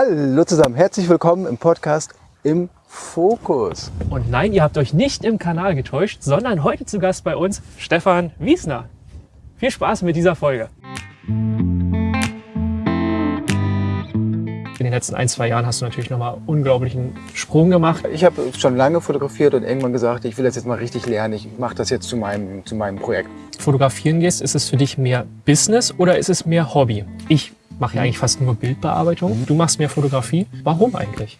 Hallo zusammen, herzlich willkommen im Podcast im Fokus. Und nein, ihr habt euch nicht im Kanal getäuscht, sondern heute zu Gast bei uns Stefan Wiesner. Viel Spaß mit dieser Folge. In den letzten ein, zwei Jahren hast du natürlich nochmal unglaublichen Sprung gemacht. Ich habe schon lange fotografiert und irgendwann gesagt, ich will das jetzt mal richtig lernen. Ich mache das jetzt zu meinem, zu meinem Projekt. Fotografieren gehst, ist es für dich mehr Business oder ist es mehr Hobby? Ich mache ja eigentlich fast nur Bildbearbeitung. Du machst mehr Fotografie. Warum eigentlich?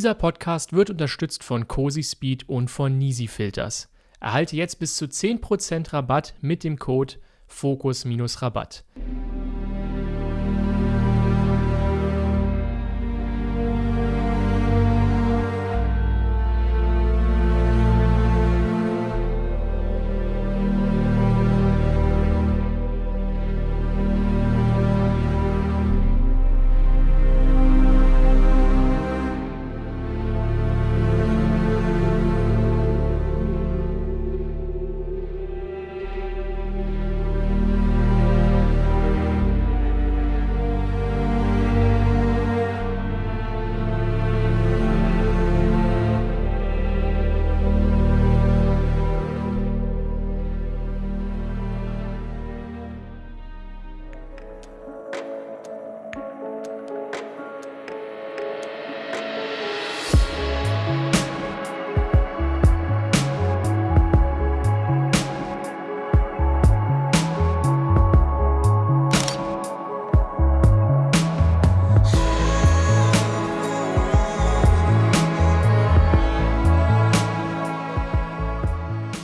Dieser Podcast wird unterstützt von Cozy Speed und von Nisi Filters. Erhalte jetzt bis zu 10% Rabatt mit dem Code Fokus-Rabatt.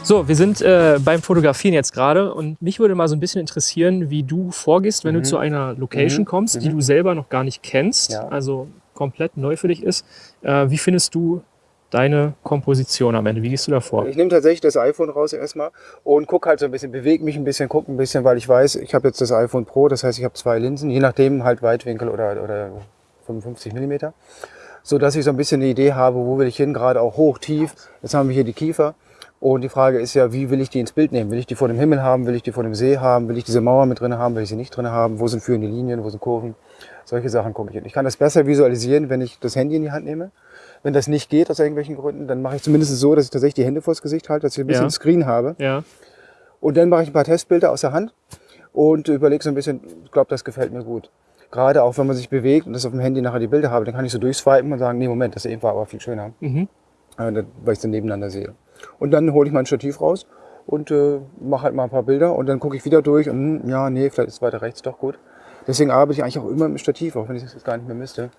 So, wir sind äh, beim Fotografieren jetzt gerade und mich würde mal so ein bisschen interessieren, wie du vorgehst, wenn mhm. du zu einer Location mhm. kommst, die mhm. du selber noch gar nicht kennst, ja. also komplett neu für dich ist. Äh, wie findest du deine Komposition am Ende? Wie gehst du da vor? Ich nehme tatsächlich das iPhone raus erstmal und gucke halt so ein bisschen, bewege mich ein bisschen, gucke ein bisschen, weil ich weiß, ich habe jetzt das iPhone Pro, das heißt, ich habe zwei Linsen, je nachdem halt Weitwinkel oder, oder 55 Millimeter, so dass ich so ein bisschen eine Idee habe, wo will ich hin, gerade auch hoch, tief. Jetzt haben wir hier die Kiefer. Und die Frage ist ja, wie will ich die ins Bild nehmen? Will ich die vor dem Himmel haben? Will ich die vor dem See haben? Will ich diese Mauer mit drin haben? Will ich sie nicht drin haben? Wo sind führende Linien? Wo sind Kurven? Solche Sachen gucke ich. Und ich kann das besser visualisieren, wenn ich das Handy in die Hand nehme. Wenn das nicht geht aus irgendwelchen Gründen, dann mache ich zumindest so, dass ich tatsächlich die Hände vors Gesicht halte, dass ich ein bisschen ja. Screen habe. Ja. Und dann mache ich ein paar Testbilder aus der Hand und überlege so ein bisschen, ich glaube, das gefällt mir gut. Gerade auch, wenn man sich bewegt und das auf dem Handy nachher die Bilder habe, dann kann ich so durchswipen und sagen, nee, Moment, das eben war aber viel schöner. Mhm. Weil ich es dann nebeneinander sehe. Und dann hole ich mein Stativ raus und äh, mache halt mal ein paar Bilder und dann gucke ich wieder durch und hm, ja, nee, vielleicht ist weiter rechts doch gut. Deswegen arbeite ich eigentlich auch immer mit Stativ, auch wenn ich das gar nicht mehr müsste,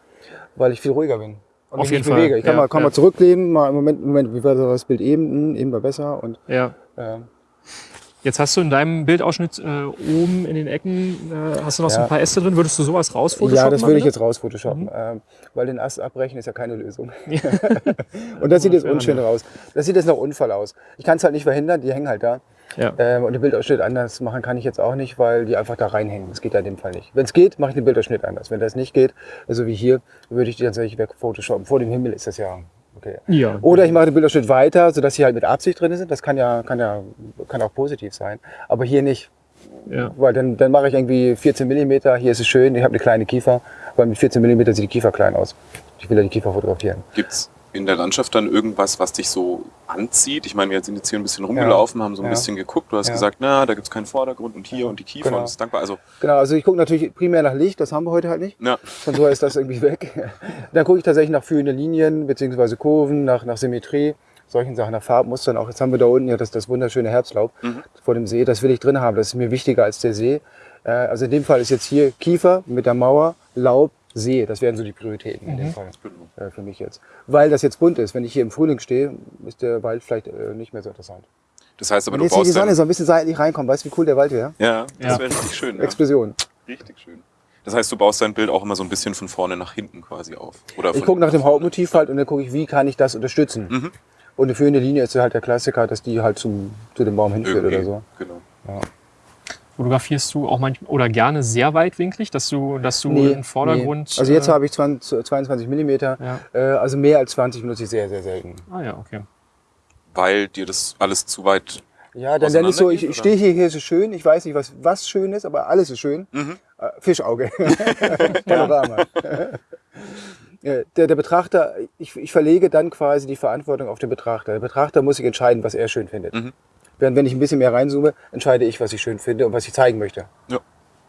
weil ich viel ruhiger bin. Und Auf jeden Fall. Bewege. Ich kann, ja, mal, kann ja. mal zurücklehnen, mal im Moment, Moment, wie war das Bild eben? Hm, eben war besser und ja. Äh, Jetzt hast du in deinem Bildausschnitt äh, oben in den Ecken, äh, hast du noch ja. so ein paar Äste drin. Würdest du sowas rausphotoshoppen? Ja, das würde ich jetzt rausphotoshoppen, mhm. ähm, weil den Ast abbrechen ist ja keine Lösung. und das sieht jetzt unschön raus. Das sieht jetzt nach Unfall aus. Ich kann es halt nicht verhindern, die hängen halt da. Ja. Ähm, und den Bildausschnitt anders machen kann ich jetzt auch nicht, weil die einfach da reinhängen. Das geht ja in dem Fall nicht. Wenn es geht, mache ich den Bildausschnitt anders. Wenn das nicht geht, also wie hier, würde ich die tatsächlich weg photoshoppen. Vor dem Himmel ist das ja Okay. Ja. Oder ich mache den Bilderschnitt weiter, sodass sie halt mit Absicht drin sind. Das kann ja, kann ja kann auch positiv sein. Aber hier nicht. Ja. Weil dann, dann mache ich irgendwie 14 mm, hier ist es schön, ich habe eine kleine Kiefer, weil mit 14 mm sieht die Kiefer klein aus. Ich will ja die Kiefer fotografieren. Gibt's in der Landschaft dann irgendwas, was dich so anzieht? Ich meine, wir sind jetzt hier ein bisschen rumgelaufen, ja. haben so ein ja. bisschen geguckt. Du hast ja. gesagt, na, da gibt es keinen Vordergrund und hier und die Kiefer genau. und das ist dankbar. Also genau, also ich gucke natürlich primär nach Licht, das haben wir heute halt nicht. Ja. Von so ist das irgendwie weg. Dann gucke ich tatsächlich nach führenden Linien bzw. Kurven, nach, nach Symmetrie solchen Sachen, nach Farbmustern. Auch jetzt haben wir da unten ja das, das wunderschöne Herbstlaub mhm. vor dem See. Das will ich drin haben. Das ist mir wichtiger als der See. Äh, also in dem Fall ist jetzt hier Kiefer mit der Mauer, Laub, See. Das wären so die Prioritäten mhm. in dem mhm. Fall äh, für mich jetzt. Weil das jetzt bunt ist. Wenn ich hier im Frühling stehe, ist der Wald vielleicht äh, nicht mehr so interessant. Das heißt aber, Wenn du jetzt hier die Sonne so ein bisschen seitlich reinkommt, weißt du, wie cool der Wald wäre? Ja, das ja. wäre richtig schön. Explosion. Richtig schön. Das heißt, du baust dein Bild auch immer so ein bisschen von vorne nach hinten quasi auf? Oder ich gucke nach dem Hauptmotiv halt und dann gucke ich, wie kann ich das unterstützen. Mhm. Und eine führende Linie ist halt der Klassiker, dass die halt zum, zu dem Baum hinführt Irgendwie, oder so. Genau. Ja. Fotografierst du auch manchmal oder gerne sehr weitwinklig, dass du, dass du nee, im Vordergrund. Nee. Also jetzt äh, habe ich 20, 22 mm, ja. äh, also mehr als 20 benutze ich sehr, sehr selten. Ah ja, okay. Weil dir das alles zu weit. Ja, dann, dann ist so, ich, ich stehe hier, hier so schön, ich weiß nicht, was, was schön ist, aber alles ist schön. Mhm. Äh, Fischauge. Panorama. der, der Betrachter, ich, ich verlege dann quasi die Verantwortung auf den Betrachter. Der Betrachter muss sich entscheiden, was er schön findet. Mhm. Während wenn ich ein bisschen mehr reinzoome, entscheide ich, was ich schön finde und was ich zeigen möchte. Ja.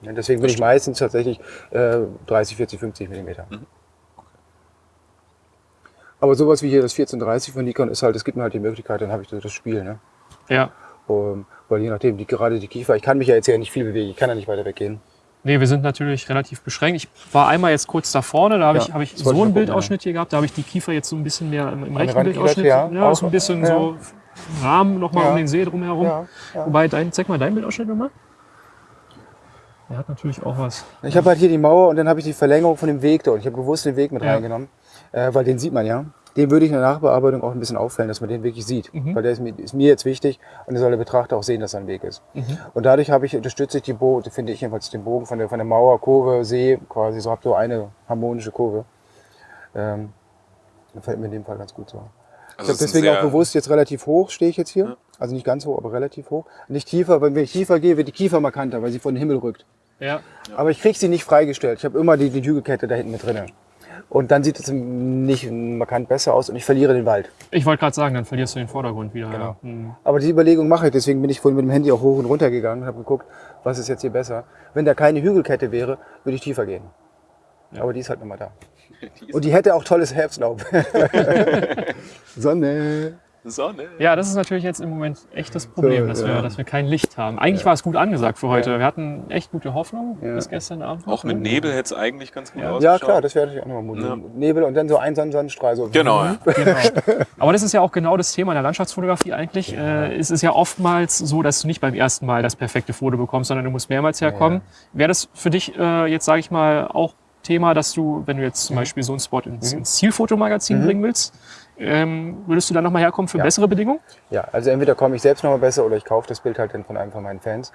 ja deswegen bin ich meistens tatsächlich äh, 30, 40, 50 Millimeter. Mhm. Aber sowas wie hier das 1430 von Nikon ist halt, es gibt mir halt die Möglichkeit, dann habe ich das Spiel. Ne? Ja. Um, weil je nachdem, die, gerade die Kiefer, ich kann mich ja jetzt ja nicht viel bewegen, ich kann ja nicht weiter weggehen. Nee, wir sind natürlich relativ beschränkt. Ich war einmal jetzt kurz da vorne, da habe ja, ich, hab ich so einen Bildausschnitt hier gehabt, da habe ich die Kiefer jetzt so ein bisschen mehr im, im rechten Bildausschnitt. Ja, ja so ein bisschen ja. so Rahmen nochmal ja. um den See drumherum. Ja, ja. Wobei, dein, zeig mal dein Bildausschnitt nochmal. Der hat natürlich auch was. Ich habe halt hier die Mauer und dann habe ich die Verlängerung von dem Weg dort. Ich habe bewusst den Weg mit reingenommen, äh, weil den sieht man ja. Den würde ich in der Nachbearbeitung auch ein bisschen auffällen, dass man den wirklich sieht. Mhm. Weil der ist mir, ist mir, jetzt wichtig und der soll der Betrachter auch sehen, dass er ein Weg ist. Mhm. Und dadurch habe ich, unterstütze ich die Bogen, finde ich jedenfalls den Bogen von der, von der Mauer, Kurve, See, quasi so, habe so eine harmonische Kurve. Ähm, fällt mir in dem Fall ganz gut so. Also ich habe deswegen auch bewusst jetzt relativ hoch stehe ich jetzt hier. Ja. Also nicht ganz hoch, aber relativ hoch. Nicht tiefer, weil wenn ich tiefer gehe, wird die Kiefer markanter, weil sie von den Himmel rückt. Ja. Aber ich kriege sie nicht freigestellt. Ich habe immer die, die Hügelkette da hinten mit drinne. Und dann sieht es nicht markant besser aus und ich verliere den Wald. Ich wollte gerade sagen, dann verlierst du den Vordergrund wieder. Genau. Ja. Mhm. Aber die Überlegung mache ich, deswegen bin ich vorhin mit dem Handy auch hoch und runter gegangen und habe geguckt, was ist jetzt hier besser. Wenn da keine Hügelkette wäre, würde ich tiefer gehen. Ja. Aber die ist halt nochmal da. Und die hätte auch tolles Herbstlaub. Sonne. Sonne. Ja, das ist natürlich jetzt im Moment echt das Problem, so, dass, wir, dass wir kein Licht haben. Eigentlich ja. war es gut angesagt für heute. Wir hatten echt gute Hoffnung ja. bis gestern Abend. Auch mit Nebel hätte es eigentlich ganz gut ja. ausgeschaut. Ja, klar, das wäre natürlich auch nochmal ja. Nebel und dann so ein Sonnenstrahl. So. Genau. genau. Aber das ist ja auch genau das Thema in der Landschaftsfotografie eigentlich. Äh, es ist ja oftmals so, dass du nicht beim ersten Mal das perfekte Foto bekommst, sondern du musst mehrmals herkommen. Wäre das für dich äh, jetzt, sage ich mal, auch Thema, dass du, wenn du jetzt zum mhm. Beispiel so einen Spot ins, mhm. ins Zielfotomagazin mhm. bringen willst, ähm, würdest du dann nochmal herkommen für ja. bessere Bedingungen? Ja, also entweder komme ich selbst nochmal besser oder ich kaufe das Bild halt dann von einem von meinen Fans.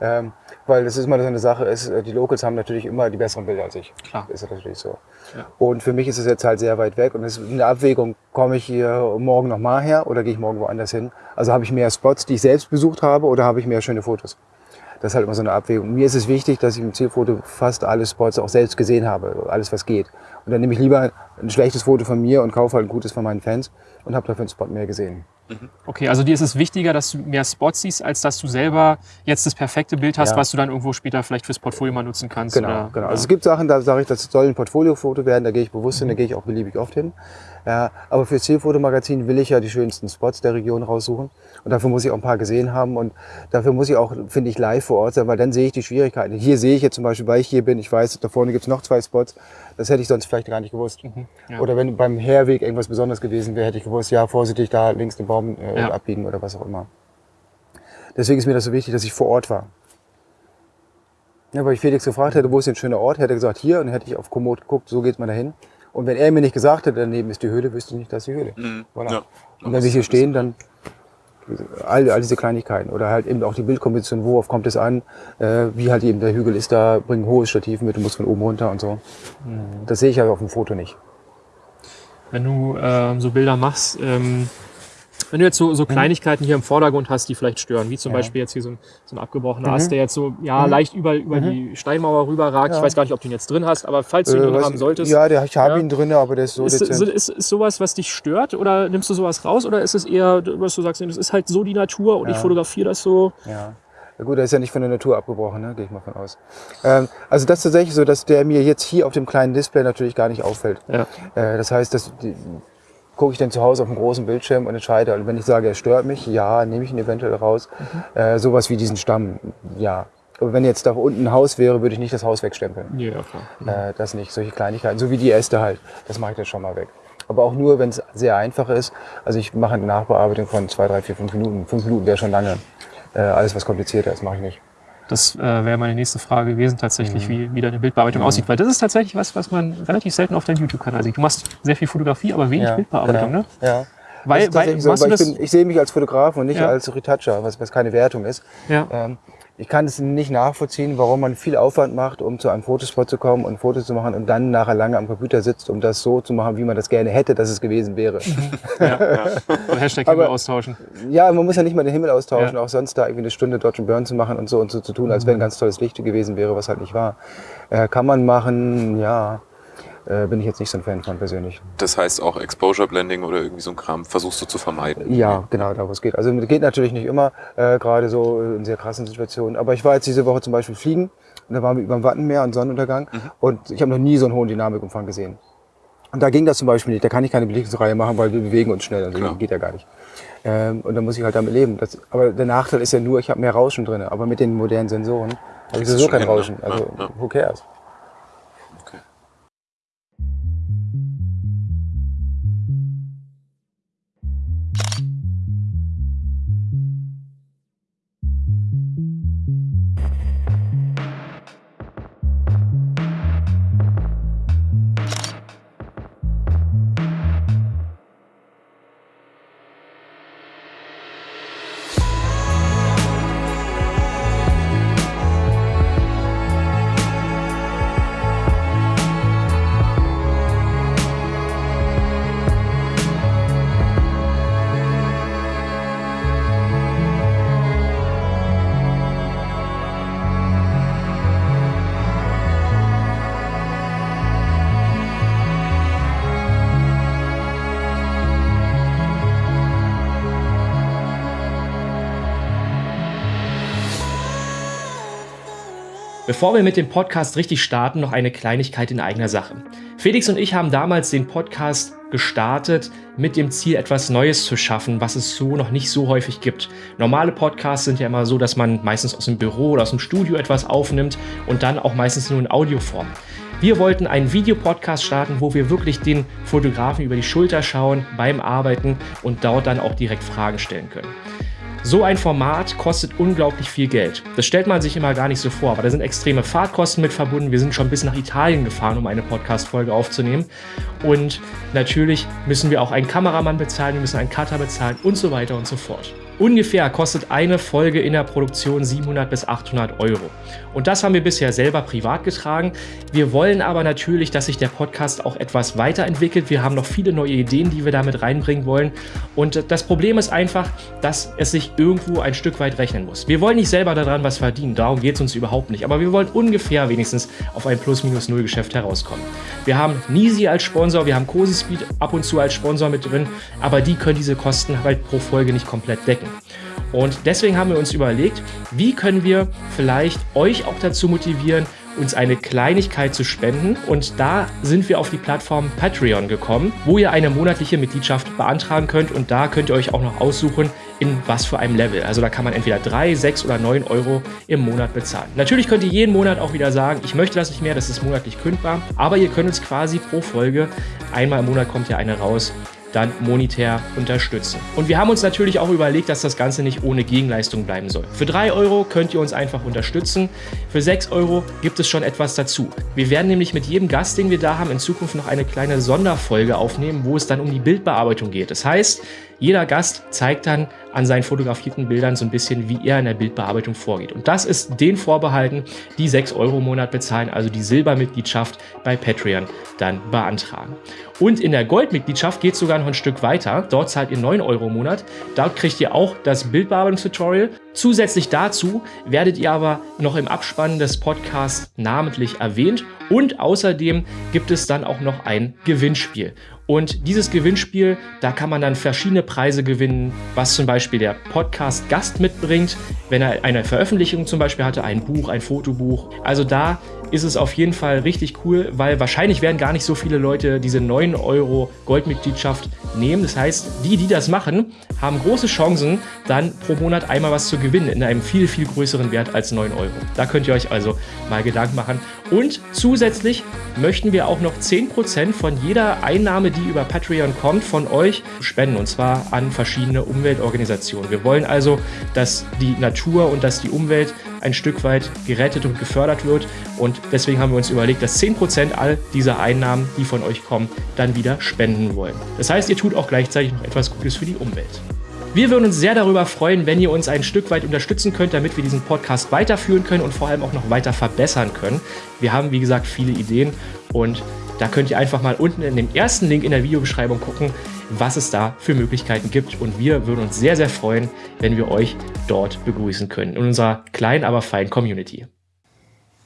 Ähm, weil das ist immer so eine Sache, ist, äh, die Locals haben natürlich immer die besseren Bilder als ich. Klar. Ist natürlich so. Ja. Und für mich ist es jetzt halt sehr weit weg und es ist eine Abwägung, komme ich hier morgen nochmal her oder gehe ich morgen woanders hin? Also habe ich mehr Spots, die ich selbst besucht habe oder habe ich mehr schöne Fotos? Das ist halt immer so eine Abwägung. Mir ist es wichtig, dass ich im Zielfoto fast alle Spots auch selbst gesehen habe, alles was geht. Und dann nehme ich lieber ein schlechtes Foto von mir und kaufe halt ein gutes von meinen Fans und habe dafür einen Spot mehr gesehen. Mhm. Okay, also dir ist es wichtiger, dass du mehr Spots siehst, als dass du selber jetzt das perfekte Bild hast, ja. was du dann irgendwo später vielleicht fürs Portfolio mal nutzen kannst. Genau, oder, genau. Also es gibt Sachen, da sage ich, das soll ein Portfoliofoto werden, da gehe ich bewusst hin, da mhm. gehe ich auch beliebig oft hin. Ja, aber für Zielfotomagazin will ich ja die schönsten Spots der Region raussuchen. Und dafür muss ich auch ein paar gesehen haben. Und dafür muss ich auch, finde ich, live vor Ort sein, weil dann sehe ich die Schwierigkeiten. Hier sehe ich jetzt zum Beispiel, weil ich hier bin, ich weiß, da vorne gibt es noch zwei Spots. Das hätte ich sonst vielleicht gar nicht gewusst. Mhm, ja. Oder wenn beim Herweg irgendwas Besonderes gewesen wäre, hätte ich gewusst, ja, vorsichtig da links den Baum äh, ja. abbiegen oder was auch immer. Deswegen ist mir das so wichtig, dass ich vor Ort war. Ja, weil ich Felix gefragt hätte, wo ist denn ein schöner Ort, hätte er gesagt, hier, und dann hätte ich auf Komoot geguckt, so geht man dahin. Und wenn er mir nicht gesagt hätte, daneben ist die Höhle, wüsste ich nicht, dass die Höhle. Mhm. Voilà. Ja. Und wenn wir hier stehen, dann all, all diese Kleinigkeiten. Oder halt eben auch die Bildkomposition, worauf kommt es an, äh, wie halt eben der Hügel ist da, bring ein hohes Stativ mit, du musst von oben runter und so. Mhm. Das sehe ich ja auf dem Foto nicht. Wenn du ähm, so Bilder machst, ähm, wenn du jetzt so, so. Kleinigkeiten hier im Vordergrund hast, die vielleicht stören, wie zum ja. Beispiel jetzt hier so ein, so ein abgebrochener mhm. Ast, der jetzt so ja mhm. leicht über, über mhm. die Steinmauer rüberragt. Ja. Ich weiß gar nicht, ob du ihn jetzt drin hast, aber falls du ihn äh, drin haben solltest. Ja, der, ich habe ja. ihn drin, aber der ist so ist, ist, ist, ist sowas, was dich stört oder nimmst du sowas raus oder ist es eher, was du sagst, das ist halt so die Natur und ich fotografiere das so? Ja. Gut, er ist ja nicht von der Natur abgebrochen, ne? gehe ich mal von aus. Ähm, also das ist tatsächlich so, dass der mir jetzt hier auf dem kleinen Display natürlich gar nicht auffällt. Äh, das heißt, dass die, gucke ich dann zu Hause auf dem großen Bildschirm und entscheide. Und also wenn ich sage, er stört mich, ja, nehme ich ihn eventuell raus. Mhm. Äh, sowas wie diesen Stamm, ja. Aber wenn jetzt da unten ein Haus wäre, würde ich nicht das Haus wegstempeln. Ja, klar. Mhm. Äh, das nicht, solche Kleinigkeiten. So wie die Äste halt. Das mache ich dann schon mal weg. Aber auch nur, wenn es sehr einfach ist. Also ich mache eine Nachbearbeitung von zwei, drei, vier, fünf Minuten. Fünf Minuten wäre schon lange. Äh, alles, was komplizierter ist, mache ich nicht. Das äh, wäre meine nächste Frage gewesen, tatsächlich, mhm. wie, wie deine Bildbearbeitung mhm. aussieht. Weil das ist tatsächlich was, was man relativ selten auf deinem YouTube-Kanal sieht. Du machst sehr viel Fotografie, aber wenig ja, Bildbearbeitung, genau. ne? Ja. Weil, weil, so, weil ich, bin, ich, sehe mich als Fotograf und nicht ja. als Retoucher, was, was keine Wertung ist. Ja. Ähm, ich kann es nicht nachvollziehen, warum man viel Aufwand macht, um zu einem Fotospot zu kommen und Fotos zu machen und dann nachher lange am Computer sitzt, um das so zu machen, wie man das gerne hätte, dass es gewesen wäre. Mhm. Ja, ja. Und Hashtag Himmel austauschen. Ja, man muss ja nicht mal den Himmel austauschen, ja. auch sonst da irgendwie eine Stunde Dodge and Burn zu machen und so und so zu tun, als wenn ein ganz tolles Licht gewesen wäre, was halt nicht war. Äh, kann man machen, ja äh, bin ich jetzt nicht so ein Fan von persönlich. Das heißt auch Exposure Blending oder irgendwie so ein Kram versuchst du zu vermeiden? Ja, genau, da wo es geht. Also geht natürlich nicht immer, äh, gerade so in sehr krassen Situationen. Aber ich war jetzt diese Woche zum Beispiel fliegen und da waren wir über dem Wattenmeer und Sonnenuntergang mhm. und ich habe noch nie so einen hohen Dynamikumfang gesehen. Und da ging das zum Beispiel nicht. Da kann ich keine Belichtungsreihe machen, weil wir bewegen uns schnell. Also Klar. geht ja gar nicht. Ähm, und da muss ich halt damit leben. Das, aber der Nachteil ist ja nur, ich habe mehr Rauschen drin. Aber mit den modernen Sensoren habe ich sowieso kein Rauschen. Ne? Also ja, ja. who cares? Bevor wir mit dem Podcast richtig starten, noch eine Kleinigkeit in eigener Sache. Felix und ich haben damals den Podcast gestartet mit dem Ziel, etwas Neues zu schaffen, was es so noch nicht so häufig gibt. Normale Podcasts sind ja immer so, dass man meistens aus dem Büro oder aus dem Studio etwas aufnimmt und dann auch meistens nur in Audioform. Wir wollten einen Videopodcast starten, wo wir wirklich den Fotografen über die Schulter schauen beim Arbeiten und dort dann auch direkt Fragen stellen können. So ein Format kostet unglaublich viel Geld. Das stellt man sich immer gar nicht so vor, aber da sind extreme Fahrtkosten mit verbunden. Wir sind schon bis nach Italien gefahren, um eine Podcast-Folge aufzunehmen. Und natürlich müssen wir auch einen Kameramann bezahlen, wir müssen einen Cutter bezahlen und so weiter und so fort. Ungefähr kostet eine Folge in der Produktion 700 bis 800 Euro. Und das haben wir bisher selber privat getragen. Wir wollen aber natürlich, dass sich der Podcast auch etwas weiterentwickelt. Wir haben noch viele neue Ideen, die wir damit reinbringen wollen. Und das Problem ist einfach, dass es sich irgendwo ein Stück weit rechnen muss. Wir wollen nicht selber daran was verdienen, darum geht es uns überhaupt nicht. Aber wir wollen ungefähr wenigstens auf ein Plus-Minus-Null-Geschäft herauskommen. Wir haben Nisi als Sponsor, wir haben Cosi Speed ab und zu als Sponsor mit drin, aber die können diese Kosten halt pro Folge nicht komplett decken. Und deswegen haben wir uns überlegt, wie können wir vielleicht euch auch dazu motivieren, uns eine Kleinigkeit zu spenden. Und da sind wir auf die Plattform Patreon gekommen, wo ihr eine monatliche Mitgliedschaft beantragen könnt. Und da könnt ihr euch auch noch aussuchen, in was für einem Level. Also da kann man entweder 3, 6 oder 9 Euro im Monat bezahlen. Natürlich könnt ihr jeden Monat auch wieder sagen, ich möchte das nicht mehr, das ist monatlich kündbar. Aber ihr könnt uns quasi pro Folge, einmal im Monat kommt ja eine raus, dann monetär unterstützen. Und wir haben uns natürlich auch überlegt, dass das Ganze nicht ohne Gegenleistung bleiben soll. Für 3 Euro könnt ihr uns einfach unterstützen. Für 6 Euro gibt es schon etwas dazu. Wir werden nämlich mit jedem Gast, den wir da haben, in Zukunft noch eine kleine Sonderfolge aufnehmen, wo es dann um die Bildbearbeitung geht. Das heißt, jeder Gast zeigt dann an seinen fotografierten Bildern so ein bisschen, wie er in der Bildbearbeitung vorgeht. Und das ist den vorbehalten, die 6 Euro im Monat bezahlen, also die Silbermitgliedschaft bei Patreon dann beantragen. Und in der Goldmitgliedschaft geht es sogar noch ein Stück weiter. Dort zahlt ihr 9 Euro im Monat. Dort kriegt ihr auch das Bildbearbeitungstutorial. Zusätzlich dazu werdet ihr aber noch im Abspann des Podcasts namentlich erwähnt. Und außerdem gibt es dann auch noch ein Gewinnspiel. Und dieses Gewinnspiel, da kann man dann verschiedene Preise gewinnen, was zum Beispiel der Podcast-Gast mitbringt, wenn er eine Veröffentlichung zum Beispiel hatte, ein Buch, ein Fotobuch. Also da ist es auf jeden Fall richtig cool, weil wahrscheinlich werden gar nicht so viele Leute diese 9 Euro Goldmitgliedschaft nehmen. Das heißt, die, die das machen, haben große Chancen, dann pro Monat einmal was zu gewinnen in einem viel, viel größeren Wert als 9 Euro. Da könnt ihr euch also mal Gedanken machen. Und zusätzlich möchten wir auch noch 10% von jeder Einnahme, die über Patreon kommt, von euch spenden. Und zwar an verschiedene Umweltorganisationen. Wir wollen also, dass die Natur und dass die Umwelt ein Stück weit gerettet und gefördert wird. Und deswegen haben wir uns überlegt, dass 10% all dieser Einnahmen, die von euch kommen, dann wieder spenden wollen. Das heißt, ihr tut auch gleichzeitig noch etwas Gutes für die Umwelt. Wir würden uns sehr darüber freuen, wenn ihr uns ein Stück weit unterstützen könnt, damit wir diesen Podcast weiterführen können und vor allem auch noch weiter verbessern können. Wir haben, wie gesagt, viele Ideen und da könnt ihr einfach mal unten in dem ersten Link in der Videobeschreibung gucken, was es da für Möglichkeiten gibt. Und wir würden uns sehr, sehr freuen, wenn wir euch dort begrüßen können in unserer kleinen, aber feinen Community.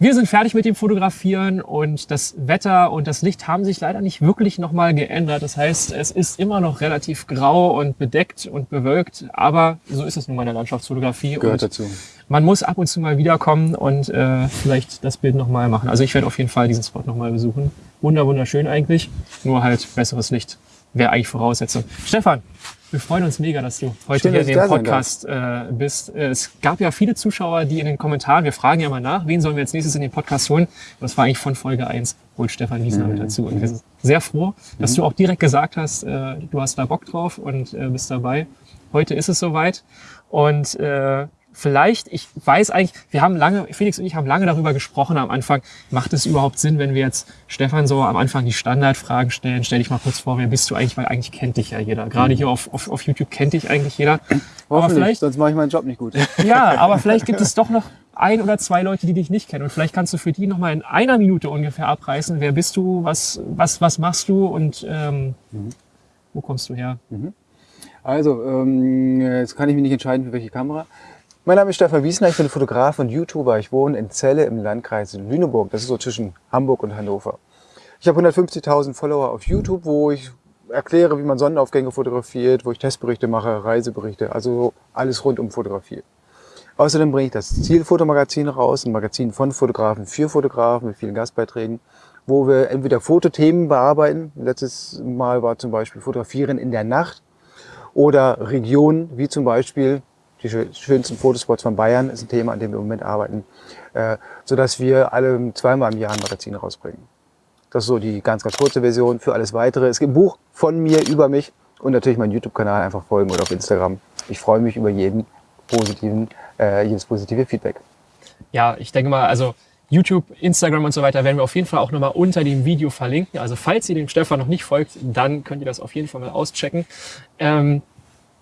Wir sind fertig mit dem Fotografieren und das Wetter und das Licht haben sich leider nicht wirklich nochmal geändert. Das heißt, es ist immer noch relativ grau und bedeckt und bewölkt, aber so ist es nun mal in der Landschaftsfotografie. Gehört und dazu. Man muss ab und zu mal wiederkommen und äh, vielleicht das Bild nochmal machen. Also ich werde auf jeden Fall diesen Spot nochmal besuchen. Wunder, wunderschön eigentlich, nur halt besseres Licht wäre eigentlich Voraussetzung. Stefan, wir freuen uns mega, dass du heute Schön, hier in dem Podcast äh, bist. Es gab ja viele Zuschauer, die in den Kommentaren, wir fragen ja mal nach, wen sollen wir jetzt nächstes in den Podcast holen? Das war eigentlich von Folge 1, holt Stefan Wiesner mhm. mit dazu. Und wir sind sehr froh, dass mhm. du auch direkt gesagt hast, äh, du hast da Bock drauf und äh, bist dabei. Heute ist es soweit. Und äh, vielleicht, ich weiß eigentlich, wir haben lange, Felix und ich haben lange darüber gesprochen am Anfang, macht es überhaupt Sinn, wenn wir jetzt Stefan so am Anfang die Standardfragen stellen, stell dich mal kurz vor, wer bist du eigentlich, weil eigentlich kennt dich ja jeder. Gerade hier auf, auf, auf YouTube kennt dich eigentlich jeder. Aber vielleicht, sonst mache ich meinen Job nicht gut. Ja, aber vielleicht gibt es doch noch ein oder zwei Leute, die dich nicht kennen. Und vielleicht kannst du für die nochmal in einer Minute ungefähr abreißen. Wer bist du? Was, was, was machst du? Und ähm, mhm. wo kommst du her? Mhm. Also, ähm, jetzt kann ich mich nicht entscheiden, für welche Kamera. Mein Name ist Stefan Wiesner, ich bin Fotograf und YouTuber. Ich wohne in Celle im Landkreis Lüneburg. Das ist so zwischen Hamburg und Hannover. Ich habe 150.000 Follower auf YouTube, wo ich erkläre, wie man Sonnenaufgänge fotografiert, wo ich Testberichte mache, Reiseberichte, also alles rund um Fotografie. Außerdem bringe ich das Zielfotomagazin raus, ein Magazin von Fotografen für Fotografen mit vielen Gastbeiträgen, wo wir entweder Fotothemen bearbeiten. Letztes Mal war zum Beispiel Fotografieren in der Nacht oder Regionen, wie zum Beispiel die schönsten Fotospots von Bayern ist ein Thema, an dem wir im Moment arbeiten, äh, sodass wir alle zweimal im Jahr ein Magazin rausbringen. Das ist so die ganz, ganz kurze Version. Für alles Weitere, es gibt ein Buch von mir über mich und natürlich meinen YouTube-Kanal einfach folgen oder auf Instagram. Ich freue mich über jeden positiven, äh, jedes positive Feedback. Ja, ich denke mal, also YouTube, Instagram und so weiter werden wir auf jeden Fall auch nochmal unter dem Video verlinken. Also falls ihr dem Stefan noch nicht folgt, dann könnt ihr das auf jeden Fall mal auschecken. Ähm,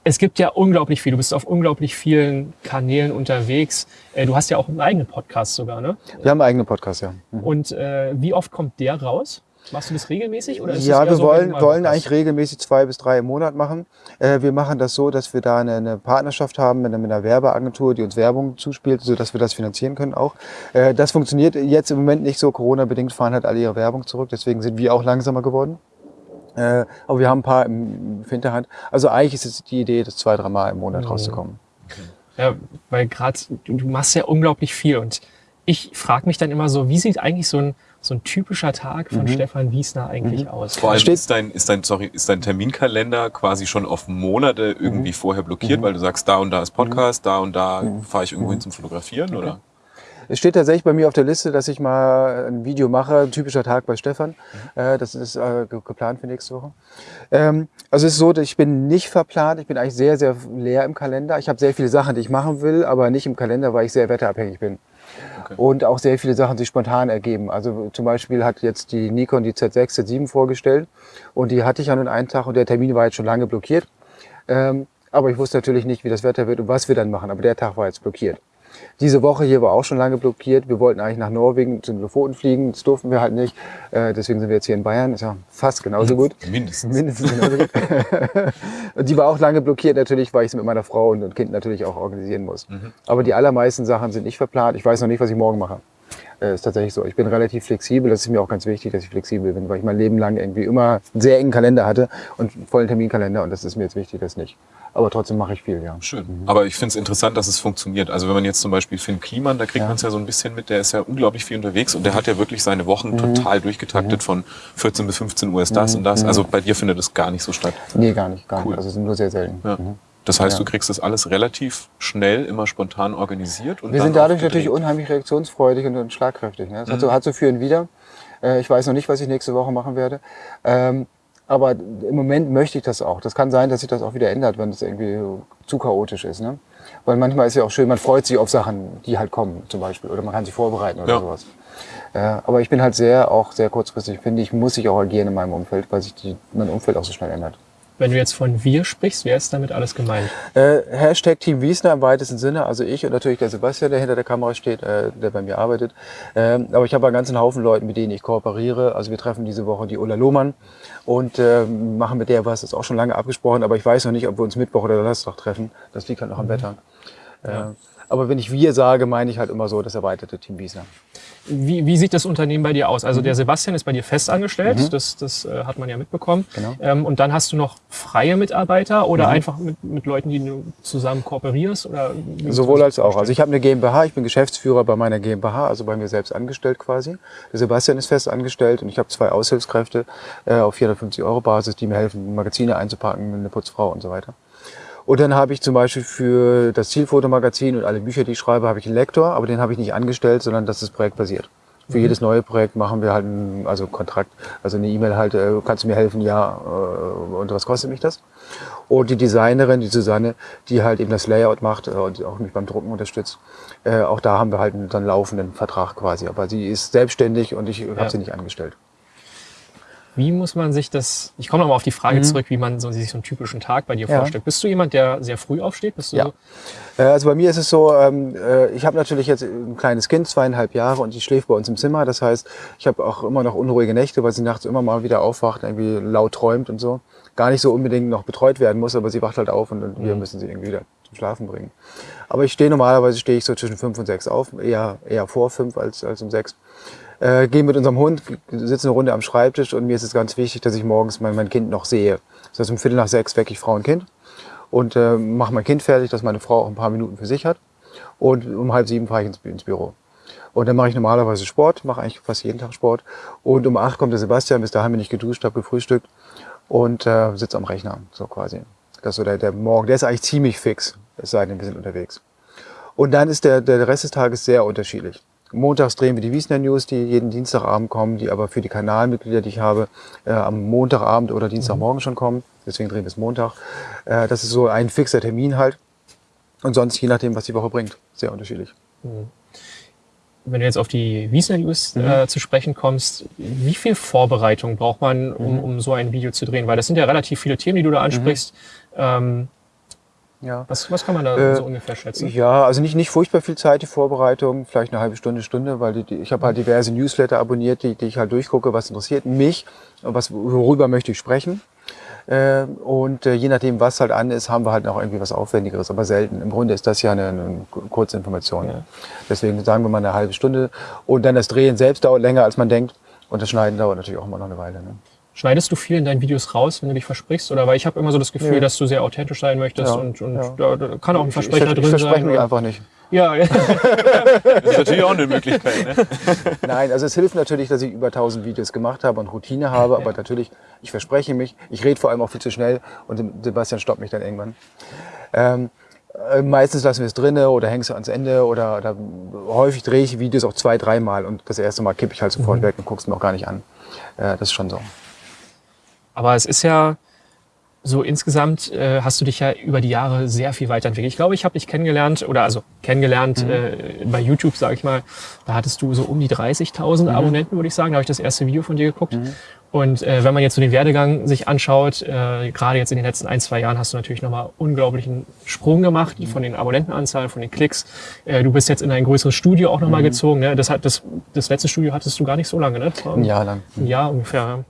es gibt ja unglaublich viel. Du bist auf unglaublich vielen Kanälen unterwegs. Äh, du hast ja auch einen eigenen Podcast sogar, ne? Wir haben einen eigenen Podcast, ja. Mhm. Und äh, wie oft kommt der raus? Machst du das regelmäßig? Oder ist ja, wir so wollen, wollen eigentlich regelmäßig zwei bis drei im Monat machen. Äh, wir machen das so, dass wir da eine, eine Partnerschaft haben mit einer, mit einer, Werbeagentur, die uns Werbung zuspielt, sodass wir das finanzieren können auch. Äh, das funktioniert jetzt im Moment nicht so. Corona-bedingt fahren halt alle ihre Werbung zurück. Deswegen sind wir auch langsamer geworden. Äh, aber wir haben ein paar im, Hinterhand. Also eigentlich ist es die Idee, das zwei, dreimal im Monat mhm. rauszukommen. Ja, weil gerade du, du, machst ja unglaublich viel und ich frage mich dann immer so, wie sieht eigentlich so ein, so ein typischer Tag von mhm. Stefan Wiesner eigentlich mhm. aus? Vor allem ist dein, ist, dein, sorry, ist dein Terminkalender quasi schon auf Monate irgendwie mhm. vorher blockiert, mhm. weil du sagst, da und da ist Podcast, mhm. da und da fahre ich irgendwo hin zum Fotografieren, okay. oder? Es steht tatsächlich bei mir auf der Liste, dass ich mal ein Video mache, ein typischer Tag bei Stefan. Mhm. Äh, das ist äh, geplant für nächste Woche. Ähm, also es ist so, ich bin nicht verplant. Ich bin eigentlich sehr, sehr leer im Kalender. Ich habe sehr viele Sachen, die ich machen will, aber nicht im Kalender, weil ich sehr wetterabhängig bin. Okay. Und auch sehr viele Sachen sich spontan ergeben. Also zum Beispiel hat jetzt die Nikon die Z6, Z7 vorgestellt und die hatte ich an einen Tag und der Termin war jetzt schon lange blockiert. Ähm, aber ich wusste natürlich nicht, wie das Wetter wird und was wir dann machen. Aber der Tag war jetzt blockiert. Diese Woche hier war auch schon lange blockiert. Wir wollten eigentlich nach Norwegen zum Lofoten fliegen. Das durften wir halt nicht. Äh, deswegen sind wir jetzt hier in Bayern. Ist ja fast genauso gut. Mindestens. Mindestens genauso gut. und die war auch lange blockiert natürlich, weil ich es mit meiner Frau und Kind natürlich auch organisieren muss. Mhm. Aber die allermeisten Sachen sind nicht verplant. Ich weiß noch nicht, was ich morgen mache. Äh, ist tatsächlich so. Ich bin relativ flexibel. Das ist mir auch ganz wichtig, dass ich flexibel bin, weil ich mein Leben lang irgendwie immer einen sehr engen Kalender hatte und einen vollen Terminkalender. Und das ist mir jetzt wichtig, das nicht. Aber trotzdem mache ich viel, ja. Schön. Mhm. Aber ich finde es interessant, dass es funktioniert. Also wenn man jetzt zum Beispiel Finn Kliman, da kriegt ja. man es ja so ein bisschen mit, der ist ja unglaublich viel unterwegs und der hat ja wirklich seine Wochen mhm. total durchgetaktet von 14 bis 15 Uhr ist das mhm. und das. Also bei dir findet es gar nicht so statt. Nee, gar nicht. Gar cool. nicht. Also es sind nur sehr selten. Ja. Das heißt, ja. du kriegst das alles relativ schnell, immer spontan organisiert. Und Wir sind dadurch natürlich unheimlich reaktionsfreudig und, schlagkräftig. Ne? Das mhm. hat, so, hat so für und wieder. Äh, ich weiß noch nicht, was ich nächste Woche machen werde. Ähm, Aber im Moment möchte ich das auch. Das kann sein, dass sich das auch wieder ändert, wenn es irgendwie zu chaotisch ist. Ne? Weil manchmal ist ja auch schön, man freut sich auf Sachen, die halt kommen zum Beispiel. Oder man kann sich vorbereiten oder ja. sowas. Äh, aber ich bin halt sehr, auch sehr kurzfristig, finde ich, muss ich auch agieren in meinem Umfeld, weil sich die, mein Umfeld auch so schnell ändert. Wenn du jetzt von wir sprichst, wer ist damit alles gemeint? Äh, Hashtag Team Wiesner im weitesten Sinne, also ich und natürlich der Sebastian, der hinter der Kamera steht, äh, der bei mir arbeitet. Ähm, aber ich habe einen ganzen Haufen Leuten, mit denen ich kooperiere. Also wir treffen diese Woche die Ulla Lohmann und äh, machen mit der was, das ist auch schon lange abgesprochen, aber ich weiß noch nicht, ob wir uns Mittwoch oder Donnerstag treffen. Das liegt halt noch am mhm. Wetter. Ja. Aber wenn ich wir sage, meine ich halt immer so das erweiterte Team Wiesner. Wie, wie sieht das Unternehmen bei dir aus? Also mhm. der Sebastian ist bei dir fest angestellt, mhm. das, das äh, hat man ja mitbekommen. Genau. Ähm, und dann hast du noch freie Mitarbeiter oder mhm. einfach mit, mit Leuten, die du zusammen kooperierst? Oder Sowohl als auch. Also ich habe eine GmbH, ich bin Geschäftsführer bei meiner GmbH, also bei mir selbst angestellt quasi. Der Sebastian ist fest angestellt und ich habe zwei Aushilfskräfte äh, auf 450 Euro Basis, die mir helfen, Magazine einzupacken, eine Putzfrau und so weiter. Und dann habe ich zum Beispiel für das Zielfotomagazin und alle Bücher, die ich schreibe, habe ich einen Lektor, aber den habe ich nicht angestellt, sondern das ist projektbasiert. Für mhm. jedes neue Projekt machen wir halt einen, also Kontrakt, also eine E-Mail halt, äh, kannst du mir helfen, ja, äh, und was kostet mich das? Und die Designerin, die Susanne, die halt eben das Layout macht äh, und auch mich beim Drucken unterstützt, auch da haben wir halt einen dann laufenden Vertrag quasi. Aber sie ist selbstständig und ich habe ja. sie nicht angestellt. Wie muss man sich das, ich komme nochmal auf die Frage mhm. zurück, wie man so, sich so einen typischen Tag bei dir ja. vorstellt. Bist du jemand, der sehr früh aufsteht? Bist du ja. So? Äh, also bei mir ist es so, ähm, äh, ich habe natürlich jetzt ein kleines Kind, zweieinhalb Jahre und die schläft bei uns im Zimmer. Das heißt, ich habe auch immer noch unruhige Nächte, weil sie nachts immer mal wieder aufwacht, irgendwie laut träumt und so. Gar nicht so unbedingt noch betreut werden muss, aber sie wacht halt auf und, und wir mhm. müssen sie irgendwie wieder zum Schlafen bringen. Aber ich stehe normalerweise stehe ich so zwischen fünf und sechs auf, eher, eher vor fünf als, als um sechs äh, gehe mit unserem Hund, sitzen eine Runde am Schreibtisch und mir ist es ganz wichtig, dass ich morgens mein, mein Kind noch sehe. Das heißt, um Viertel nach sechs wecke ich Frau und Kind und äh, mache mein Kind fertig, dass meine Frau auch ein paar Minuten für sich hat. Und um halb sieben fahre ich ins, ins Büro. Und dann mache ich normalerweise Sport, mache eigentlich fast jeden Tag Sport. Und um acht kommt der Sebastian, bis dahin bin ich geduscht, habe gefrühstückt und äh, sitze am Rechner, so quasi. Das ist so der, der Morgen, der ist eigentlich ziemlich fix, es sei denn, wir sind unterwegs. Und dann ist der, der Rest des Tages sehr unterschiedlich. Montags drehen wir die Wiesner News, die jeden Dienstagabend kommen, die aber für die Kanalmitglieder, die ich habe, äh, am Montagabend oder Dienstagmorgen mhm. schon kommen. Deswegen drehen wir es Montag. Äh, das ist so ein fixer Termin halt. Und sonst je nachdem, was die Woche bringt. Sehr unterschiedlich. Mhm. Wenn du jetzt auf die Wiesner News mhm. äh, zu sprechen kommst, wie viel Vorbereitung braucht man, um, mhm. um so ein Video zu drehen? Weil das sind ja relativ viele Themen, die du da ansprichst. Mhm. Ähm, ja. Was, was kann man da äh, so ungefähr schätzen? Ja, also nicht, nicht furchtbar viel Zeit, die Vorbereitung, vielleicht eine halbe Stunde, Stunde, weil die, die, ich habe halt diverse Newsletter abonniert, die, die ich halt durchgucke, was interessiert mich, was, worüber möchte ich sprechen. Äh, und äh, je nachdem, was halt an ist, haben wir halt noch irgendwie was Aufwendigeres, aber selten. Im Grunde ist das ja eine, eine kurze Information. Ja. Deswegen sagen wir mal eine halbe Stunde. Und dann das Drehen selbst dauert länger, als man denkt. Und das Schneiden dauert natürlich auch immer noch eine Weile. Ne? Schneidest du viel in deinen Videos raus, wenn du dich versprichst? Oder weil ich habe immer so das Gefühl, ja. dass du sehr authentisch sein möchtest ja, und, und ja. Da, da, kann auch ein Versprecher ich, ich, drin ich verspreche mich einfach nicht. Ja, ja. das ist natürlich auch eine Möglichkeit. Ne? Nein, also es hilft natürlich, dass ich über 1000 Videos gemacht habe und Routine habe, aber natürlich, ich verspreche mich, ich rede vor allem auch viel zu schnell und Sebastian stoppt mich dann irgendwann. Ähm, äh, meistens lassen wir es drinne oder hängst du ans Ende oder, oder häufig drehe ich Videos auch zwei, dreimal und das erste Mal kippe ich halt sofort mhm. weg und guck's mir auch gar nicht an. Äh, das ist schon so. Aber es ist ja so insgesamt äh, hast du dich ja über die Jahre sehr viel weiterentwickelt. Ich glaube, ich habe dich kennengelernt oder also kennengelernt mhm. äh, bei YouTube, sage ich mal. Da hattest du so um die 30.000 mhm. Abonnenten, würde ich sagen. Da habe ich das erste Video von dir geguckt. Mhm. Und äh, wenn man jetzt so den Werdegang sich anschaut, äh, gerade jetzt in den letzten ein, zwei Jahren hast du natürlich nochmal unglaublichen Sprung gemacht von den Abonnentenanzahlen, von den Klicks. Äh, du bist jetzt in ein größeres Studio auch nochmal mhm. gezogen. Ne? Das, hat, das, das letzte Studio hattest du gar nicht so lange, ne? Ein Jahr lang. Ein Jahr ungefähr.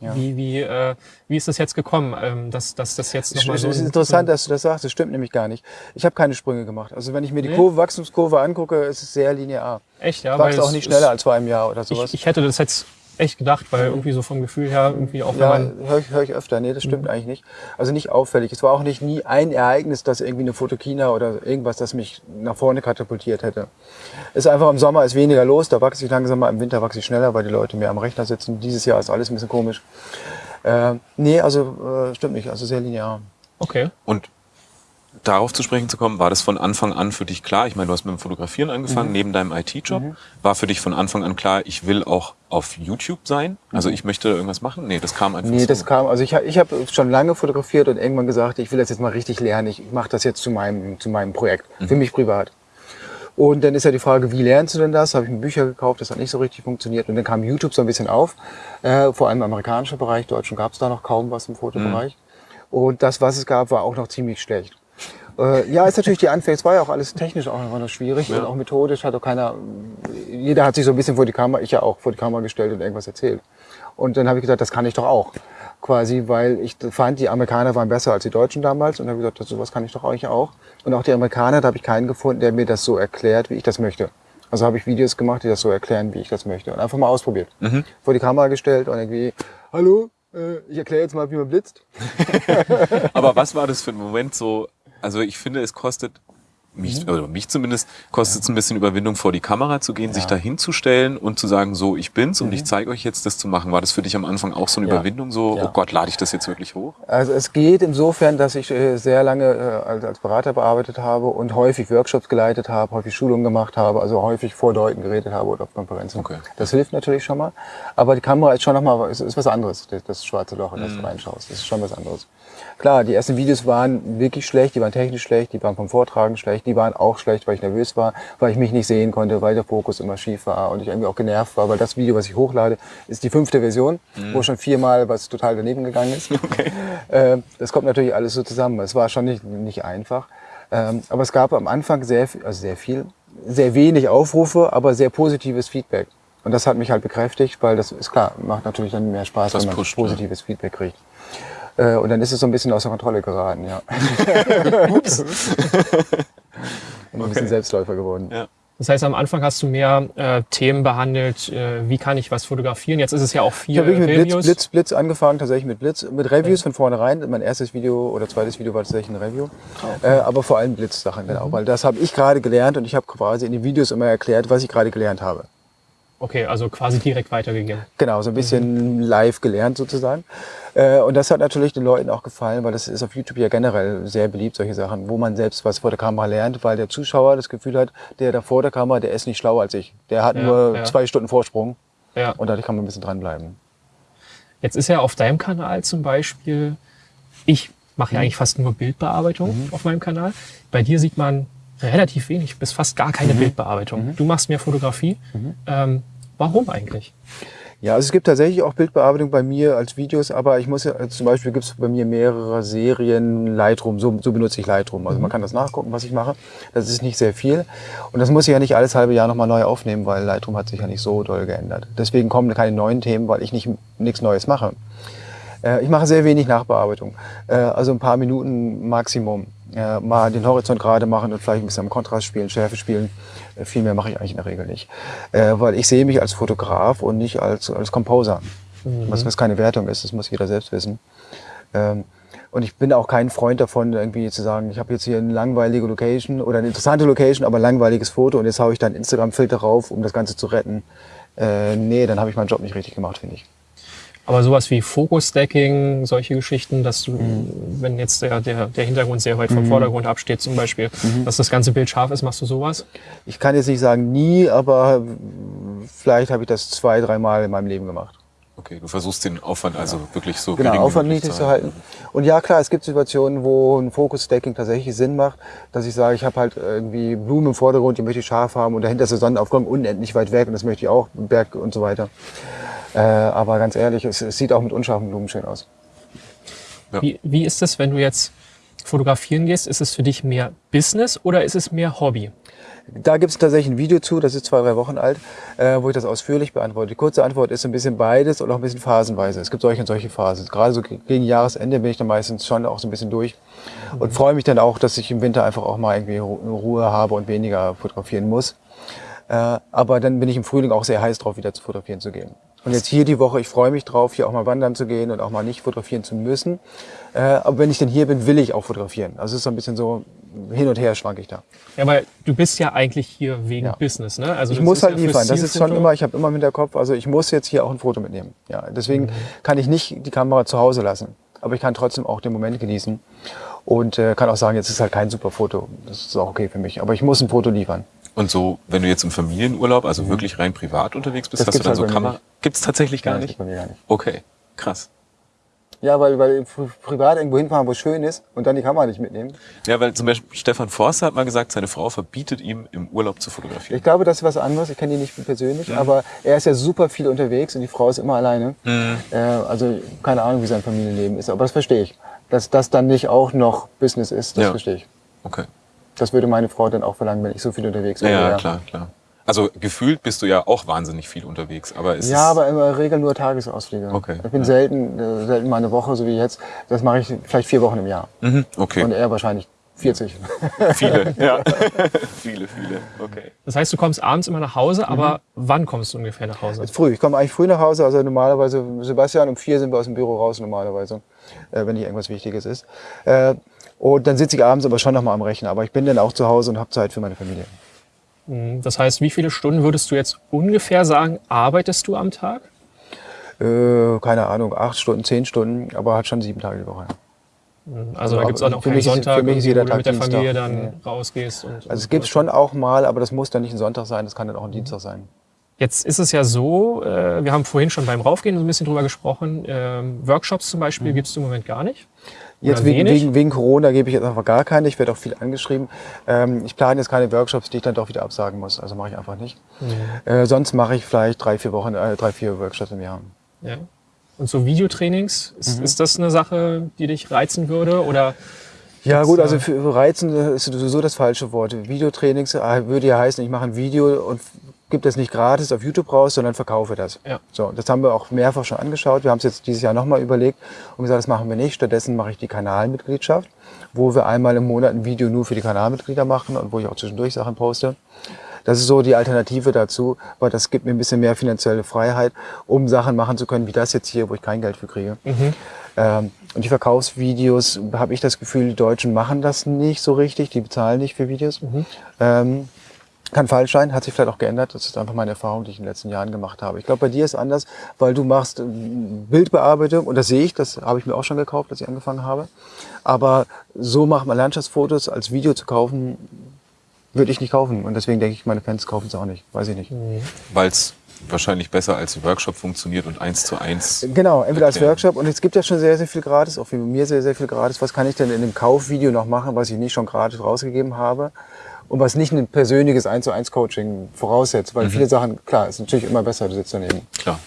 Ja. Wie, wie, äh, wie ist das jetzt gekommen, ähm, dass, dass das jetzt nochmal so... Es ist interessant, dass du das sagst. Das stimmt nämlich gar nicht. Ich habe keine Sprünge gemacht. Also wenn ich mir die nee. Kurve, Wachstumskurve angucke, ist es sehr linear. Echt, ja? Ich wachse auch nicht schneller als vor einem Jahr oder sowas. Ich, ich hätte das jetzt echt gedacht, weil irgendwie so vom Gefühl her irgendwie auch ja, höre ich, hör ich öfter. Nee, das stimmt mhm. eigentlich nicht. Also nicht auffällig. Es war auch nicht nie ein Ereignis, dass irgendwie eine Fotokina oder irgendwas, das mich nach vorne katapultiert hätte. Ist einfach im Sommer ist weniger los, da wachse ich langsamer, im Winter wachse ich schneller, weil die Leute mehr am Rechner sitzen. Dieses Jahr ist alles ein bisschen komisch. Äh, nee, also äh, stimmt nicht, also sehr linear. Okay. Und darauf zu sprechen zu kommen, war das von Anfang an für dich klar? Ich meine, du hast mit dem Fotografieren angefangen, mhm. neben deinem IT-Job. Mhm. War für dich von Anfang an klar, ich will auch auf YouTube sein? Also mhm. ich möchte irgendwas machen? Nee, das kam einfach Nee, so. das kam, also ich, ich habe schon lange fotografiert und irgendwann gesagt, ich will das jetzt mal richtig lernen. Ich mache das jetzt zu meinem, zu meinem Projekt, mhm. für mich privat. Und dann ist ja die Frage, wie lernst du denn das? Habe ich mir Bücher gekauft, das hat nicht so richtig funktioniert. Und dann kam YouTube so ein bisschen auf, äh, vor allem im amerikanischen Bereich. Deutschen gab es da noch kaum was im Fotobereich. Mhm. Und das, was es gab, war auch noch ziemlich schlecht. Äh, ja, ist natürlich die Anfänge. Es war ja auch alles technisch auch noch schwierig ja. und auch methodisch hat auch keiner. Jeder hat sich so ein bisschen vor die Kamera, ich ja auch vor die Kamera gestellt und irgendwas erzählt. Und dann habe ich gesagt, das kann ich doch auch. Quasi, weil ich fand, die Amerikaner waren besser als die Deutschen damals und habe gesagt, sowas kann ich doch eigentlich auch. Und auch die Amerikaner, da habe ich keinen gefunden, der mir das so erklärt, wie ich das möchte. Also habe ich Videos gemacht, die das so erklären, wie ich das möchte. Und einfach mal ausprobiert. Mhm. Vor die Kamera gestellt und irgendwie, hallo, äh, ich erkläre jetzt mal, wie man blitzt. Aber was war das für ein Moment so, also ich finde, es kostet mich, mhm. oder mich zumindest, kostet es ein bisschen Überwindung, vor die Kamera zu gehen, ja. sich da hinzustellen und zu sagen, so, ich bin's mhm. und ich zeige euch jetzt, das zu machen. War das für dich am Anfang auch so eine ja. Überwindung, so, ja. oh Gott, lade ich das jetzt wirklich hoch? Also es geht insofern, dass ich äh, sehr lange äh, als Berater bearbeitet habe und häufig Workshops geleitet habe, häufig Schulungen gemacht habe, also häufig vor Leuten geredet habe oder auf Konferenzen. Okay. Das hilft natürlich schon mal. Aber die Kamera ist schon nochmal, ist, ist was anderes, das schwarze Loch, in das mhm. du reinschaust. Das ist schon was anderes. Klar, die ersten Videos waren wirklich schlecht, die waren technisch schlecht, die waren vom Vortragen schlecht, die waren auch schlecht, weil ich nervös war, weil ich mich nicht sehen konnte, weil der Fokus immer schief war und ich irgendwie auch genervt war, weil das Video, was ich hochlade, ist die fünfte Version, mhm. wo schon viermal was total daneben gegangen ist. Okay. Äh, das kommt natürlich alles so zusammen. Es war schon nicht, nicht einfach. Ähm, aber es gab am Anfang sehr, also sehr viel, sehr wenig Aufrufe, aber sehr positives Feedback. Und das hat mich halt bekräftigt, weil das ist klar, macht natürlich dann mehr Spaß, das wenn man pusht, positives ja. Feedback kriegt. Äh, und dann ist es so ein bisschen außer Kontrolle geraten, ja. Ups. und ein bisschen Selbstläufer geworden. Ja. Das heißt, am Anfang hast du mehr äh, Themen behandelt, äh, wie kann ich was fotografieren. Jetzt ist es ja auch viel. Ich habe wirklich mit Blitz, Blitz, Blitz angefangen, tatsächlich mit Blitz, mit Reviews ja. von vornherein. Mein erstes Video oder zweites Video war tatsächlich ein Review. Okay. Äh, aber vor allem Blitz-Sachen, genau. Mhm. Weil das habe ich gerade gelernt und ich habe quasi in den Videos immer erklärt, was ich gerade gelernt habe. Okay, also quasi direkt weitergegeben. Genau, so ein bisschen mhm. live gelernt sozusagen. Äh, und das hat natürlich den Leuten auch gefallen, weil das ist auf YouTube ja generell sehr beliebt, solche Sachen, wo man selbst was vor der Kamera lernt, weil der Zuschauer das Gefühl hat, der da vor der Kamera, der ist nicht schlauer als ich. Der hat ja, nur ja. zwei Stunden Vorsprung. Ja. Und dadurch kann man ein bisschen dranbleiben. Jetzt ist ja auf deinem Kanal zum Beispiel, ich mache ja eigentlich fast nur Bildbearbeitung mhm. auf meinem Kanal. Bei dir sieht man relativ wenig, bis fast gar keine mhm. Bildbearbeitung. Mhm. Du machst mehr Fotografie. Mhm. Ähm, warum eigentlich? Ja, also es gibt tatsächlich auch Bildbearbeitung bei mir als Videos, aber ich muss ja, also zum Beispiel gibt es bei mir mehrere Serien Lightroom, so, so benutze ich Lightroom. Also mhm. man kann das nachgucken, was ich mache. Das ist nicht sehr viel. Und das muss ich ja nicht alles halbe Jahr nochmal neu aufnehmen, weil Lightroom hat sich ja nicht so doll geändert. Deswegen kommen keine neuen Themen, weil ich nicht nichts Neues mache. Äh, ich mache sehr wenig Nachbearbeitung, äh, also ein paar Minuten Maximum. Äh, mal den Horizont gerade machen und vielleicht ein bisschen am Kontrast spielen, Schärfe spielen. Äh, viel mehr mache ich eigentlich in der Regel nicht. Äh, weil ich sehe mich als Fotograf und nicht als, als Composer. Mhm. Was, was keine Wertung ist, das muss jeder selbst wissen. Ähm, und ich bin auch kein Freund davon, irgendwie zu sagen, ich habe jetzt hier eine langweilige Location oder eine interessante Location, aber ein langweiliges Foto und jetzt haue ich da einen Instagram-Filter rauf, um das Ganze zu retten. Äh, nee, dann habe ich meinen Job nicht richtig gemacht, finde ich. Aber sowas wie Focus-Stacking, solche Geschichten, dass du, mhm. wenn jetzt der, der, der Hintergrund sehr weit vom mhm. Vordergrund absteht zum Beispiel, mhm. dass das ganze Bild scharf ist, machst du sowas? Ich kann jetzt nicht sagen nie, aber vielleicht habe ich das zwei, dreimal in meinem Leben gemacht. Okay, du versuchst den Aufwand also ja. wirklich so genau, Aufwand niedrig zu halten. Und ja, klar, es gibt Situationen, wo ein Focus-Stacking tatsächlich Sinn macht, dass ich sage, ich habe halt irgendwie Blumen im Vordergrund, die möchte ich scharf haben und dahinter ist der Sonnenaufgang unendlich weit weg und das möchte ich auch, Berg und so weiter. Äh, aber ganz ehrlich, es, es, sieht auch mit unscharfen Blumen schön aus. Ja. Wie, wie ist es, wenn du jetzt fotografieren gehst? Ist es für dich mehr Business oder ist es mehr Hobby? Da gibt es tatsächlich ein Video zu, das ist zwei, drei Wochen alt, äh, wo ich das ausführlich beantworte. Die kurze Antwort ist ein bisschen beides und auch ein bisschen phasenweise. Es gibt solche und solche Phasen. Gerade so gegen Jahresende bin ich dann meistens schon auch so ein bisschen durch und mhm. freue mich dann auch, dass ich im Winter einfach auch mal irgendwie Ruhe habe und weniger fotografieren muss. Äh, aber dann bin ich im Frühling auch sehr heiß drauf, wieder zu fotografieren zu gehen. Und jetzt hier die Woche, ich freue mich drauf, hier auch mal wandern zu gehen und auch mal nicht fotografieren zu müssen. Äh, aber wenn ich denn hier bin, will ich auch fotografieren. Also es ist so ein bisschen so, hin und her schwank ich da. Ja, weil du bist ja eigentlich hier wegen ja. Business, ne? Also ich muss halt ja liefern. Das ist schon immer, ich habe immer im Hinterkopf, also ich muss jetzt hier auch ein Foto mitnehmen. Ja, deswegen mhm. kann ich nicht die Kamera zu Hause lassen. Aber ich kann trotzdem auch den Moment genießen. und äh, kann auch sagen, jetzt ist halt kein super Foto. Das ist auch okay für mich. Aber ich muss ein Foto liefern. Und so, wenn du jetzt im Familienurlaub, also mhm. wirklich rein privat unterwegs bist, das hast du dann halt so Kamera? Gibt es tatsächlich gar, Nein, nicht? Bei mir gar nicht. Okay, krass. Ja, weil, weil privat irgendwo hinfahren, wo es schön ist und dann die Kamera nicht mitnehmen. Ja, weil zum Beispiel Stefan Forster hat mal gesagt, seine Frau verbietet ihm, im Urlaub zu fotografieren. Ich glaube, das ist was anderes. Ich kenne ihn nicht persönlich, ja. aber er ist ja super viel unterwegs und die Frau ist immer alleine. Mhm. Äh, also keine Ahnung, wie sein Familienleben ist, aber das verstehe ich. Dass das dann nicht auch noch Business ist, das ja. verstehe ich. Okay. Das würde meine Frau dann auch verlangen, wenn ich so viel unterwegs bin. Ja, ja, klar, klar. Also gefühlt bist du ja auch wahnsinnig viel unterwegs, aber ist Ja, aber in der Regel nur Tagesausflüge. Okay. Ich bin ja. selten, äh, selten mal eine Woche, so wie jetzt. Das mache ich vielleicht vier Wochen im Jahr. Mhm, okay. Und er wahrscheinlich 40. Viele, ja. viele, viele. Okay. Das heißt, du kommst abends immer nach Hause, aber mhm. wann kommst du ungefähr nach Hause? Jetzt früh. Ich komme eigentlich früh nach Hause. Also normalerweise, Sebastian, um vier sind wir aus dem Büro raus normalerweise, äh, wenn nicht irgendwas Wichtiges ist. Äh, und dann sitze ich abends aber schon nochmal am Rechner. Aber ich bin dann auch zu Hause und habe Zeit für meine Familie. Mhm. Das heißt, wie viele Stunden würdest du jetzt ungefähr sagen, arbeitest du am Tag? Äh, keine Ahnung, acht Stunden, zehn Stunden, aber halt schon sieben Tage die Woche. Mhm. Also da gibt es auch noch keinen Sonntag, für mich ist jeder wo du mit der Familie dann nee. rausgehst. Und, also es gibt es schon auch mal, aber das muss dann nicht ein Sonntag sein, das kann dann auch ein Dienstag sein. Jetzt ist es ja so, äh, wir haben vorhin schon beim Raufgehen so ein bisschen drüber gesprochen, ähm, Workshops zum Beispiel mhm. gibt es im Moment gar nicht. Jetzt wegen, wegen, wegen, Corona gebe ich jetzt einfach gar keine. Ich werde auch viel angeschrieben. Ähm, ich plane jetzt keine Workshops, die ich dann doch wieder absagen muss. Also mache ich einfach nicht. Mhm. Äh, sonst mache ich vielleicht drei, vier Wochen, äh, drei, vier Workshops im Jahr. Ja. Und so Videotrainings, ist, mhm. ist das eine Sache, die dich reizen würde? Oder ja gut, also für reizen ist sowieso das falsche Wort. Videotrainings äh, würde ja heißen, ich mache ein Video und gebe das nicht gratis auf YouTube raus, sondern verkaufe das. Ja. So, das haben wir auch mehrfach schon angeschaut. Wir haben es jetzt dieses Jahr nochmal überlegt und gesagt, das machen wir nicht. Stattdessen mache ich die Kanalmitgliedschaft, wo wir einmal im Monat ein Video nur für die Kanalmitglieder machen und wo ich auch zwischendurch Sachen poste. Das ist so die Alternative dazu, weil das gibt mir ein bisschen mehr finanzielle Freiheit, um Sachen machen zu können, wie das jetzt hier, wo ich kein Geld für kriege. Mhm. Ähm, und die Verkaufsvideos, habe ich das Gefühl, die Deutschen machen das nicht so richtig, die bezahlen nicht für Videos. Mhm. Ähm, kann falsch sein, hat sich vielleicht auch geändert. Das ist einfach meine Erfahrung, die ich in den letzten Jahren gemacht habe. Ich glaube, bei dir ist anders, weil du machst äh, Bildbearbeitung und das sehe ich, das habe ich mir auch schon gekauft, als ich angefangen habe. Aber so macht man Landschaftsfotos als Video zu kaufen, würde ich nicht kaufen. Und deswegen denke ich, meine Fans kaufen es auch nicht. Weiß ich nicht. Mhm. Weil es wahrscheinlich besser als Workshop funktioniert und eins zu eins. Genau, entweder als Workshop und es gibt ja schon sehr, sehr viel gratis, auch für mir sehr, sehr viel gratis. Was kann ich denn in dem Kaufvideo noch machen, was ich nicht schon gratis rausgegeben habe? Und was nicht ein persönliches 1 zu 1 Coaching voraussetzt, weil mhm. viele Sachen, klar, ist natürlich immer besser, du sitzt daneben. Klar,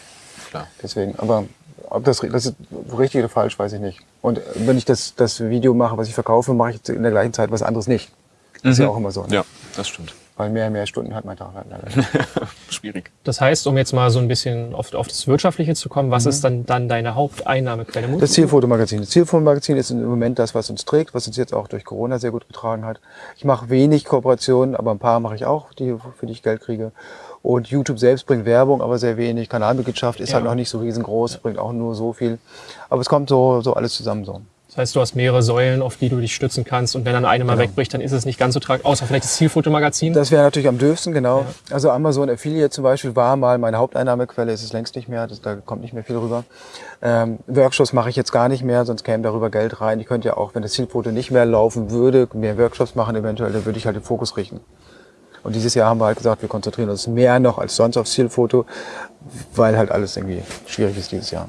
klar. Deswegen, aber ob das, das ist richtig oder falsch, weiß ich nicht. Und wenn ich das, das Video mache, was ich verkaufe, mache ich in der gleichen Zeit was anderes nicht. Das mhm. ist ja auch immer so. Ne? Ja, das stimmt weil mehr mehr Stunden hat mein Tag halt leider. Schwierig. Das heißt, um jetzt mal so ein bisschen auf, auf das Wirtschaftliche zu kommen, was mhm. ist dann, dann deine Haupteinnahmequelle? Das Zielfotomagazin. Das Zielfotomagazin ist im Moment das, was uns trägt, was uns jetzt auch durch Corona sehr gut getragen hat. Ich mache wenig Kooperationen, aber ein paar mache ich auch, die, für die ich Geld kriege. Und YouTube selbst bringt Werbung, aber sehr wenig. Kanalmitgliedschaft ist ja. halt noch nicht so riesengroß, bringt auch nur so viel. Aber es kommt so, so alles zusammen so. Das heißt, du hast mehrere Säulen, auf die du dich stützen kannst. Und wenn dann eine mal genau. wegbricht, dann ist es nicht ganz so tragisch. Außer vielleicht das Zielfotomagazin. Das wäre natürlich am dürfsten, genau. Ja. Also Amazon Affiliate zum Beispiel war mal meine Haupteinnahmequelle, ist es längst nicht mehr. Das, da kommt nicht mehr viel rüber. Ähm, Workshops mache ich jetzt gar nicht mehr, sonst käme darüber Geld rein. Ich könnte ja auch, wenn das Zielfoto nicht mehr laufen würde, mehr Workshops machen eventuell, dann würde ich halt den Fokus richten. Und dieses Jahr haben wir halt gesagt, wir konzentrieren uns mehr noch als sonst aufs Zielfoto, weil halt alles irgendwie schwierig ist dieses Jahr.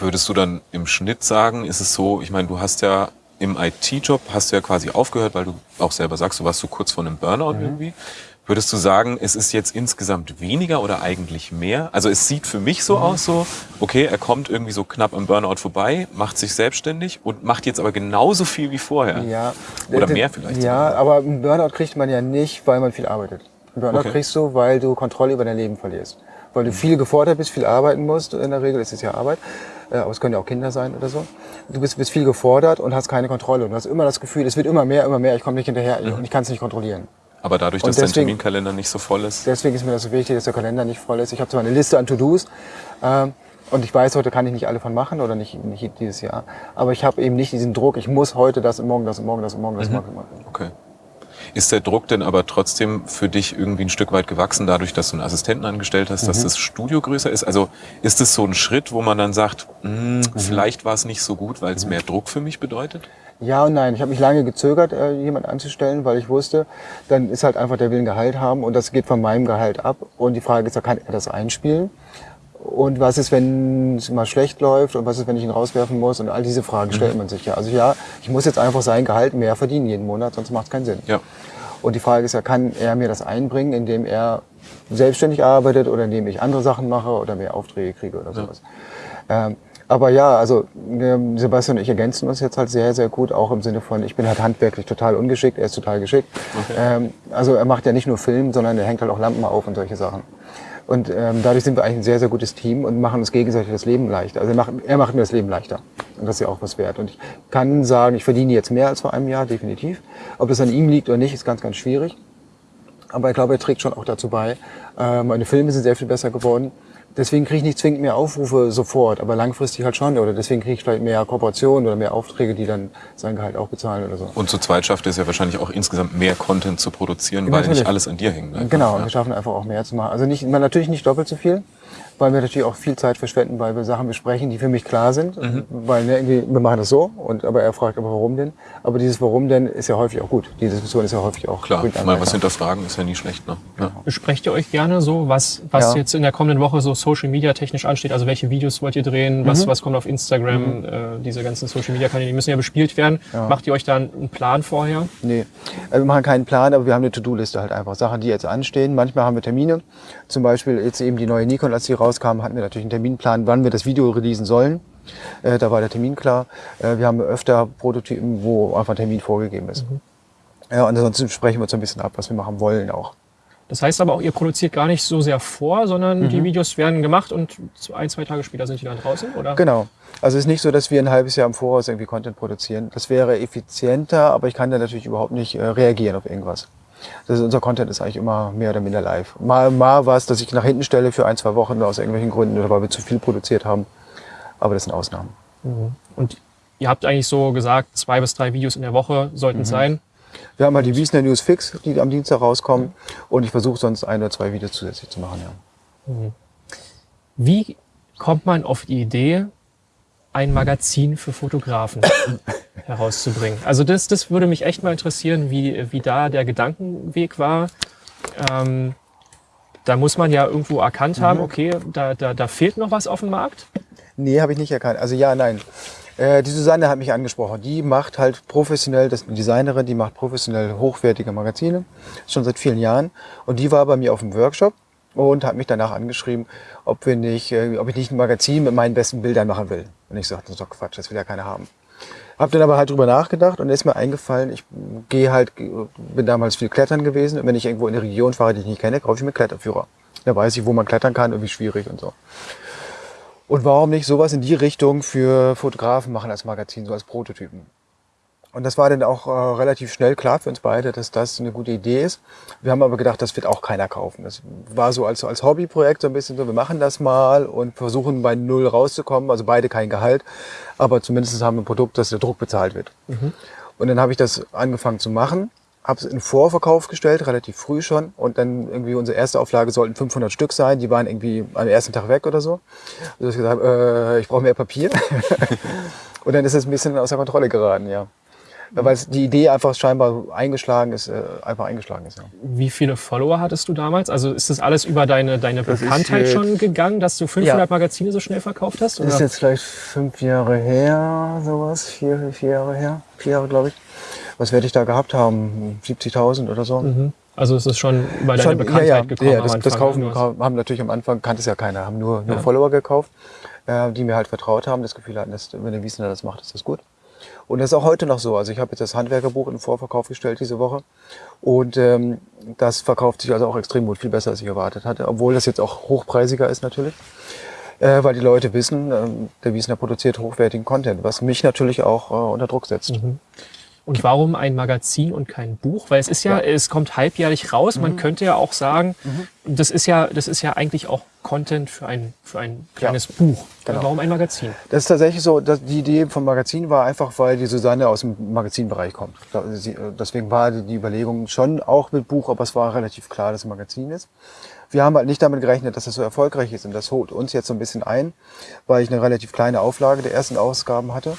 Würdest du dann im Schnitt sagen, ist es so, ich meine, du hast ja im IT-Job, hast du ja quasi aufgehört, weil du auch selber sagst, du warst so kurz vor einem Burnout mhm. irgendwie. Würdest du sagen, es ist jetzt insgesamt weniger oder eigentlich mehr? Also es sieht für mich so mhm. aus, so, okay, er kommt irgendwie so knapp am Burnout vorbei, macht sich selbstständig und macht jetzt aber genauso viel wie vorher. Ja. Oder mehr vielleicht. Ja, sogar. aber einen Burnout kriegt man ja nicht, weil man viel arbeitet. Burnout okay. kriegst du, weil du Kontrolle über dein Leben verlierst. Weil du mhm. viel gefordert bist, viel arbeiten musst, in der Regel ist es ja Arbeit äh, aber es können ja auch Kinder sein oder so. Du bist, bist viel gefordert und hast keine Kontrolle. Und du hast immer das Gefühl, es wird immer mehr, immer mehr, ich komme nicht hinterher mhm. und ich kann es nicht kontrollieren. Aber dadurch, dass deswegen, dein Terminkalender nicht so voll ist? Deswegen ist mir das so wichtig, dass der Kalender nicht voll ist. Ich habe zwar eine Liste an To-Dos äh, und ich weiß, heute kann ich nicht alle von machen oder nicht, nicht dieses Jahr. Aber ich habe eben nicht diesen Druck, ich muss heute das und morgen das und morgen das und morgen das mhm. machen. Okay. Ist der Druck denn aber trotzdem für dich irgendwie ein Stück weit gewachsen, dadurch, dass du einen Assistenten angestellt hast, mhm. dass das Studio größer ist? Also ist es so ein Schritt, wo man dann sagt, mh, hm, mhm. vielleicht war es nicht so gut, weil es mhm. mehr Druck für mich bedeutet? Ja und nein. Ich habe mich lange gezögert, äh, jemand anzustellen, weil ich wusste, dann ist halt einfach der will ein Gehalt haben und das geht von meinem Gehalt ab. Und die Frage ist, kann er das einspielen? Und was ist, wenn es mal schlecht läuft? Und was ist, wenn ich ihn rauswerfen muss? Und all diese Fragen stellt mhm. man sich ja. Also ja, ich muss jetzt einfach sein Gehalt mehr verdienen jeden Monat, sonst macht es keinen Sinn. Ja. Und die Frage ist ja, kann er mir das einbringen, indem er selbstständig arbeitet oder indem ich andere Sachen mache oder mehr Aufträge kriege oder sowas. Ja. Ähm, aber ja, also ähm, Sebastian und ich ergänzen uns jetzt halt sehr, sehr gut, auch im Sinne von, ich bin halt handwerklich total ungeschickt, er ist total geschickt. Okay. Ähm, also er macht ja nicht nur Film, sondern er hängt halt auch Lampen auf und solche Sachen. Und ähm, dadurch sind wir eigentlich ein sehr, sehr gutes Team und machen uns gegenseitig das Leben leichter. Also er macht, er macht mir das Leben leichter. Und das ist ja auch was wert. Und ich kann sagen, ich verdiene jetzt mehr als vor einem Jahr, definitiv. Ob das an ihm liegt oder nicht, ist ganz, ganz schwierig. Aber ich glaube, er trägt schon auch dazu bei. Äh, meine Filme sind sehr viel besser geworden. Deswegen kriege ich nicht zwingend mehr Aufrufe sofort, aber langfristig halt schon. Oder deswegen kriege ich vielleicht mehr Kooperationen oder mehr Aufträge, die dann sein Gehalt auch bezahlen oder so. Und zu zweit schafft es ja wahrscheinlich auch insgesamt mehr Content zu produzieren, ja, weil natürlich. nicht alles an dir hängt. Ne? Genau, ja. wir schaffen einfach auch mehr zu machen. Also nicht, natürlich nicht doppelt so viel, weil wir natürlich auch viel Zeit verschwenden, weil wir Sachen besprechen, die für mich klar sind. Mhm. Weil ne, irgendwie, wir machen das so, und, aber er fragt aber warum denn. Aber dieses Warum denn ist ja häufig auch gut. Die Diskussion ist ja häufig auch Klar, mal was hinterfragen ist ja nie schlecht. Ne? Ja. Besprecht ihr euch gerne so, was, was ja. jetzt in der kommenden Woche so Social Media technisch ansteht? Also welche Videos wollt ihr drehen? Was, mhm. was kommt auf Instagram? Mhm. Äh, diese ganzen Social Media Kanäle, die müssen ja bespielt werden. Ja. Macht ihr euch da einen Plan vorher? Nee, also wir machen keinen Plan, aber wir haben eine To-Do-Liste halt einfach. Sachen, die jetzt anstehen. Manchmal haben wir Termine. Zum Beispiel jetzt eben die neue Nikon, als sie rauskam, hatten wir natürlich einen Terminplan, wann wir das Video releasen sollen. Äh, da war der Termin klar. Äh, wir haben öfter Prototypen, wo einfach ein Termin vorgegeben ist. Mhm. Ja, und ansonsten sprechen wir uns ein bisschen ab, was wir machen wollen auch. Das heißt aber auch, ihr produziert gar nicht so sehr vor, sondern mhm. die Videos werden gemacht und ein, zwei Tage später sind die dann draußen, oder? Genau. Also es ist nicht so, dass wir ein halbes Jahr im Voraus irgendwie Content produzieren. Das wäre effizienter, aber ich kann da natürlich überhaupt nicht äh, reagieren auf irgendwas. Das ist, unser Content ist eigentlich immer mehr oder minder live. Mal, mal was, dass ich nach hinten stelle für ein, zwei Wochen aus irgendwelchen Gründen oder weil wir zu viel produziert haben. Aber das sind Ausnahmen. Mhm. Und ihr habt eigentlich so gesagt, zwei bis drei Videos in der Woche sollten es mhm. sein. Wir haben halt die Wiesner News Fix, die am Dienstag rauskommen. Mhm. Und ich versuche sonst ein oder zwei Videos zusätzlich zu machen. Ja. Mhm. Wie kommt man auf die Idee, ein Magazin für Fotografen herauszubringen. Also das, das würde mich echt mal interessieren, wie, wie da der Gedankenweg war. Ähm, da muss man ja irgendwo erkannt haben, mhm. okay, da, da, da fehlt noch was auf dem Markt. Nee, habe ich nicht erkannt. Also ja, nein. Äh, die Susanne hat mich angesprochen. Die macht halt professionell, das ist eine Designerin, die macht professionell hochwertige Magazine, schon seit vielen Jahren. Und die war bei mir auf dem Workshop und hat mich danach angeschrieben, ob, wir nicht, äh, ob ich nicht ein Magazin mit meinen besten Bildern machen will. Und ich sagte, das ist doch Quatsch, das will ja keiner haben. Hab dann aber halt drüber nachgedacht und ist mir eingefallen, ich gehe halt, bin damals viel klettern gewesen und wenn ich irgendwo in eine Region fahre, die ich nicht kenne, kaufe ich mir Kletterführer. Da weiß ich, wo man klettern kann und wie schwierig und so. Und warum nicht sowas in die Richtung für Fotografen machen als Magazin, so als Prototypen? Und das war dann auch äh, relativ schnell klar für uns beide, dass das eine gute Idee ist. Wir haben aber gedacht, das wird auch keiner kaufen. Das war so als, als Hobbyprojekt so ein bisschen so, wir machen das mal und versuchen bei Null rauszukommen. Also beide kein Gehalt, aber zumindest haben wir ein Produkt, dass der Druck bezahlt wird. Mhm. Und dann habe ich das angefangen zu machen, habe es in Vorverkauf gestellt, relativ früh schon. Und dann irgendwie unsere erste Auflage sollten 500 Stück sein. Die waren irgendwie am ersten Tag weg oder so. Also ich gesagt, äh, ich brauche mehr Papier. und dann ist es ein bisschen außer Kontrolle geraten, ja. Weil die Idee einfach scheinbar eingeschlagen ist, äh, einfach eingeschlagen ist. Ja. Wie viele Follower hattest du damals? Also ist das alles über deine, deine Bekanntheit schon gegangen, dass du 500 ja. Magazine so schnell verkauft hast? Oder? Das ist jetzt vielleicht fünf Jahre her, sowas, vier, vier Jahre her, vier Jahre glaube ich. Was werde ich da gehabt haben? 70.000 oder so. Mhm. Also es ist schon über deine schon, Bekanntheit ja, ja. gekommen. Ja, das, das Kaufen haben natürlich am Anfang, kannte es ja keiner, haben nur, nur Follower gekauft, äh, die mir halt vertraut haben, das Gefühl hatten, dass, wenn der Wiesner das macht, ist das gut. Und das ist auch heute noch so. Also ich habe jetzt das Handwerkerbuch in Vorverkauf gestellt diese Woche. Und ähm, das verkauft sich also auch extrem gut, viel besser als ich erwartet hatte. Obwohl das jetzt auch hochpreisiger ist natürlich. Äh, weil die Leute wissen, äh, der Wiesner produziert hochwertigen Content, was mich natürlich auch äh, unter Druck setzt. Mhm. Und warum ein Magazin und kein Buch? Weil es ist ja, ja. es kommt halbjährlich raus. Mhm. Man könnte ja auch sagen, mhm. das ist ja, das ist ja eigentlich auch Content für ein, für ein kleines ja. Buch. Genau. Warum ein Magazin? Das ist tatsächlich so, dass die Idee vom Magazin war einfach, weil die Susanne aus dem Magazinbereich kommt. Deswegen war die Überlegung schon auch mit Buch, aber es war relativ klar, dass es ein Magazin ist. Wir haben halt nicht damit gerechnet, dass das so erfolgreich ist und das holt uns jetzt so ein bisschen ein, weil ich eine relativ kleine Auflage der ersten Ausgaben hatte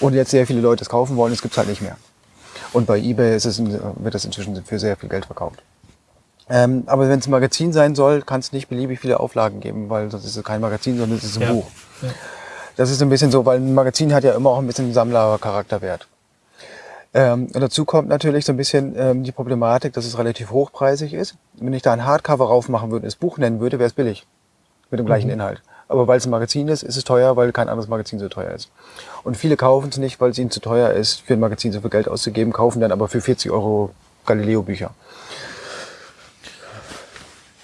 und jetzt sehr viele Leute es kaufen wollen, es gibt es halt nicht mehr. Und bei eBay ist es, wird das inzwischen für sehr viel Geld verkauft. Ähm, aber wenn es ein Magazin sein soll, kann es nicht beliebig viele Auflagen geben, weil das ist kein Magazin, sondern es ist ein ja. Buch. Ja. Das ist ein bisschen so, weil ein Magazin hat ja immer auch ein bisschen Sammlercharakterwert. Ähm, und dazu kommt natürlich so ein bisschen ähm, die Problematik, dass es relativ hochpreisig ist. Wenn ich da ein Hardcover raufmachen würde, das Buch nennen würde, wäre es billig. Mit dem gleichen mhm. Inhalt. Aber weil es ein Magazin ist, ist es teuer, weil kein anderes Magazin so teuer ist. Und viele kaufen es nicht, weil es ihnen zu teuer ist, für ein Magazin so viel Geld auszugeben, kaufen dann aber für 40 Euro Galileo-Bücher.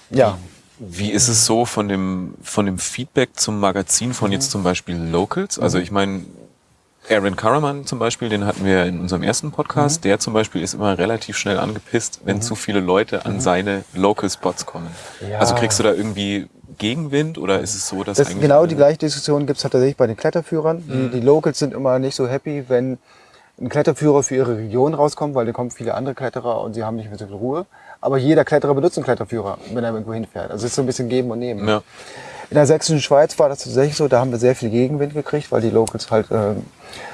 Ja. Wie ist es so von dem, von dem Feedback zum Magazin von jetzt zum Beispiel Locals? Also ich meine, Aaron Karaman zum Beispiel, den hatten wir in unserem ersten Podcast. Mhm. Der zum Beispiel ist immer relativ schnell angepisst, wenn mhm. zu viele Leute an mhm. seine Local Spots kommen. Ja. Also kriegst du da irgendwie Gegenwind oder ist es so, dass das genau die gleiche Diskussion gibt es tatsächlich bei den Kletterführern. Die, mhm. die Locals sind immer nicht so happy, wenn ein Kletterführer für ihre Region rauskommt, weil da kommen viele andere Kletterer und sie haben nicht mehr so viel Ruhe. Aber jeder Kletterer benutzt einen Kletterführer, wenn er irgendwo hinfährt. Also es ist so ein bisschen geben und nehmen. Ja. In der sächsischen Schweiz war das tatsächlich so, da haben wir sehr viel Gegenwind gekriegt, weil die Locals halt äh,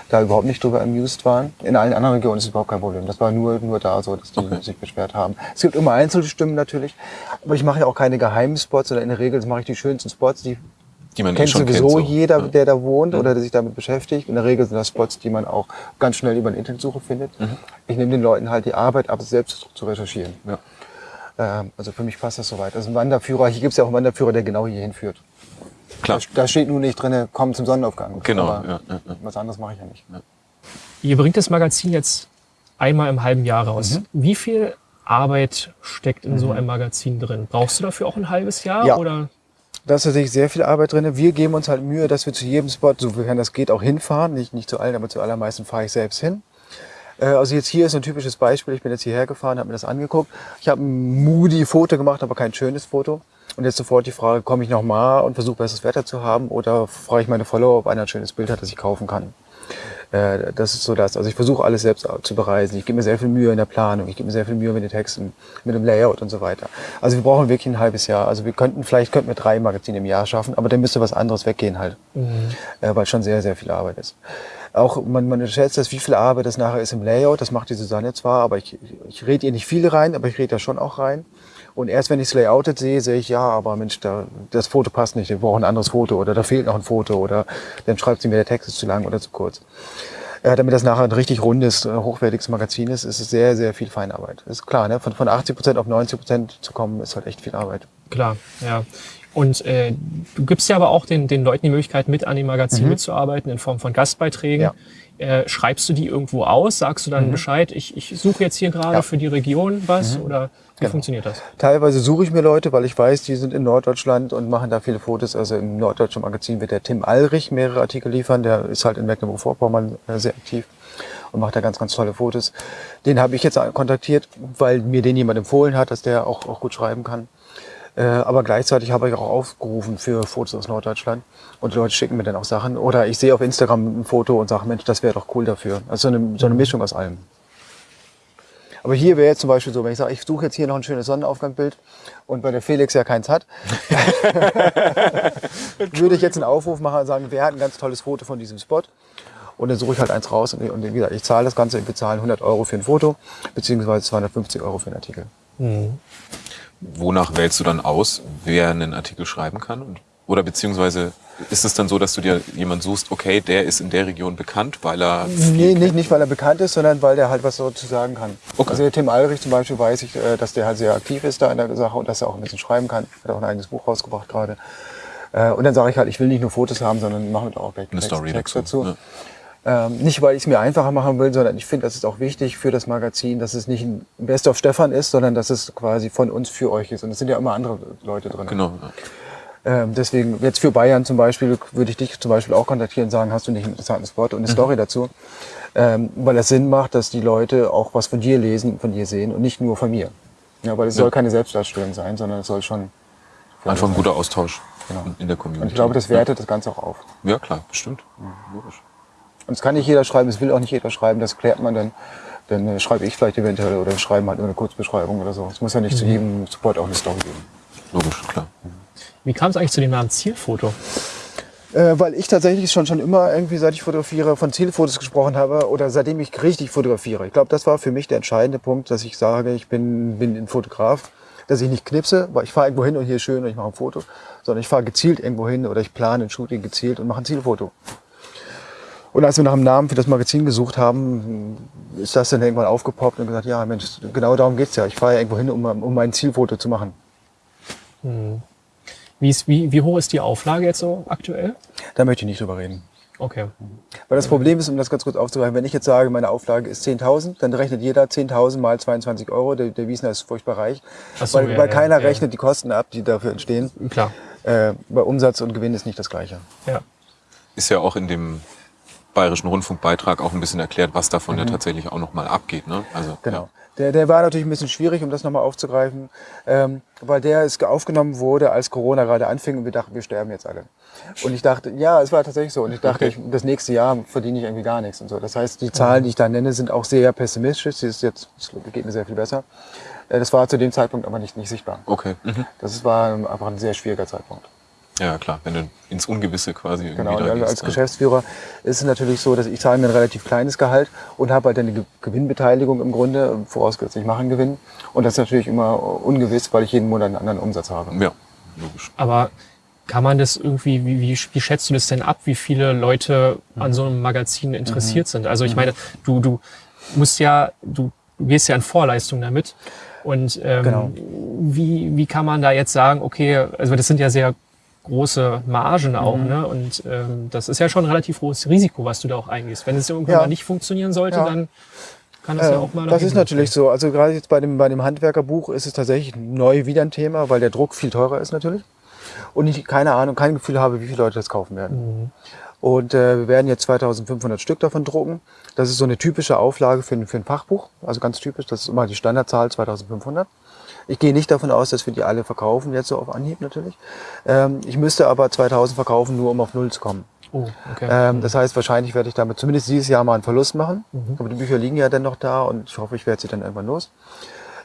da überhaupt nicht drüber amused waren. In allen anderen Regionen ist es überhaupt kein Problem. Das war nur, nur da so, dass die okay. sich beschwert haben. Es gibt immer einzelne Stimmen natürlich, aber ich mache ja auch keine geheimen Spots, sondern in der Regel mache ich die schönsten Spots, die die man kennt sowieso kennt, so. jeder, ja. der da wohnt ja. oder der sich damit beschäftigt. In der Regel sind das Spots, die man auch ganz schnell über eine Internetsuche findet. Mhm. Ich nehme den Leuten halt die Arbeit ab, selbst zu recherchieren. Ja. Ähm, also für mich passt das soweit. Also ein Wanderführer, hier gibt es ja auch einen Wanderführer, der genau hier hinführt. Klar. Da, steht nur nicht drin, komm zum Sonnenaufgang. Genau. Aber ja, ja, ja. Was anderes mache ich ja nicht. Ihr bringt das Magazin jetzt einmal im halben Jahr raus. Mhm. Wie viel Arbeit steckt in mhm. so einem Magazin drin? Brauchst du dafür auch ein halbes Jahr? Ja. Oder? Da ist tatsächlich sehr viel Arbeit drin. Wir geben uns halt Mühe, dass wir zu jedem Spot, sofern das geht, auch hinfahren. Nicht, nicht zu allen, aber zu allermeisten fahre ich selbst hin. Äh, also jetzt hier ist ein typisches Beispiel. Ich bin jetzt hierher gefahren, habe mir das angeguckt. Ich habe ein moody Foto gemacht, aber kein schönes Foto. Und jetzt sofort die Frage, komme ich nochmal und versuche besseres Wetter zu haben oder frage ich meine Follower, ob einer ein schönes Bild hat, das ich kaufen kann. Äh, das ist so das. Also ich versuche alles selbst zu bereisen. Ich gebe mir sehr viel Mühe in der Planung. Ich gebe mir sehr viel Mühe mit den Texten, mit dem Layout und so weiter. Also wir brauchen wirklich ein halbes Jahr. Also wir könnten, vielleicht könnten wir drei Magazine im Jahr schaffen, aber dann müsste was anderes weggehen halt. Mhm. Äh, weil schon sehr, sehr viel Arbeit ist. Auch man, man schätzt das, wie viel Arbeit das nachher ist im Layout. Das macht die Susanne zwar, aber ich, ich rede ihr nicht viel rein, aber ich rede da schon auch rein. Und erst wenn ich es layoutet sehe, sehe ich, ja, aber Mensch, da, das Foto passt nicht, wir brauchen ein anderes Foto oder da fehlt noch ein Foto oder dann schreibt sie mir, der Text ist zu lang oder zu kurz. Äh, damit das nachher ein richtig rundes, äh, hochwertiges Magazin ist, ist es sehr, sehr viel Feinarbeit. Ist klar, ne? von, von 80 Prozent auf 90 Prozent zu kommen, ist halt echt viel Arbeit. Klar, ja. Und äh, du gibst ja aber auch den, den Leuten die Möglichkeit, mit an dem Magazin mhm. mitzuarbeiten in Form von Gastbeiträgen. Ja. Äh, schreibst du die irgendwo aus? Sagst du dann mhm. Bescheid, ich, ich suche jetzt hier gerade ja. für die Region was? Mhm. Oder wie genau. funktioniert das? Teilweise suche ich mir Leute, weil ich weiß, die sind in Norddeutschland und machen da viele Fotos. Also im Norddeutschen Magazin wird der Tim Alrich mehrere Artikel liefern. Der ist halt in Mecklenburg-Vorpommern äh, sehr aktiv und macht da ganz, ganz tolle Fotos. Den habe ich jetzt kontaktiert, weil mir den jemand empfohlen hat, dass der auch, auch gut schreiben kann. Äh, aber gleichzeitig habe ich auch aufgerufen für Fotos aus Norddeutschland. Und die Leute schicken mir dann auch Sachen. Oder ich sehe auf Instagram ein Foto und sage, Mensch, das wäre doch cool dafür. Also so eine, so eine Mischung aus allem. Aber hier wäre jetzt zum Beispiel so, wenn ich sage, ich suche jetzt hier noch ein schönes Sonnenaufgangbild und bei der Felix ja keins hat, würde ich jetzt einen Aufruf machen und sagen, wer hat ein ganz tolles Foto von diesem Spot? Und dann suche ich halt eins raus und, und wie gesagt, ich zahle das Ganze, ich bezahle 100 Euro für ein Foto, beziehungsweise 250 Euro für einen Artikel. Mhm. Wonach wählst du dann aus, wer einen Artikel schreiben kann? Oder beziehungsweise ist es dann so, dass du dir jemand suchst, okay, der ist in der Region bekannt, weil er... Nee, nicht, nicht weil er bekannt ist, sondern weil der halt was dazu sagen kann. Okay. Also der Tim Alrich zum Beispiel weiß ich, äh, dass der halt sehr aktiv ist da in der Sache und dass er auch ein bisschen schreiben kann. Hat auch ein eigenes Buch rausgebracht gerade. Äh, und dann sage ich halt, ich will nicht nur Fotos haben, sondern mache auch gleich eine Story Text dazu. Ja. Ähm, nicht, weil ich es mir einfacher machen will, sondern ich finde, das ist auch wichtig für das Magazin, dass es nicht ein Best of Stefan ist, sondern dass es quasi von uns für euch ist. Und es sind ja immer andere Leute drin. Genau. Ähm, deswegen, jetzt für Bayern zum Beispiel, würde ich dich zum Beispiel auch kontaktieren und sagen, hast du nicht einen interessanten Spot und eine mhm. Story dazu? Ähm, weil es Sinn macht, dass die Leute auch was von dir lesen, von dir sehen und nicht nur von mir. Ja, weil es ja. soll keine Selbstdarstellung sein, sondern es soll schon... Einfach ein guter Austausch genau. in der Community. Und ich glaube, das wertet ja. das Ganze auch auf. Ja, klar, bestimmt. Ja, logisch. Und es kann nicht jeder schreiben, es will auch nicht jeder schreiben, das klärt man dann. Dann äh, schreibe ich vielleicht eventuell oder schreiben halt nur eine Kurzbeschreibung oder so. Es muss ja nicht mhm. zu jedem Support auch eine Story geben. Logisch, klar. Mhm. Wie kam es eigentlich zu dem Namen Zielfoto? Äh, weil ich tatsächlich schon, schon immer irgendwie, seit ich fotografiere, von Zielfotos gesprochen habe oder seitdem ich richtig fotografiere. Ich glaube, das war für mich der entscheidende Punkt, dass ich sage, ich bin, bin ein Fotograf, dass ich nicht knipse, weil ich fahre irgendwo hin und hier ist schön und ich mache ein Foto, sondern ich fahre gezielt irgendwo hin oder ich plane ein Shooting gezielt und mache ein Zielfoto. Und als wir nach einem Namen für das Magazin gesucht haben, ist das dann irgendwann aufgepoppt und gesagt, ja Mensch, genau darum geht's ja. Ich fahre ja irgendwo hin, um, um mein Zielfoto zu machen. Hm. Wie, ist, wie, wie hoch ist die Auflage jetzt so aktuell? Da möchte ich nicht drüber reden. Okay. Weil das Problem ist, um das ganz kurz aufzugreifen, wenn ich jetzt sage, meine Auflage ist 10.000, dann rechnet jeder 10.000 mal 22 Euro. Der, der Wiesner ist furchtbar reich, so, weil, ja, weil keiner ja, rechnet die Kosten ab, die dafür entstehen. Klar. Äh, bei Umsatz und Gewinn ist nicht das Gleiche. Ja. Ist ja auch in dem Bayerischen Rundfunkbeitrag auch ein bisschen erklärt, was davon mhm. ja tatsächlich auch nochmal abgeht. Ne? Also, genau. Ja. Der, der war natürlich ein bisschen schwierig, um das nochmal aufzugreifen, ähm, weil der ist aufgenommen wurde, als Corona gerade anfing und wir dachten, wir sterben jetzt alle. Und ich dachte, ja, es war tatsächlich so. Und ich dachte, ich, das nächste Jahr verdiene ich irgendwie gar nichts und so. Das heißt, die Zahlen, die ich da nenne, sind auch sehr pessimistisch. Sie ist jetzt, es geht mir sehr viel besser. Äh, das war zu dem Zeitpunkt aber nicht, nicht sichtbar. Okay. Mhm. Das war einfach ein sehr schwieriger Zeitpunkt. Ja, klar, wenn du ins Ungewisse quasi irgendwie Genau, und als. Geschäftsführer ist es natürlich so, dass ich zahle mir ein relativ kleines Gehalt und habe halt eine Gewinnbeteiligung im Grunde, vorausgesetzt ich mache einen Gewinn. Und das ist natürlich immer ungewiss, weil ich jeden Monat einen anderen Umsatz habe. Ja, logisch. Aber kann man das irgendwie, wie, wie, wie schätzt du das denn ab, wie viele Leute an so einem Magazin interessiert mhm. sind? Also ich mhm. meine, du, du musst ja, du, du gehst ja in Vorleistung damit. Und ähm, genau. wie, wie kann man da jetzt sagen, okay, also das sind ja sehr große Margen auch. Mhm. Ne? Und ähm, das ist ja schon ein relativ hohes Risiko, was du da auch eingehst. Wenn es irgendwann ja. mal nicht funktionieren sollte, ja. dann kann das äh, ja auch mal. Das ist natürlich so. Also gerade jetzt bei dem, bei dem Handwerkerbuch ist es tatsächlich neu wieder ein Thema, weil der Druck viel teurer ist natürlich. Und ich keine Ahnung, kein Gefühl habe, wie viele Leute das kaufen werden. Mhm. Und äh, wir werden jetzt 2500 Stück davon drucken. Das ist so eine typische Auflage für, für ein Fachbuch. Also ganz typisch, das ist immer die Standardzahl 2500. Ich gehe nicht davon aus, dass wir die alle verkaufen, jetzt so auf Anhieb natürlich. Ähm, ich müsste aber 2000 verkaufen, nur um auf Null zu kommen. Oh, okay. Ähm, das heißt, wahrscheinlich werde ich damit zumindest dieses Jahr mal einen Verlust machen. Mhm. Aber die Bücher liegen ja dann noch da und ich hoffe, ich werde sie dann irgendwann los.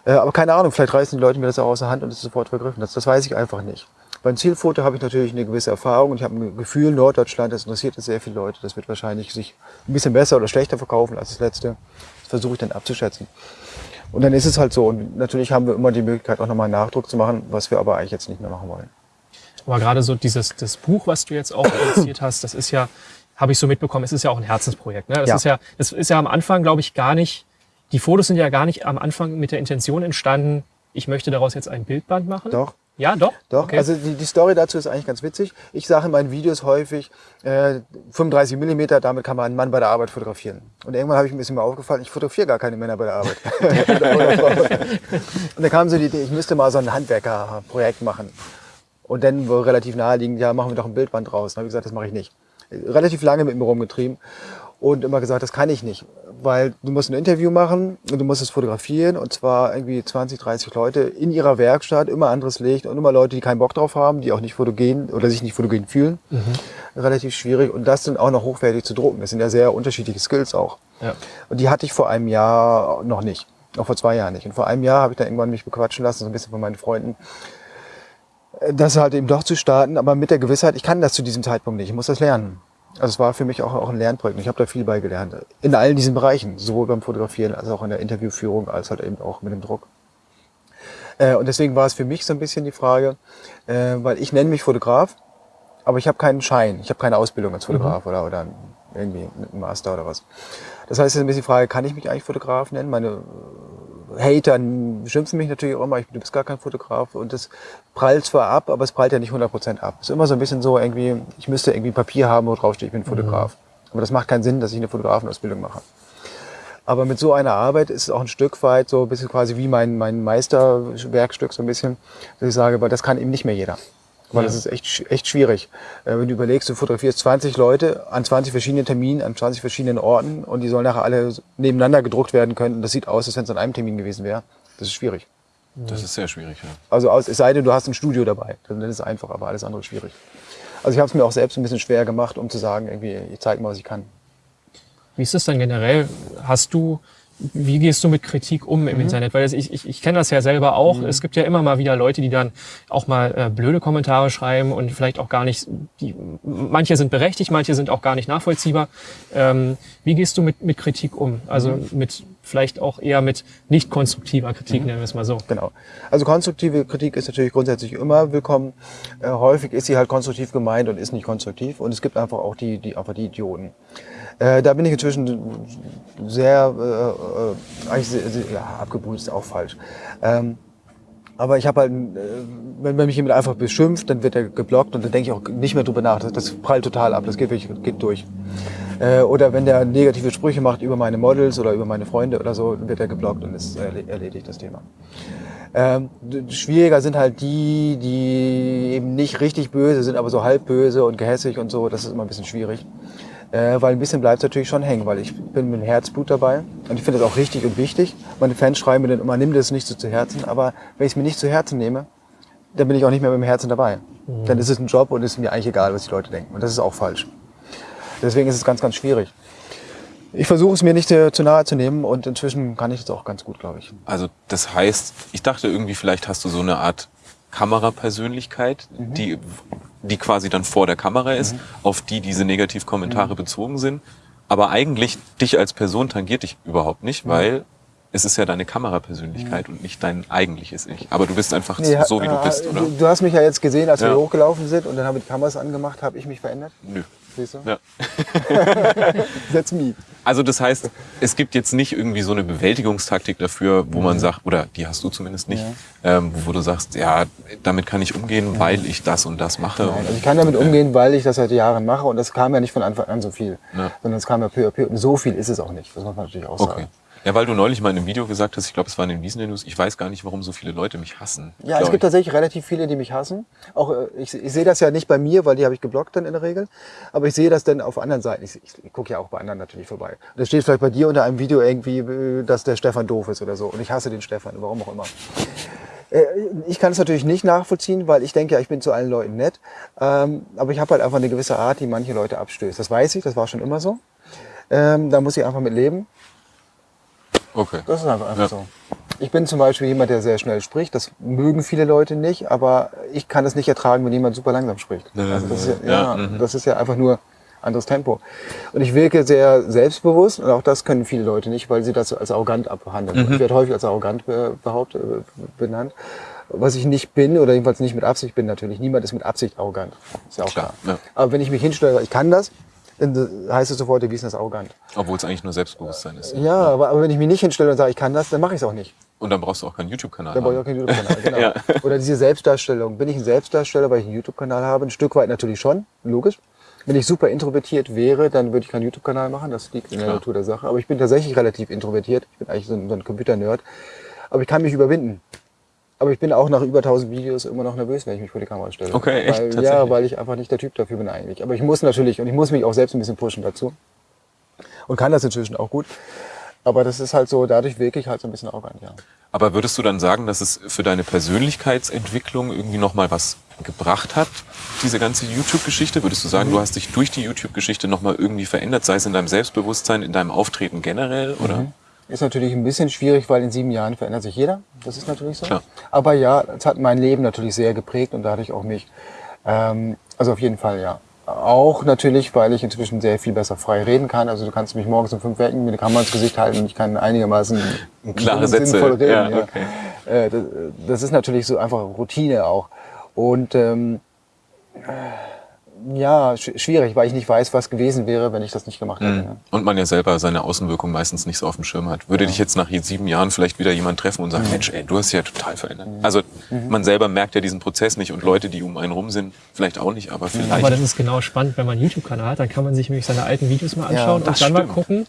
Äh, aber keine Ahnung, vielleicht reißen die Leute mir das auch aus der Hand und es ist sofort vergriffen. Das, das weiß ich einfach nicht. Beim Zielfoto habe ich natürlich eine gewisse Erfahrung und ich habe ein Gefühl, Norddeutschland, das interessiert sehr viele Leute. Das wird wahrscheinlich sich ein bisschen besser oder schlechter verkaufen als das letzte. Das versuche ich dann abzuschätzen. Und dann ist es halt so. Und natürlich haben wir immer die Möglichkeit, auch nochmal einen Nachdruck zu machen, was wir aber eigentlich jetzt nicht mehr machen wollen. Aber gerade so dieses das Buch, was du jetzt auch produziert hast, das ist ja, habe ich so mitbekommen, es ist ja auch ein Herzensprojekt. Ne? Das ja. ist ja, das ist ja am Anfang, glaube ich, gar nicht. Die Fotos sind ja gar nicht am Anfang mit der Intention entstanden, ich möchte daraus jetzt ein Bildband machen. Doch. Ja, doch. Doch, okay. also die, die Story dazu ist eigentlich ganz witzig. Ich sage in meinen Videos häufig, äh, 35 Millimeter, damit kann man einen Mann bei der Arbeit fotografieren. Und irgendwann habe ich ein bisschen mal aufgefallen, ich fotografiere gar keine Männer bei der Arbeit. und dann kam so die Idee, ich müsste mal so ein Handwerkerprojekt machen. Und dann wo relativ naheliegend, ja, machen wir doch ein Bildband draus. Dann habe ich gesagt, das mache ich nicht. Relativ lange mit mir rumgetrieben und immer gesagt, das kann ich nicht, weil du musst ein Interview machen und du musst es fotografieren und zwar irgendwie 20, 30 Leute in ihrer Werkstatt, immer anderes Licht und immer Leute, die keinen Bock drauf haben, die auch nicht fotogen oder sich nicht fotogen fühlen. Mhm. Relativ schwierig und das dann auch noch hochwertig zu drucken. Das sind ja sehr unterschiedliche Skills auch. Ja. Und die hatte ich vor einem Jahr noch nicht, auch vor zwei Jahren nicht. Und vor einem Jahr habe ich dann irgendwann mich bequatschen lassen, so ein bisschen von meinen Freunden, das halt eben doch zu starten, aber mit der Gewissheit, ich kann das zu diesem Zeitpunkt nicht, ich muss das lernen. Also es war für mich auch, auch ein Lernprojekt. Ich habe da viel beigelernt. In allen diesen Bereichen, sowohl beim Fotografieren als auch in der Interviewführung, als halt eben auch mit dem Druck. Äh, und deswegen war es für mich so ein bisschen die Frage, äh, weil ich nenne mich Fotograf, aber ich habe keinen Schein, ich habe keine Ausbildung als Fotograf mhm. oder, oder irgendwie einen Master oder was. Das heißt, es ist ein bisschen die Frage, kann ich mich eigentlich Fotograf nennen? Meine Hater schimpfen mich natürlich auch immer, ich, du bist gar kein Fotograf und das prallt zwar ab, aber es prallt ja nicht 100% ab. Es ist immer so ein bisschen so irgendwie, ich müsste irgendwie Papier haben, wo drauf steht, ich bin Fotograf. Mhm. Aber das macht keinen Sinn, dass ich eine Fotografenausbildung mache. Aber mit so einer Arbeit ist es auch ein Stück weit so ein bisschen quasi wie mein, mein Meisterwerkstück so ein bisschen, dass ich sage, weil das kann eben nicht mehr jeder. Weil ja. das ist echt, echt schwierig. Äh, wenn du überlegst, du fotografierst 20 Leute an 20 verschiedenen Terminen, an 20 verschiedenen Orten und die sollen nachher alle nebeneinander gedruckt werden können. Und das sieht aus, als wenn es an einem Termin gewesen wäre. Das ist schwierig. Das ist sehr schwierig, ja. Also aus, es sei denn, du hast ein Studio dabei. Dann ist es einfach, aber alles andere ist schwierig. Also ich habe es mir auch selbst ein bisschen schwer gemacht, um zu sagen, irgendwie, ich zeige mal, was ich kann. Wie ist das dann generell? Hast du wie gehst du mit Kritik um im mhm. Internet? Weil ich, ich, ich kenne das ja selber auch. Mhm. Es gibt ja immer mal wieder Leute, die dann auch mal äh, blöde Kommentare schreiben und vielleicht auch gar nicht, die, manche sind berechtigt, manche sind auch gar nicht nachvollziehbar. Ähm, wie gehst du mit, mit Kritik um? Also mhm. mit vielleicht auch eher mit nicht konstruktiver Kritik, mhm. nennen wir es mal so. Genau. Also konstruktive Kritik ist natürlich grundsätzlich immer willkommen. Äh, häufig ist sie halt konstruktiv gemeint und ist nicht konstruktiv. Und es gibt einfach auch die, die, einfach die Idioten. Äh, da bin ich inzwischen sehr, äh, äh, eigentlich sehr, sehr, ja, abgebrüht ist auch falsch. Ähm, aber ich habe halt, äh, wenn, wenn mich jemand einfach beschimpft, dann wird er geblockt und dann denke ich auch nicht mehr drüber nach. Das, das prallt total ab, das geht, geht durch. Äh, oder wenn der negative Sprüche macht über meine Models oder über meine Freunde oder so, wird er geblockt und ist erledigt das Thema. Ähm, schwieriger sind halt die, die eben nicht richtig böse sind, aber so halb böse und gehässig und so. Das ist immer ein bisschen schwierig. Äh, weil ein bisschen bleibt es natürlich schon hängen, weil ich bin mit Herzblut dabei und ich finde das auch richtig und wichtig. Meine Fans schreiben mir dann immer, nimm das nicht so zu Herzen, aber wenn ich es mir nicht zu Herzen nehme, dann bin ich auch nicht mehr mit dem Herzen dabei. Mhm. Dann ist es ein Job und ist mir eigentlich egal, was die Leute denken. Und das ist auch falsch. Deswegen ist es ganz, ganz schwierig. Ich versuche es mir nicht zu, zu nahe zu nehmen und inzwischen kann ich es auch ganz gut, glaube ich. Also das heißt, ich dachte irgendwie, vielleicht hast du so eine Art Kamerapersönlichkeit, mhm. die die quasi dann vor der Kamera ist, mhm. auf die diese Negativkommentare mhm. bezogen sind. Aber eigentlich dich als Person tangiert dich überhaupt nicht, weil es ist ja deine Kamerapersönlichkeit und nicht dein eigentliches Ich. Aber du bist einfach nee, so, wie du bist, oder? Du hast mich ja jetzt gesehen, als ja. wir hochgelaufen sind und dann haben wir die Kameras angemacht. Habe ich mich verändert? Nö. Siehst du? Ja. That's me. Also das heißt, es gibt jetzt nicht irgendwie so eine Bewältigungstaktik dafür, wo man mhm. sagt, oder die hast du zumindest nicht, ja. ähm, wo du sagst, ja, damit kann ich umgehen, ja. weil ich das und das mache. Nein, also ich kann damit umgehen, weil ich das seit Jahren mache und das kam ja nicht von Anfang an so viel, ja. sondern es kam ja peu à peu und so viel ist es auch nicht, das muss man natürlich auch sagen. Okay. Ja, weil du neulich mal in einem Video gesagt hast, ich glaube, es war in den Wiesen News, ich weiß gar nicht, warum so viele Leute mich hassen. Ja, es gibt ich. tatsächlich relativ viele, die mich hassen. Auch äh, ich, ich sehe das ja nicht bei mir, weil die habe ich geblockt dann in der Regel. Aber ich sehe das dann auf anderen Seiten. Ich, ich gucke ja auch bei anderen natürlich vorbei. Da steht vielleicht bei dir unter einem Video irgendwie, äh, dass der Stefan doof ist oder so. Und ich hasse den Stefan, warum auch immer. Äh, ich kann es natürlich nicht nachvollziehen, weil ich denke ja, ich bin zu allen Leuten nett. Ähm, aber ich habe halt einfach eine gewisse Art, die manche Leute abstößt. Das weiß ich, das war schon immer so. Ähm, da muss ich einfach mit leben. Okay. Das ist einfach, einfach ja. so. Ich bin zum Beispiel jemand, der sehr schnell spricht. Das mögen viele Leute nicht, aber ich kann es nicht ertragen, wenn jemand super langsam spricht. Also das, ist ja, ja, ja mhm. das ist ja einfach nur anderes Tempo. Und ich wirke sehr selbstbewusst und auch das können viele Leute nicht, weil sie das als arrogant abhandeln. Mhm. Ich werde häufig als arrogant behauptet, äh, benannt. Was ich nicht bin oder jedenfalls nicht mit Absicht bin natürlich. Niemand ist mit Absicht arrogant. Ist ja auch klar. klar. Ja. Aber wenn ich mich hinstelle, ich kann das, heißt es sofort, der Wiesner ist arrogant. Obwohl es eigentlich nur Selbstbewusstsein ist. Ja, aber, aber wenn ich mich nicht hinstelle und sage, ich kann das, dann mache ich es auch nicht. Und dann brauchst du auch keinen YouTube-Kanal. Dann brauche ich auch keinen YouTube-Kanal, genau. ja. Oder diese Selbstdarstellung. Bin ich ein Selbstdarsteller, weil ich einen YouTube-Kanal habe? Ein Stück weit natürlich schon, logisch. Wenn ich super introvertiert wäre, dann würde ich keinen YouTube-Kanal machen. Das liegt in der Natur der Sache. Aber ich bin tatsächlich relativ introvertiert. Ich bin eigentlich so ein, so ein Computer-Nerd. Aber ich kann mich überwinden. Aber ich bin auch nach über 1000 Videos immer noch nervös, wenn ich mich vor die Kamera stelle. Okay, echt? Weil, ja, weil ich einfach nicht der Typ dafür bin eigentlich. Aber ich muss natürlich, und ich muss mich auch selbst ein bisschen pushen dazu. Und kann das inzwischen auch gut. Aber das ist halt so, dadurch wirklich halt so ein bisschen arrogant, ja. Aber würdest du dann sagen, dass es für deine Persönlichkeitsentwicklung irgendwie nochmal was gebracht hat, diese ganze YouTube-Geschichte? Würdest du sagen, mhm. du hast dich durch die YouTube-Geschichte nochmal irgendwie verändert, sei es in deinem Selbstbewusstsein, in deinem Auftreten generell, oder? Mhm. Ist natürlich ein bisschen schwierig, weil in sieben Jahren verändert sich jeder. Das ist natürlich so. Klar. Aber ja, es hat mein Leben natürlich sehr geprägt und dadurch auch mich. Ähm, also auf jeden Fall ja. Auch natürlich, weil ich inzwischen sehr viel besser frei reden kann. Also du kannst mich morgens um fünf wecken, mir eine Kamera ins Gesicht halten und ich kann einigermaßen klare Sätze sinnvoll reden. Ja, okay. Äh, das, das, ist natürlich so einfach Routine auch. Und ähm, ja, schwierig, weil ich nicht weiß, was gewesen wäre, wenn ich das nicht gemacht hätte. Mhm. Und man ja selber seine Außenwirkung meistens nicht so auf dem Schirm hat. Würde ja. dich jetzt nach sieben Jahren vielleicht wieder jemand treffen und sagen, mhm. Mensch, ey, du hast ja total verändert. Mhm. Also mhm. man selber merkt ja diesen Prozess nicht und Leute, die um einen rum sind, vielleicht auch nicht, aber vielleicht. Aber das ist genau spannend, wenn man einen YouTube-Kanal hat, dann kann man sich nämlich seine alten Videos mal anschauen ja, und dann stimmt. mal gucken,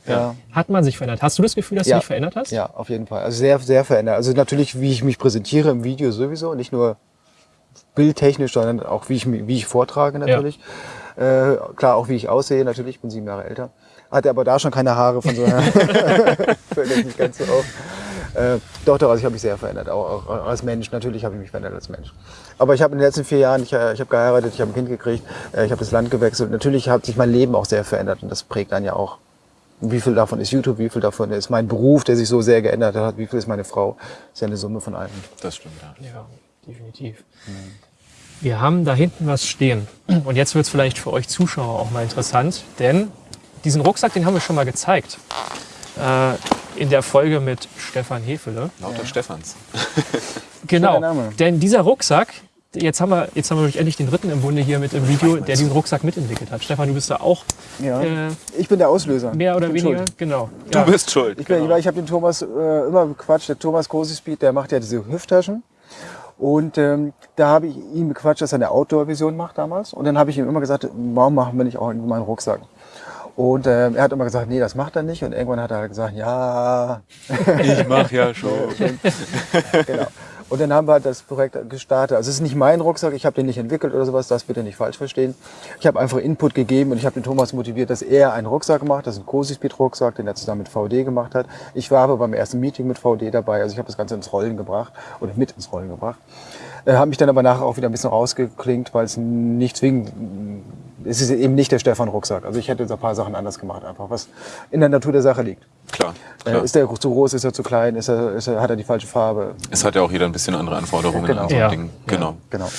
hat man sich verändert. Hast du das Gefühl, dass du dich verändert hast? Ja, auf jeden Fall. Also sehr, sehr verändert. Also natürlich, wie ich mich präsentiere im Video sowieso, nicht nur bildtechnisch, sondern auch wie ich, wie ich vortrage natürlich. Ja. Äh, klar, auch wie ich aussehe natürlich, ich bin sieben Jahre älter. Hatte aber da schon keine Haare, von so einer fällt jetzt nicht ganz so auf. Äh, doch, doch, also ich habe mich sehr verändert, auch, auch als Mensch. Natürlich habe ich mich verändert als Mensch. Aber ich habe in den letzten vier Jahren, ich, äh, ich habe geheiratet, ich habe ein Kind gekriegt, äh, ich habe das Land gewechselt. Natürlich hat sich mein Leben auch sehr verändert und das prägt dann ja auch. Wie viel davon ist YouTube, wie viel davon ist mein Beruf, der sich so sehr geändert hat, wie viel ist meine Frau. Das ist ja eine Summe von allem. Das stimmt, ja. Ja, definitiv. Mhm. Wir haben da hinten was stehen. Und jetzt wird es vielleicht für euch Zuschauer auch mal interessant, denn diesen Rucksack, den haben wir schon mal gezeigt. Äh, in der Folge mit Stefan Hefele. Lauter ja. Stefans. genau. Denn dieser Rucksack, jetzt haben wir, jetzt haben wir endlich den dritten im Bunde hier mit im Video, der diesen Rucksack mitentwickelt hat. Stefan, du bist da auch. Ja. Äh, ich bin der Auslöser. Mehr oder weniger, schuld. genau. Du ja. bist schuld. Ich, genau. ich habe den Thomas äh, immer bequatscht. Der Thomas Großespeed, der macht ja diese Hüfttaschen. Und ähm, da habe ich ihn bequatscht, dass er eine Outdoor-Vision macht damals. Und dann habe ich ihm immer gesagt, warum machen wir nicht auch mal einen Rucksack? Und äh, er hat immer gesagt, nee, das macht er nicht. Und irgendwann hat er gesagt, ja. Ich mache ja schon. genau. Und dann haben wir halt das Projekt gestartet. Also es ist nicht mein Rucksack, ich habe den nicht entwickelt oder sowas, das bitte nicht falsch verstehen. Ich habe einfach Input gegeben und ich habe den Thomas motiviert, dass er einen Rucksack macht. Das ist ein Cosi-Speed-Rucksack, den er zusammen mit VD gemacht hat. Ich war aber beim ersten Meeting mit VD dabei, also ich habe das Ganze ins Rollen gebracht oder mit ins Rollen gebracht. Äh, habe mich dann aber nachher auch wieder ein bisschen rausgeklingt, weil es nicht zwingend es ist eben nicht der Stefan Rucksack. Also ich hätte jetzt ein paar Sachen anders gemacht, einfach was in der Natur der Sache liegt. Klar. Äh, klar. Ist der zu groß, ist er zu klein, ist er, ist er, hat er die falsche Farbe? Es hat ja auch jeder ein bisschen andere Anforderungen genau. an so ja. Ding. Genau. Ja, genau.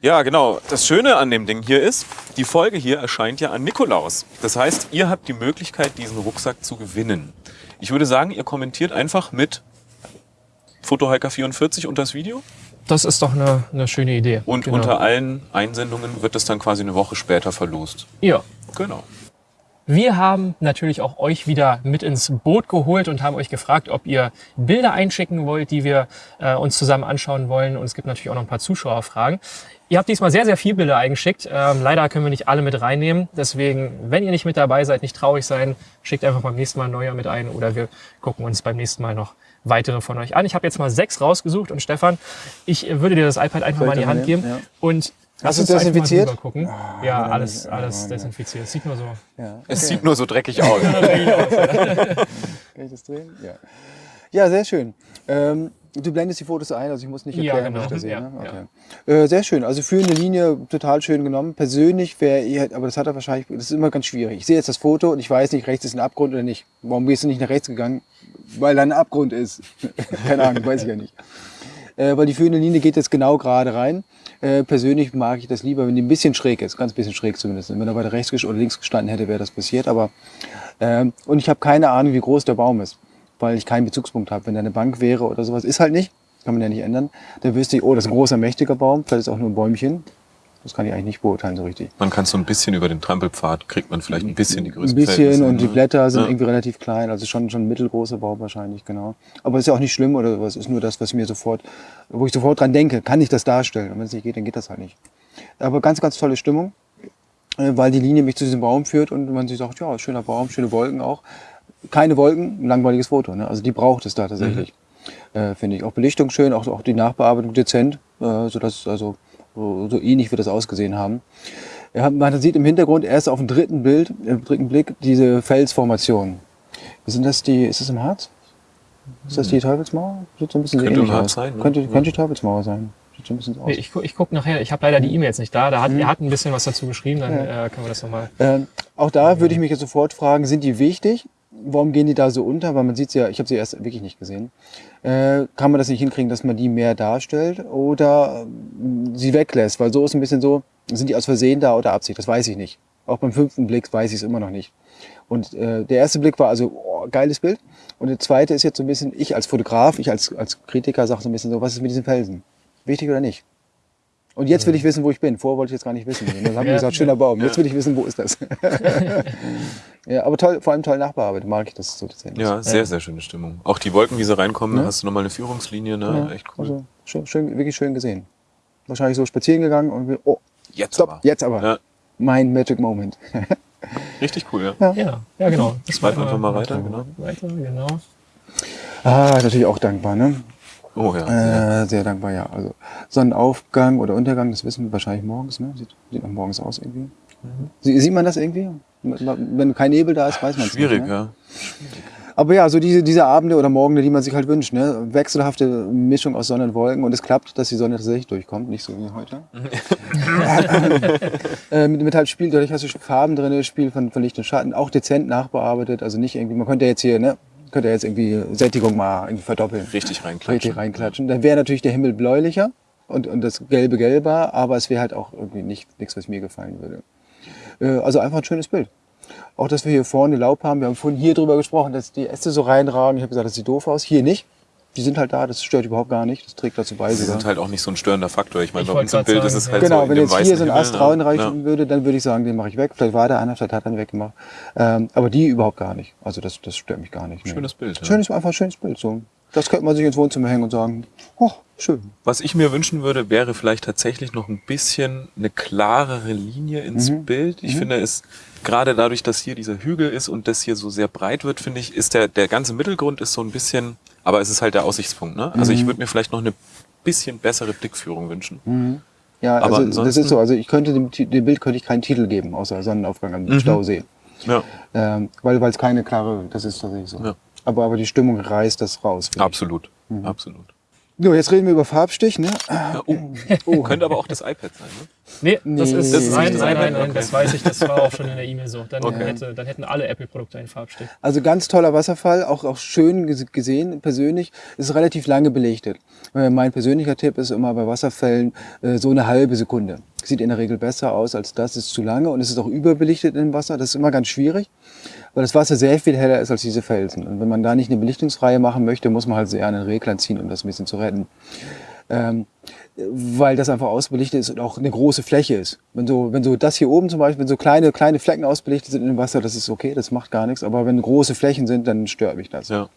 Ja, genau. Das Schöne an dem Ding hier ist, die Folge hier erscheint ja an Nikolaus. Das heißt, ihr habt die Möglichkeit, diesen Rucksack zu gewinnen. Ich würde sagen, ihr kommentiert einfach mit Fotohiker44 unter das Video. Das ist doch eine, eine schöne Idee. Und genau. unter allen Einsendungen wird es dann quasi eine Woche später verlost. Ja. Genau. Wir haben natürlich auch euch wieder mit ins Boot geholt und haben euch gefragt, ob ihr Bilder einschicken wollt, die wir äh, uns zusammen anschauen wollen. Und es gibt natürlich auch noch ein paar Zuschauerfragen. Ihr habt diesmal sehr, sehr viele Bilder eingeschickt. Ähm, leider können wir nicht alle mit reinnehmen. Deswegen, wenn ihr nicht mit dabei seid, nicht traurig sein, schickt einfach beim nächsten Mal neuer mit ein oder wir gucken uns beim nächsten Mal noch weitere von euch an. Ich habe jetzt mal sechs rausgesucht und Stefan, ich würde dir das iPad einfach mal in die Hand geben ja. und Hast du es desinfiziert? Oh, ja, alles, alles desinfiziert. Es sieht nur so. Ja. Okay. Es sieht nur so dreckig aus. Kann ich das drehen? Ja. Ja, sehr schön. Ähm, Du blendest die Fotos ein, also ich muss nicht erklären, ja, genau. was ich da sehe. Ja, ne? okay. ja. äh, sehr schön. Also führende Linie total schön genommen. Persönlich wäre, aber das hat er wahrscheinlich, das ist immer ganz schwierig. Ich sehe jetzt das Foto und ich weiß nicht, rechts ist ein Abgrund oder nicht. Warum bist du nicht nach rechts gegangen? Weil da ein Abgrund ist. Keine Ahnung, weiß ich ja nicht. Äh, weil die führende Linie geht jetzt genau gerade rein. Äh, persönlich mag ich das lieber, wenn die ein bisschen schräg ist, ganz bisschen schräg zumindest. Wenn er weiter rechts oder links gestanden hätte, wäre das passiert. Aber äh, und ich habe keine Ahnung, wie groß der Baum ist weil ich keinen Bezugspunkt habe. Wenn da eine Bank wäre oder sowas, ist halt nicht, kann man ja nicht ändern. Dann wüsste ich, oh, das ist ein großer, mächtiger Baum, vielleicht ist auch nur ein Bäumchen. Das kann ich eigentlich nicht beurteilen so richtig. Man kann so ein bisschen über den Trampelpfad, kriegt man vielleicht ein bisschen die Größe. Ein bisschen und die? Blätter sind ja. irgendwie relativ klein, also schon, schon ein mittelgroßer Baum wahrscheinlich, genau. Aber es ist ja auch nicht schlimm oder was, ist nur das, was mir sofort, wo ich sofort dran denke, kann ich das darstellen? Und wenn es nicht geht, dann geht das halt nicht. Aber ganz, ganz tolle Stimmung, äh, weil die Linie mich zu diesem Baum führt und man sich sagt, ja, schöner Baum, schöne Wolken auch keine Wolken, ein langweiliges Foto. Ne? Also die braucht es da tatsächlich. Mhm. Äh, Finde ich. Auch Belichtung schön, auch, auch die Nachbearbeitung dezent, äh, sodass also so, so ähnlich wird das ausgesehen haben. Ja, man sieht im Hintergrund erst auf dem dritten Bild, im dritten Blick, diese Felsformation. Sind das die, ist das im Harz? Ist das die mhm. Teufelsmauer? Sieht so ein bisschen könnte ähnlich aus. Sein, ne? könnte, könnte die Teufelsmauer sein. Sieht so ein bisschen aus. Ich, ich gucke nachher, ich habe leider die E-Mails nicht da. Da hat, mhm. Er hat ein bisschen was dazu geschrieben, dann ja. äh, können wir das nochmal. Ähm, auch da würde ich mich jetzt sofort fragen, sind die wichtig? Warum gehen die da so unter? Weil man sieht sie ja, ich habe sie erst wirklich nicht gesehen. Äh, kann man das nicht hinkriegen, dass man die mehr darstellt oder äh, sie weglässt? Weil so ist ein bisschen so, sind die aus Versehen da oder Absicht? Das weiß ich nicht. Auch beim fünften Blick weiß ich es immer noch nicht. Und äh, der erste Blick war also oh, geiles Bild. Und der zweite ist jetzt so ein bisschen, ich als Fotograf, ich als, als Kritiker sage so ein bisschen so, was ist mit diesen Felsen? Wichtig oder nicht? Und jetzt will ich wissen, wo ich bin. Vorher wollte ich jetzt gar nicht wissen. Und dann haben wir gesagt, schöner Baum. Jetzt will ich wissen, wo ist das? ja, aber toll, vor allem toll nachbearbeitet. Mag ich das so tatsächlich. Ja, sehr, sehr schöne Stimmung. Auch die Wolken, wie sie reinkommen, ja. hast du nochmal eine Führungslinie, ne? Ja, Echt cool. Also, schön, schön, wirklich schön gesehen. Wahrscheinlich so spazieren gegangen und wir, oh, jetzt stopp, aber. jetzt aber. Ja. Mein Magic Moment. Richtig cool, ja. Ja, ja, genau. Das Schreib einfach mal weiter, genau. Weiter, genau. Ah, natürlich auch dankbar, ne? Oh ja. Äh, sehr dankbar, ja. Also Sonnenaufgang oder Untergang, das wissen wir wahrscheinlich morgens, ne? Sieht, sieht noch morgens aus irgendwie. Mhm. Sieht man das irgendwie? Wenn kein Nebel da ist, weiß man es nicht. Schwierig, ne? ja. Schwierig. Aber ja, so diese, diese Abende oder Morgen, die man sich halt wünscht. Ne? Wechselhafte Mischung aus Sonne und Wolken. Und es klappt, dass die Sonne tatsächlich durchkommt, nicht so wie heute. äh, mit, mit halt Spiel, dadurch hast du Farben drin, Spiel von, von Licht und Schatten, auch dezent nachbearbeitet. Also nicht irgendwie, man könnte jetzt hier, ne, könnte jetzt irgendwie Sättigung mal irgendwie verdoppeln. Richtig reinklatschen. Richtig reinklatschen. Dann wäre natürlich der Himmel bläulicher und, und das Gelbe gelber, aber es wäre halt auch irgendwie nicht, nichts, was mir gefallen würde. Äh, also einfach ein schönes Bild. Auch, dass wir hier vorne Laub haben. Wir haben vorhin hier drüber gesprochen, dass die Äste so reinragen. Ich habe gesagt, das sieht doof aus. Hier nicht. Die sind halt da, das stört überhaupt gar nicht. Das trägt dazu bei. Sie sind halt auch nicht so ein störender Faktor. Ich meine, bei uns im Bild sagen, ist es halt genau, so. Genau, wenn jetzt hier so ein Ast reinreichen ja. würde, dann würde ich sagen, den mache ich weg. Vielleicht war der einer, vielleicht hat er ihn weggemacht. Ähm, aber die überhaupt gar nicht. Also das, das stört mich gar nicht. Schönes Bild. Ja. Schönes, einfach ein schönes Bild. So. Das könnte man sich ins Wohnzimmer hängen und sagen, oh, schön. Was ich mir wünschen würde, wäre vielleicht tatsächlich noch ein bisschen eine klarere Linie ins mhm. Bild. Ich mhm. finde es gerade dadurch, dass hier dieser Hügel ist und das hier so sehr breit wird, finde ich, ist der, der ganze Mittelgrund ist so ein bisschen, aber es ist halt der Aussichtspunkt. Ne? Also mhm. ich würde mir vielleicht noch eine bisschen bessere Blickführung wünschen. Mhm. Ja, aber also das ist so. Also ich könnte dem, dem, Bild könnte ich keinen Titel geben, außer Sonnenaufgang am mhm. Stausee. Ja. Ähm, weil es keine klare, das ist tatsächlich so. Ja. Aber, aber die Stimmung reißt das raus. Absolut, mhm. absolut. So, jetzt reden wir über Farbstich, ne? Ja, oh. oh. Könnte aber auch das iPad sein, ne? Nee, das nee. ist, das ist nein, nein, nein, nein, okay. das weiß ich, das war auch schon in der E-Mail so. Dann, okay. hätte, dann hätten alle Apple-Produkte einen Farbstich. Also ganz toller Wasserfall, auch, auch schön gesehen, persönlich. Ist relativ lange belichtet. Äh, mein persönlicher Tipp ist immer bei Wasserfällen äh, so eine halbe Sekunde. Sieht in der Regel besser aus als das, ist zu lange und es ist auch überbelichtet im Wasser. Das ist immer ganz schwierig weil das Wasser sehr viel heller ist als diese Felsen. Und wenn man da nicht eine Belichtungsreihe machen möchte, muss man halt sehr an den Reglern ziehen, um das ein bisschen zu retten. Ähm, weil das einfach ausbelichtet ist und auch eine große Fläche ist. Wenn so, wenn so das hier oben zum Beispiel, wenn so kleine, kleine Flecken ausbelichtet sind im Wasser, das ist okay, das macht gar nichts. Aber wenn große Flächen sind, dann stört mich das. Ja.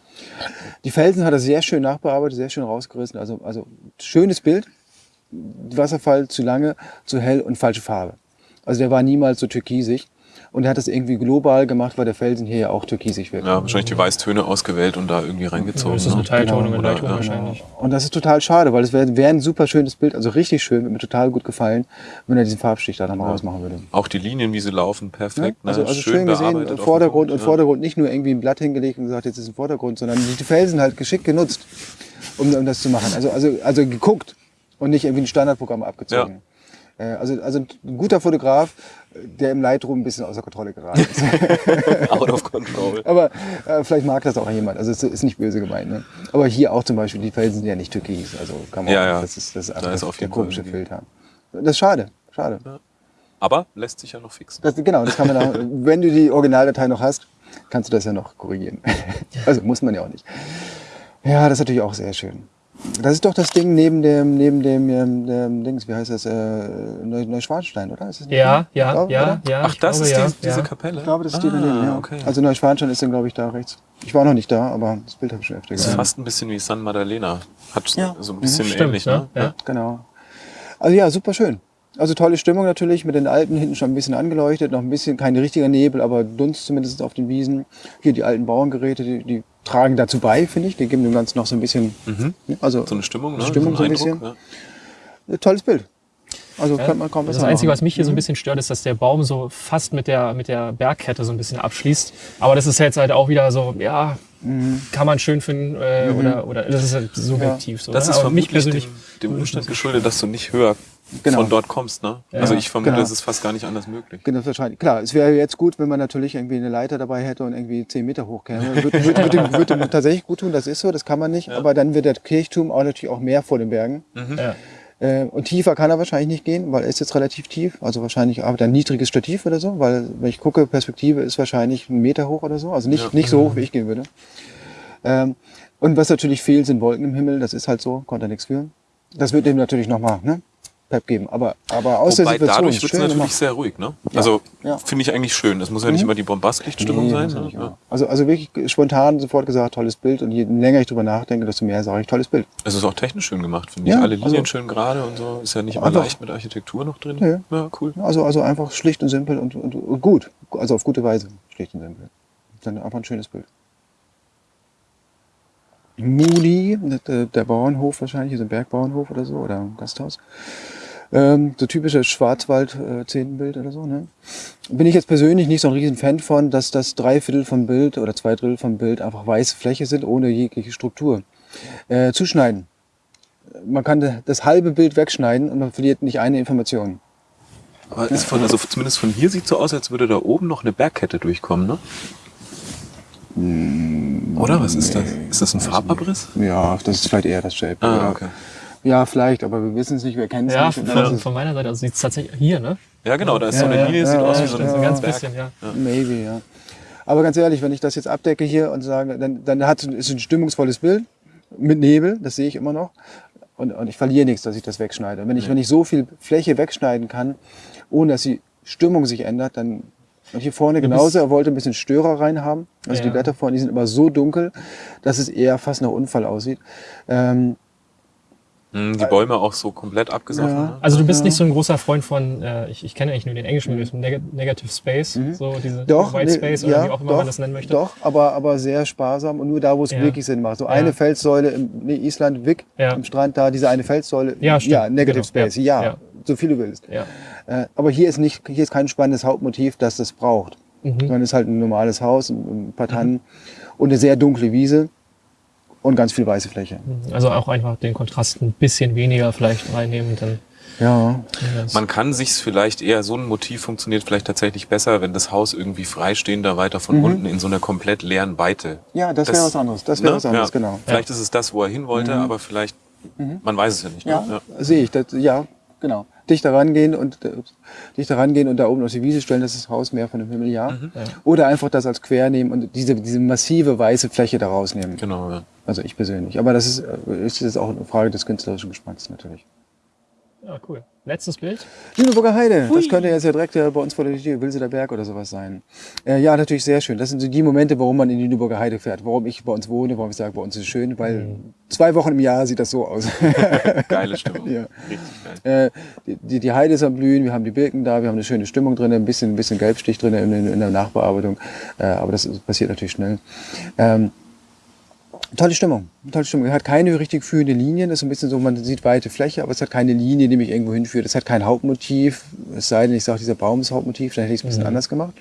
Die Felsen hat er sehr schön nachbearbeitet, sehr schön rausgerissen. Also, also schönes Bild. Wasserfall zu lange, zu hell und falsche Farbe. Also der war niemals so türkisig. Und er hat das irgendwie global gemacht, weil der Felsen hier ja auch türkisig wird. Ja, wahrscheinlich die Weißtöne ausgewählt und da irgendwie reingezogen. Ja, das ist eine Teiltonung genau. Leitung ja. wahrscheinlich. Und das ist total schade, weil es wäre wär ein super schönes Bild, also richtig schön, wird mir total gut gefallen, wenn er diesen Farbstich da dann mal ja. rausmachen würde. Auch die Linien, wie sie laufen, perfekt. Ja, also, ne? also schön, schön gesehen, Vordergrund und Vordergrund nicht nur irgendwie ein Blatt hingelegt und gesagt, jetzt ist ein Vordergrund, sondern die Felsen halt geschickt genutzt, um, um das zu machen. Also, also, also geguckt und nicht irgendwie ein Standardprogramm abgezogen. Äh, also, also ein guter Fotograf, der im Lightroom ein bisschen außer Kontrolle geraten ist. Out of control. Aber äh, vielleicht mag das auch jemand. Also es ist nicht böse gemeint. Ne? Aber hier auch zum Beispiel, die Felsen sind ja nicht türkis. Also kann man, ja, ja. das ist, das ist einfach da ist der komische Filter. Das ist schade. Schade. Ja. Aber lässt sich ja noch fixen. Das, genau, das kann man auch, wenn du die Originaldatei noch hast, kannst du das ja noch korrigieren. also muss man ja auch nicht. Ja, das ist natürlich auch sehr schön. Das ist doch das Ding neben dem, neben dem, ähm, dem Dings, wie heißt das, äh, Neuschwanstein, oder? Ist das ja, ja, glaube, ja, ja. Ach, das glaube, ist ja, die, diese Kapelle? Ich glaube, das ist ah, die daneben, ja. Okay. Also Neuschwanstein ist dann, glaube ich, da rechts. Ich war noch nicht da, aber das Bild habe ich schon öfter gesehen. Das ist fast ein bisschen wie San Maddalena. Hat ja. so ein bisschen mhm, ähnlich, ne? Ja. Genau. Also ja, super schön. Also tolle Stimmung natürlich, mit den Alpen hinten schon ein bisschen angeleuchtet, noch ein bisschen, kein richtiger Nebel, aber Dunst zumindest auf den Wiesen. Hier die alten Bauerngeräte, die, die tragen dazu bei, finde ich. Die geben dem Ganzen noch so ein bisschen, mhm. also so eine Stimmung, ne? Stimmung so ein bisschen. Ja. Tolles Bild. Also ja, man kaum Das Einzige, was mich hier so ein mhm. bisschen stört, ist, dass der Baum so fast mit der, mit der Bergkette so ein bisschen abschließt. Aber das ist jetzt halt auch wieder so, ja, mhm. kann man schön finden äh, mhm. oder, oder das ist halt subjektiv. Ja. So, das ne? ist für mich persönlich dem, dem Umstand geschuldet, dass du nicht höher genau. von dort kommst. Ne? Ja. Also ich vermute, genau. es ist fast gar nicht anders möglich. Genau, wahrscheinlich. Klar, es wäre jetzt gut, wenn man natürlich irgendwie eine Leiter dabei hätte und irgendwie zehn Meter hoch käme. Würde, würde, würde, würde tatsächlich gut tun, das ist so, das kann man nicht. Ja. Aber dann wird der Kirchturm auch natürlich auch mehr vor den Bergen. Mhm. Ja. Äh, und tiefer kann er wahrscheinlich nicht gehen, weil er ist jetzt relativ tief. Also wahrscheinlich aber ein niedriges Stativ oder so, weil wenn ich gucke, Perspektive ist wahrscheinlich einen Meter hoch oder so. Also nicht, nicht so hoch, wie ich gehen würde. Ähm, und was natürlich fehlt, sind Wolken im Himmel. Das ist halt so, konnte er nichts führen. Das wird dem natürlich nochmal ne, Pep geben. Aber, aber aus Wobei der Situation. Dadurch wird es natürlich gemacht. sehr ruhig, ne? Ja. Also ja. finde ich eigentlich schön. Das muss ja nicht mhm. immer die Bombastlichtstimmung nee, sein. Ne? Ja. Also, also wirklich spontan sofort gesagt, tolles Bild. Und je länger ich drüber nachdenke, desto mehr sage ich, tolles Bild. Es ist auch technisch schön gemacht, finde ich. Alle Linien also, schön gerade und so. Ist ja nicht immer leicht mit Architektur noch drin. Nee. Ja, cool. Also, also einfach schlicht und simpel und, und, und gut. Also auf gute Weise. Schlicht und simpel. Dann einfach ein schönes Bild. Moody, der, Bauernhof wahrscheinlich, so ein Bergbauernhof oder so, oder ein Gasthaus. Ähm, so typisches Schwarzwald-Zehnenbild äh, oder so. Ne? Bin ich jetzt persönlich nicht so ein riesen Fan von, dass das drei Viertel vom Bild oder zwei Drittel vom Bild einfach weiße Fläche sind, ohne jegliche Struktur. Äh, zuschneiden. Man kann das halbe Bild wegschneiden und man verliert nicht eine Information. Aber ist von, also zumindest von hier sieht so aus, als würde da oben noch eine Bergkette durchkommen, ne? Oder was ist das? Ist das ein Farbabriss? Ja, das ist vielleicht eher das Shape. Ah, okay. Ja, vielleicht, aber wir wissen es nicht, wir kennen es ja, nicht. Von, von meiner Seite, also sieht es tatsächlich hier, ne? Ja, genau, da ist ja, so eine Linie, ja, sieht ja, aus wie so ein, so ein ganz Berg. bisschen, ja. Maybe, ja. Aber ganz ehrlich, wenn ich das jetzt abdecke hier und sage, dann, dann hat ist ein stimmungsvolles Bild mit Nebel, das sehe ich immer noch. Und, und ich verliere nichts, dass ich das wegschneide. Und wenn ich, wenn ich so viel Fläche wegschneiden kann, ohne dass die Stimmung sich ändert, dann und hier vorne genauso, er wollte ein bisschen Störer reinhaben. Also Ja. die Blätter vorne, die sind immer so dunkel, dass es eher fast nach Unfall aussieht. Ähm, Hm, Die Bäume auch so komplett abgesoffen. Ja. Ne? Also du bist nicht so ein großer Freund von, äh, ich, ich kenne eigentlich nur den englischen Begriff, Neg Negative Space, so diese Mhm. doch, White nee, Space oder ja, wie auch immer doch, man das nennen möchte. Doch, aber, aber sehr sparsam und nur da, wo es Ja. wirklich Sinn macht. So Ja. eine Felssäule im nee, Island, Wick, Ja. am Strand, da diese eine Felssäule. Ja, stimmt. ja Negative Genau. Space, Ja. Ja. Ja. So viel du willst. Ja. Äh, aber hier ist nicht, hier ist kein spannendes Hauptmotiv, das das braucht. Mhm. Sondern es ist halt ein normales Haus, ein paar Tannen und eine sehr dunkle Wiese und ganz viel weiße Fläche. Also auch einfach den Kontrast ein bisschen weniger vielleicht reinnehmen dann Ja. Man kann sich's vielleicht eher, so ein Motiv funktioniert vielleicht tatsächlich besser, wenn das Haus irgendwie freistehender weiter von unten in so einer komplett leeren Weite. Ja, das wäre was anderes. Das wäre was anderes, genau. Vielleicht ist es das, wo er hin wollte, aber vielleicht, man weiß es ja nicht. Ne? Ja, sehe ich. Das, ja, genau. Dichter rangehen und äh, dichter rangehen und da oben auf die Wiese stellen, das ist das Haus mehr von dem Himmel, ja. Oder einfach das als quer nehmen und diese, diese massive weiße Fläche da rausnehmen. Genau, ja. Also ich persönlich. Aber das ist, äh, ist jetzt auch eine Frage des künstlerischen Geschmacks natürlich. Ja, cool. Letztes Bild. Lüneburger Heide, das könnte jetzt ja direkt äh, bei uns vor der Tür, Wilseler Berg oder sowas sein. Äh, ja, natürlich sehr schön. Das sind so die Momente, warum man in die Lüneburger Heide fährt. Warum ich bei uns wohne, warum ich sage, bei uns ist es schön, weil zwei Wochen im Jahr sieht das so aus. Geile Stimmung. Ja. Richtig geil. Äh, die, die, die Heide ist am Blühen, wir haben die Birken da, wir haben eine schöne Stimmung drin, ein bisschen, ein bisschen Gelbstich drin in, in, in der Nachbearbeitung. Äh, aber das ist- passiert natürlich schnell. Ähm, tolle Stimmung, tolle Stimmung. Er hat keine richtig führende Linien, das ist ein bisschen so, man sieht weite Fläche, aber es hat keine Linie, die mich irgendwo hinführt. Es hat kein Hauptmotiv, es sei denn, ich sage, dieser Baum ist Hauptmotiv, dann hätte ich es ein bisschen anders gemacht.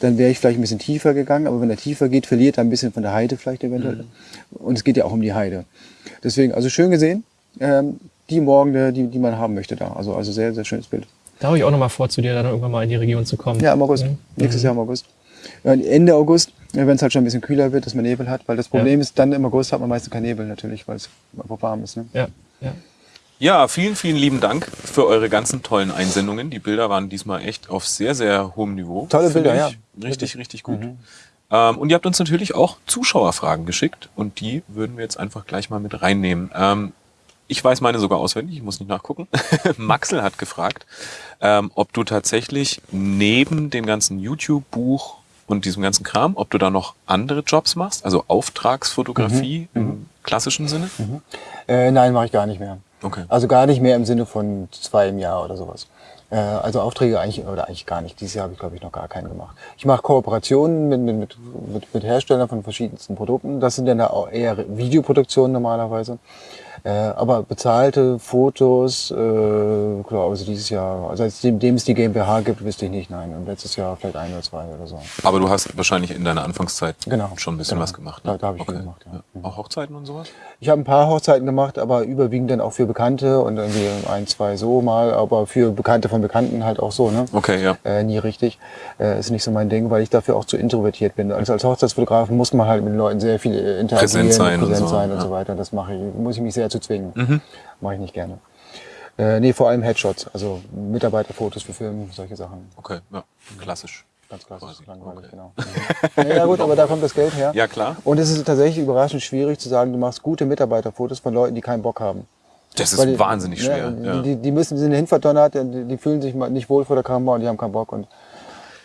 Dann wäre ich vielleicht ein bisschen tiefer gegangen, aber wenn er tiefer geht, verliert er ein bisschen von der Heide vielleicht eventuell. Und es geht ja auch um die Heide. Deswegen, also schön gesehen, ähm, die Morgen, die, die man haben möchte da. Also, also sehr, sehr schönes Bild. Da habe ich auch noch mal vor, zu dir dann irgendwann mal in die Region zu kommen. Ja, im August. Mhm. Nächstes Jahr im August. Und Ende August, wenn es halt schon ein bisschen kühler wird, dass man Nebel hat. Weil das Problem ist, dann im August hat man meistens keinen Nebel natürlich, weil es einfach warm ist. Ne? Ja, ja. Ja, vielen, vielen lieben Dank für eure ganzen tollen Einsendungen. Die Bilder waren diesmal echt auf sehr, sehr hohem Niveau. Tolle finde Bilder, ich. ja. Richtig, richtig gut. Ähm, und ihr habt uns natürlich auch Zuschauerfragen geschickt und die würden wir jetzt einfach gleich mal mit reinnehmen. Ähm, ich weiß meine sogar auswendig, ich muss nicht nachgucken. Maxel hat gefragt, ähm, ob du tatsächlich neben dem ganzen YouTube-Buch und diesem ganzen Kram, ob du da noch andere Jobs machst, also Auftragsfotografie im klassischen Sinne? Äh, nein, mache ich gar nicht mehr. Okay. Also gar nicht mehr im Sinne von zwei im Jahr oder sowas. Äh, also Aufträge eigentlich, oder eigentlich gar nicht. Dieses Jahr habe ich, glaube ich, noch gar keinen gemacht. Ich mache Kooperationen mit, mit, mit, mit, mit Herstellern von verschiedensten Produkten. Das sind dann auch eher Videoproduktionen normalerweise. Äh, aber bezahlte Fotos, äh, klar, also dieses Jahr, also seitdem es die GmbH gibt, wüsste ich nicht, nein. Und letztes Jahr vielleicht ein oder zwei oder so. Aber du hast wahrscheinlich in deiner Anfangszeit Genau, schon ein bisschen genau. was gemacht. Da- da hab ich viel gemacht, ja. Auch Hochzeiten und sowas? Ich habe ein paar Hochzeiten gemacht, aber überwiegend dann auch für Bekannte und irgendwie ein, zwei so mal, aber für Bekannte von Bekannten halt auch so, ne? Okay, ja. Äh, nie richtig. Äh, ist nicht so mein Ding, weil ich dafür auch zu introvertiert bin. Also als Hochzeitsfotograf muss man halt mit den Leuten sehr viel äh, interagieren, Präsent sein und präsent so, sein und ja. so weiter. Das mache ich, muss ich mich sehr zu zwingen. Mhm. Mache ich nicht gerne. Äh, nee, vor allem Headshots, also Mitarbeiterfotos für Filme, solche Sachen. Okay, ja. Klassisch. Ganz klassisch, langweilig, Okay. genau. ja, ja gut, aber da kommt das Geld her. Ja, klar. Und es ist tatsächlich überraschend schwierig zu sagen, du machst gute Mitarbeiterfotos von Leuten, die keinen Bock haben. Das ist die- wahnsinnig ja, schwer. Die, Ja. die, die müssen, die sind hinverdonnert, die, die fühlen sich nicht wohl vor der Kamera und die haben keinen Bock. Und,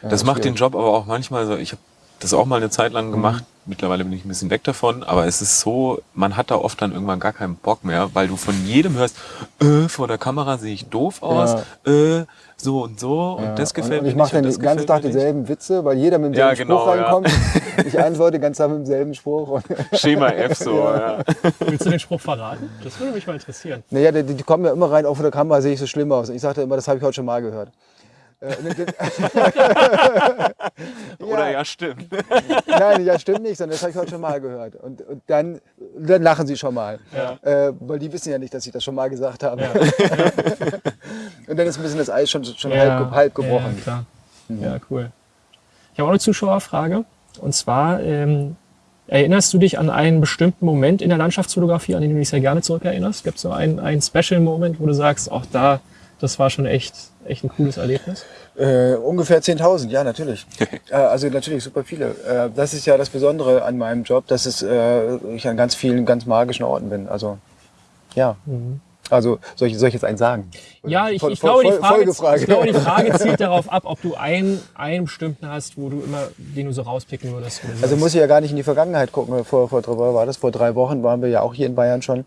ja, Das macht den schwierig. Job aber auch manchmal so. Ich habe das auch mal eine Zeit lang gemacht. Mittlerweile bin ich ein bisschen weg davon, aber es ist so, man hat da oft dann irgendwann gar keinen Bock mehr, weil du von jedem hörst, äh, vor der Kamera sehe ich doof aus, ja. äh, so und so und das gefällt und, und ich mache dann den ganzen Tag dieselben Witze, weil jeder mit demselben ja, genau, Spruch reinkommt. Ja. ich antworte ganz Tag mit demselben Spruch. Schema F so, ja. Willst du den Spruch verraten? Das würde mich mal interessieren. Naja, die, die kommen ja immer rein, auch vor der Kamera sehe ich so schlimm aus. Und ich sagte immer, das habe ich heute schon mal gehört. Äh, Oder ja, stimmt. Nein, ja, stimmt nicht, sondern das habe ich heute schon mal gehört. Und, und dann, dann lachen sie schon mal. Ja. Äh, weil die wissen ja nicht, dass ich das schon mal gesagt habe. Ja. und dann ist ein bisschen das Eis schon, schon halb, halb, gebrochen. Ja, klar. Mhm. ja, cool. Ich habe auch eine Zuschauerfrage. Und zwar, ähm, erinnerst du dich an einen bestimmten Moment in der Landschaftsfotografie, an den du dich sehr gerne zurückerinnerst? Gibt es so einen, einen Special-Moment, wo du sagst, auch da das war schon echt, echt ein cooles Erlebnis? Äh, ungefähr 10.000, ja, natürlich. äh, also natürlich super viele. Äh, das ist ja das Besondere an meinem Job, dass es, äh, ich an ganz vielen ganz magischen Orten bin. Also, ja. Mhm. Also soll ich, soll ich jetzt einen sagen? Ja, ich, ich, glaube, die Frage, ich glaube, die Frage zielt darauf ab, ob du einen, einen bestimmten hast, wo du immer, den du so rauspicken würdest. Also muss ich ja gar nicht in die Vergangenheit gucken. Vor, vor, war das? Vor drei Wochen waren wir ja auch hier in Bayern schon.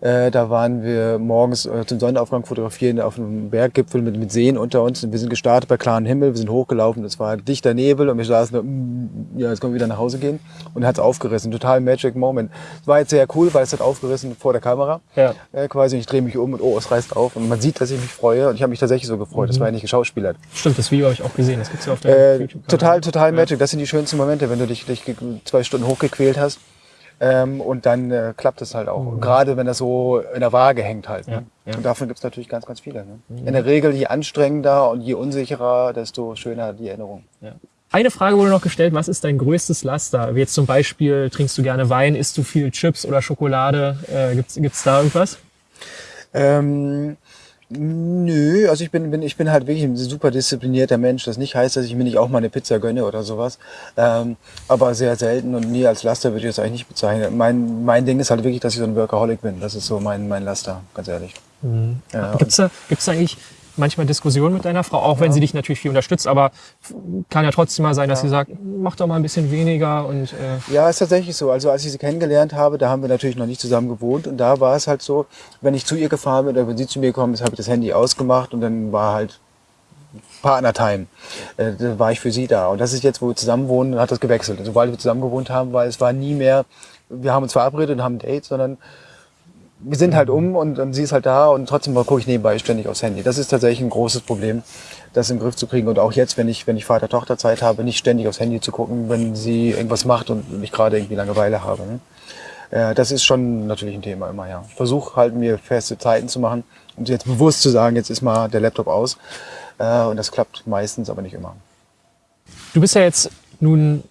Äh, da waren wir morgens äh, zum Sonnenaufgang fotografieren auf einem Berggipfel mit, mit Seen unter uns. Und wir sind gestartet bei klarem Himmel, wir sind hochgelaufen, es war dichter Nebel und wir saßen da, mm, ja, jetzt können wir wieder nach Hause gehen. Und hat es aufgerissen. Total Magic Moment. Es war jetzt sehr cool, weil es hat aufgerissen vor der Kamera. Ja. Äh, quasi, ich drehe mich um und oh, es reißt auf. Und man sieht, dass ich mich freue. Und ich habe mich tatsächlich so gefreut. Mhm. Das war ja nicht geschauspielert. Stimmt, das Video habe ich auch gesehen. Das gibt's ja auf der äh. Total, total Magic. Das sind die schönsten Momente, wenn du dich, dich zwei Stunden hochgequält hast ähm, und dann äh, klappt es halt auch. Mhm. Gerade wenn das so in der Waage hängt halt. Ne? Ja, ja. Und davon gibt es natürlich ganz, ganz viele. Ne? Mhm. In der Regel, je anstrengender und je unsicherer, desto schöner die Erinnerung. Ja. Eine Frage wurde noch gestellt, was ist dein größtes Laster? Wie jetzt zum Beispiel, trinkst du gerne Wein, isst du viel Chips oder Schokolade? Äh, gibt's, gibt's da irgendwas? Ähm, Nö, also ich bin, bin, ich bin halt wirklich ein super disziplinierter Mensch. Das nicht heißt, dass ich mir nicht auch mal eine Pizza gönne oder sowas. Ähm, aber sehr selten und nie als Laster würde ich das eigentlich nicht bezeichnen. Mein, mein Ding ist halt wirklich, dass ich so ein Workaholic bin. Das ist so mein, mein Laster, ganz ehrlich. Mhm. Ja, gibt's da, gibt's da eigentlich manchmal Diskussionen mit deiner Frau, auch wenn sie dich natürlich viel unterstützt, aber kann ja trotzdem mal sein, dass ja. sie sagt, mach doch mal ein bisschen weniger und äh Ja, ist tatsächlich so. Also als ich sie kennengelernt habe, da haben wir natürlich noch nicht zusammen gewohnt und da war es halt so, wenn ich zu ihr gefahren bin oder wenn sie zu mir gekommen ist, habe ich das Handy ausgemacht und dann war halt Partner-Time. Äh, da war ich für sie da. Und das ist jetzt, wo wir zusammen wohnen, hat das gewechselt. Sobald wir zusammen gewohnt haben, weil es war nie mehr, wir haben uns verabredet und haben ein Date, sondern wir sind halt um und, und sie ist halt da und trotzdem gucke ich nebenbei ständig aufs Handy. Das ist tatsächlich ein großes Problem, das in den Griff zu kriegen. Und auch jetzt, wenn ich, wenn ich Vater-Tochter-Zeit habe, nicht ständig aufs Handy zu gucken, wenn sie irgendwas macht und ich gerade irgendwie Langeweile habe. Ne? Äh, das ist schon natürlich ein Thema immer, ja. Ich versuche halt mir feste Zeiten zu machen, um jetzt bewusst zu sagen, jetzt ist mal der Laptop aus. Äh, und das klappt meistens, aber nicht immer. Du bist ja jetzt nun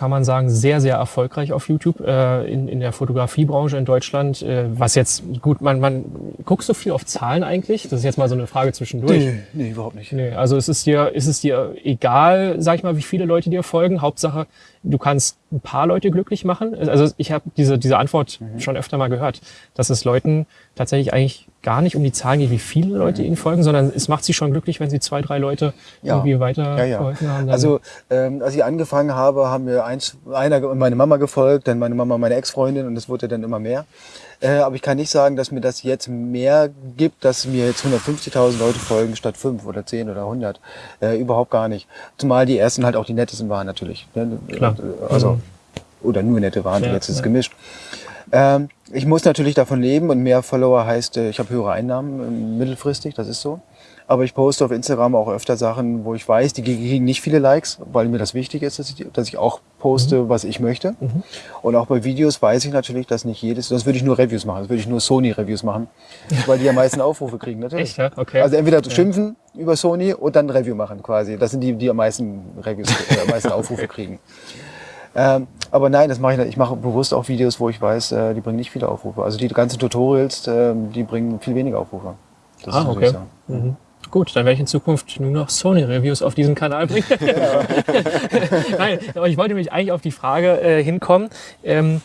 kann man sagen, sehr, sehr erfolgreich auf YouTube äh, in, in der Fotografiebranche in Deutschland. Äh, was jetzt, gut, man, man guckst du viel auf Zahlen eigentlich? Das ist jetzt mal so eine Frage zwischendurch. Nee, nee überhaupt nicht. Nee, also ist es dir, ist es dir egal, sag ich mal, wie viele Leute dir folgen? Hauptsache, du kannst ein paar Leute glücklich machen. Also ich habe diese, diese Antwort mhm. schon öfter mal gehört, dass es Leuten tatsächlich eigentlich gar nicht um die Zahlen geht, wie viele Leute mhm. ihnen folgen, sondern es macht sie schon glücklich, wenn sie zwei, drei Leute ja. irgendwie weiter ja, ja. geholfen haben. Also ähm, als ich angefangen habe, haben mir eins, einer meine Mama gefolgt, dann meine Mama meine Ex-Freundin und es wurde dann immer mehr. Äh, aber ich kann nicht sagen, dass mir das jetzt mehr gibt, dass mir jetzt 150.000 Leute folgen statt 5 oder 10 oder 100. Äh, überhaupt gar nicht. Zumal die ersten halt auch die nettesten waren natürlich. Ne? Klar. Also, mhm. oder nur nette waren, ja, jetzt ist es gemischt. Ähm, ich muss natürlich davon leben und mehr Follower heißt, äh, ich habe höhere Einnahmen äh, mittelfristig, das ist so. Aber ich poste auf Instagram auch öfter Sachen, wo ich weiß, die kriegen nicht viele Likes, weil mir das wichtig ist, dass ich, dass ich auch poste, mhm. was ich möchte. Mhm. Und auch bei Videos weiß ich natürlich, dass nicht jedes, sonst würde ich nur Reviews machen, sonst würde ich nur Sony-Reviews machen, weil die am meisten Aufrufe kriegen, natürlich. Echt, ja? Okay. Also entweder ja. schimpfen über Sony und dann Review machen quasi. Das sind die, die am meisten Reviews, äh, am meisten Aufrufe kriegen. Ähm, aber nein, das mache ich nicht. Ich mache bewusst auch Videos, wo ich weiß, äh, die bringen nicht viele Aufrufe. Also die ganzen Tutorials, äh, die bringen viel weniger Aufrufe. Das ah, okay. Mhm. Gut, dann werde ich in Zukunft nur noch Sony-Reviews auf diesen Kanal bringen. Ja. Nein, aber ich wollte mich eigentlich auf die Frage äh, hinkommen. Ähm,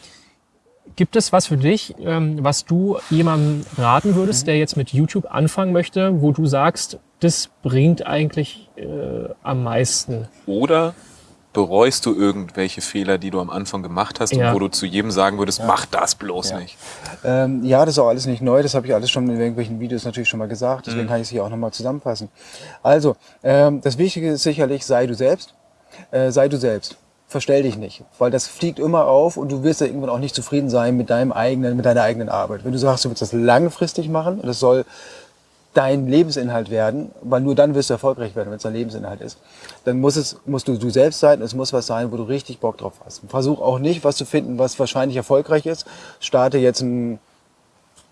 gibt es was für dich, ähm, was du jemandem raten würdest, mhm. der jetzt mit YouTube anfangen möchte, wo du sagst, das bringt eigentlich äh, am meisten? Oder bereust du irgendwelche Fehler, die du am Anfang gemacht hast ja. und wo du zu jedem sagen würdest, ja. mach das bloß ja. nicht? Ähm, ja, das ist auch alles nicht neu. Das habe ich alles schon in irgendwelchen Videos natürlich schon mal gesagt. Deswegen mhm. kann ich es hier auch nochmal zusammenfassen. Also, ähm, das Wichtige ist sicherlich, sei du selbst. Äh, sei du selbst. Verstell dich nicht, weil das fliegt immer auf und du wirst ja irgendwann auch nicht zufrieden sein mit deinem eigenen, mit deiner eigenen Arbeit. Wenn du sagst, du willst das langfristig machen, das soll dein Lebensinhalt werden, weil nur dann wirst du erfolgreich werden, wenn es dein Lebensinhalt ist. Dann muss es, musst du du selbst sein, es muss was sein, wo du richtig Bock drauf hast. Versuch auch nicht, was zu finden, was wahrscheinlich erfolgreich ist. Starte jetzt einen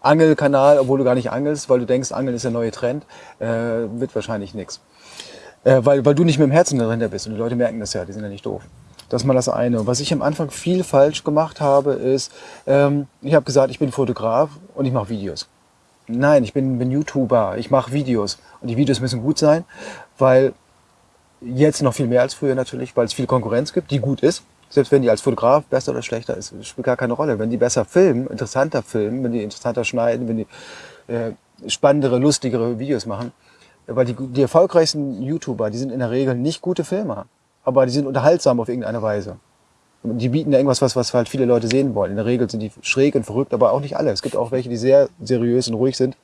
Angelkanal, obwohl du gar nicht angelst, weil du denkst, Angeln ist der neue Trend, äh, wird wahrscheinlich nichts. Äh, weil, weil du nicht mit dem Herzen dahinter bist und die Leute merken das ja, die sind ja nicht doof. Das ist mal das eine. Was ich am Anfang viel falsch gemacht habe, ist, ähm, ich habe gesagt, ich bin Fotograf und ich mache Videos. Nein, ich bin, bin YouTuber, ich mache Videos. Und die Videos müssen gut sein, weil jetzt noch viel mehr als früher natürlich, weil es viel Konkurrenz gibt, die gut ist. Selbst wenn die als Fotograf besser oder schlechter ist, spielt gar keine Rolle. Wenn die besser filmen, interessanter filmen, wenn die interessanter schneiden, wenn die äh, spannendere, lustigere Videos machen. Weil die, die erfolgreichsten YouTuber, die sind in der Regel nicht gute Filmer, aber die sind unterhaltsam auf irgendeine Weise die bieten ja irgendwas, was, was halt viele Leute sehen wollen. In der Regel sind die schräg und verrückt, aber auch nicht alle. Es gibt auch welche, die sehr seriös und ruhig sind,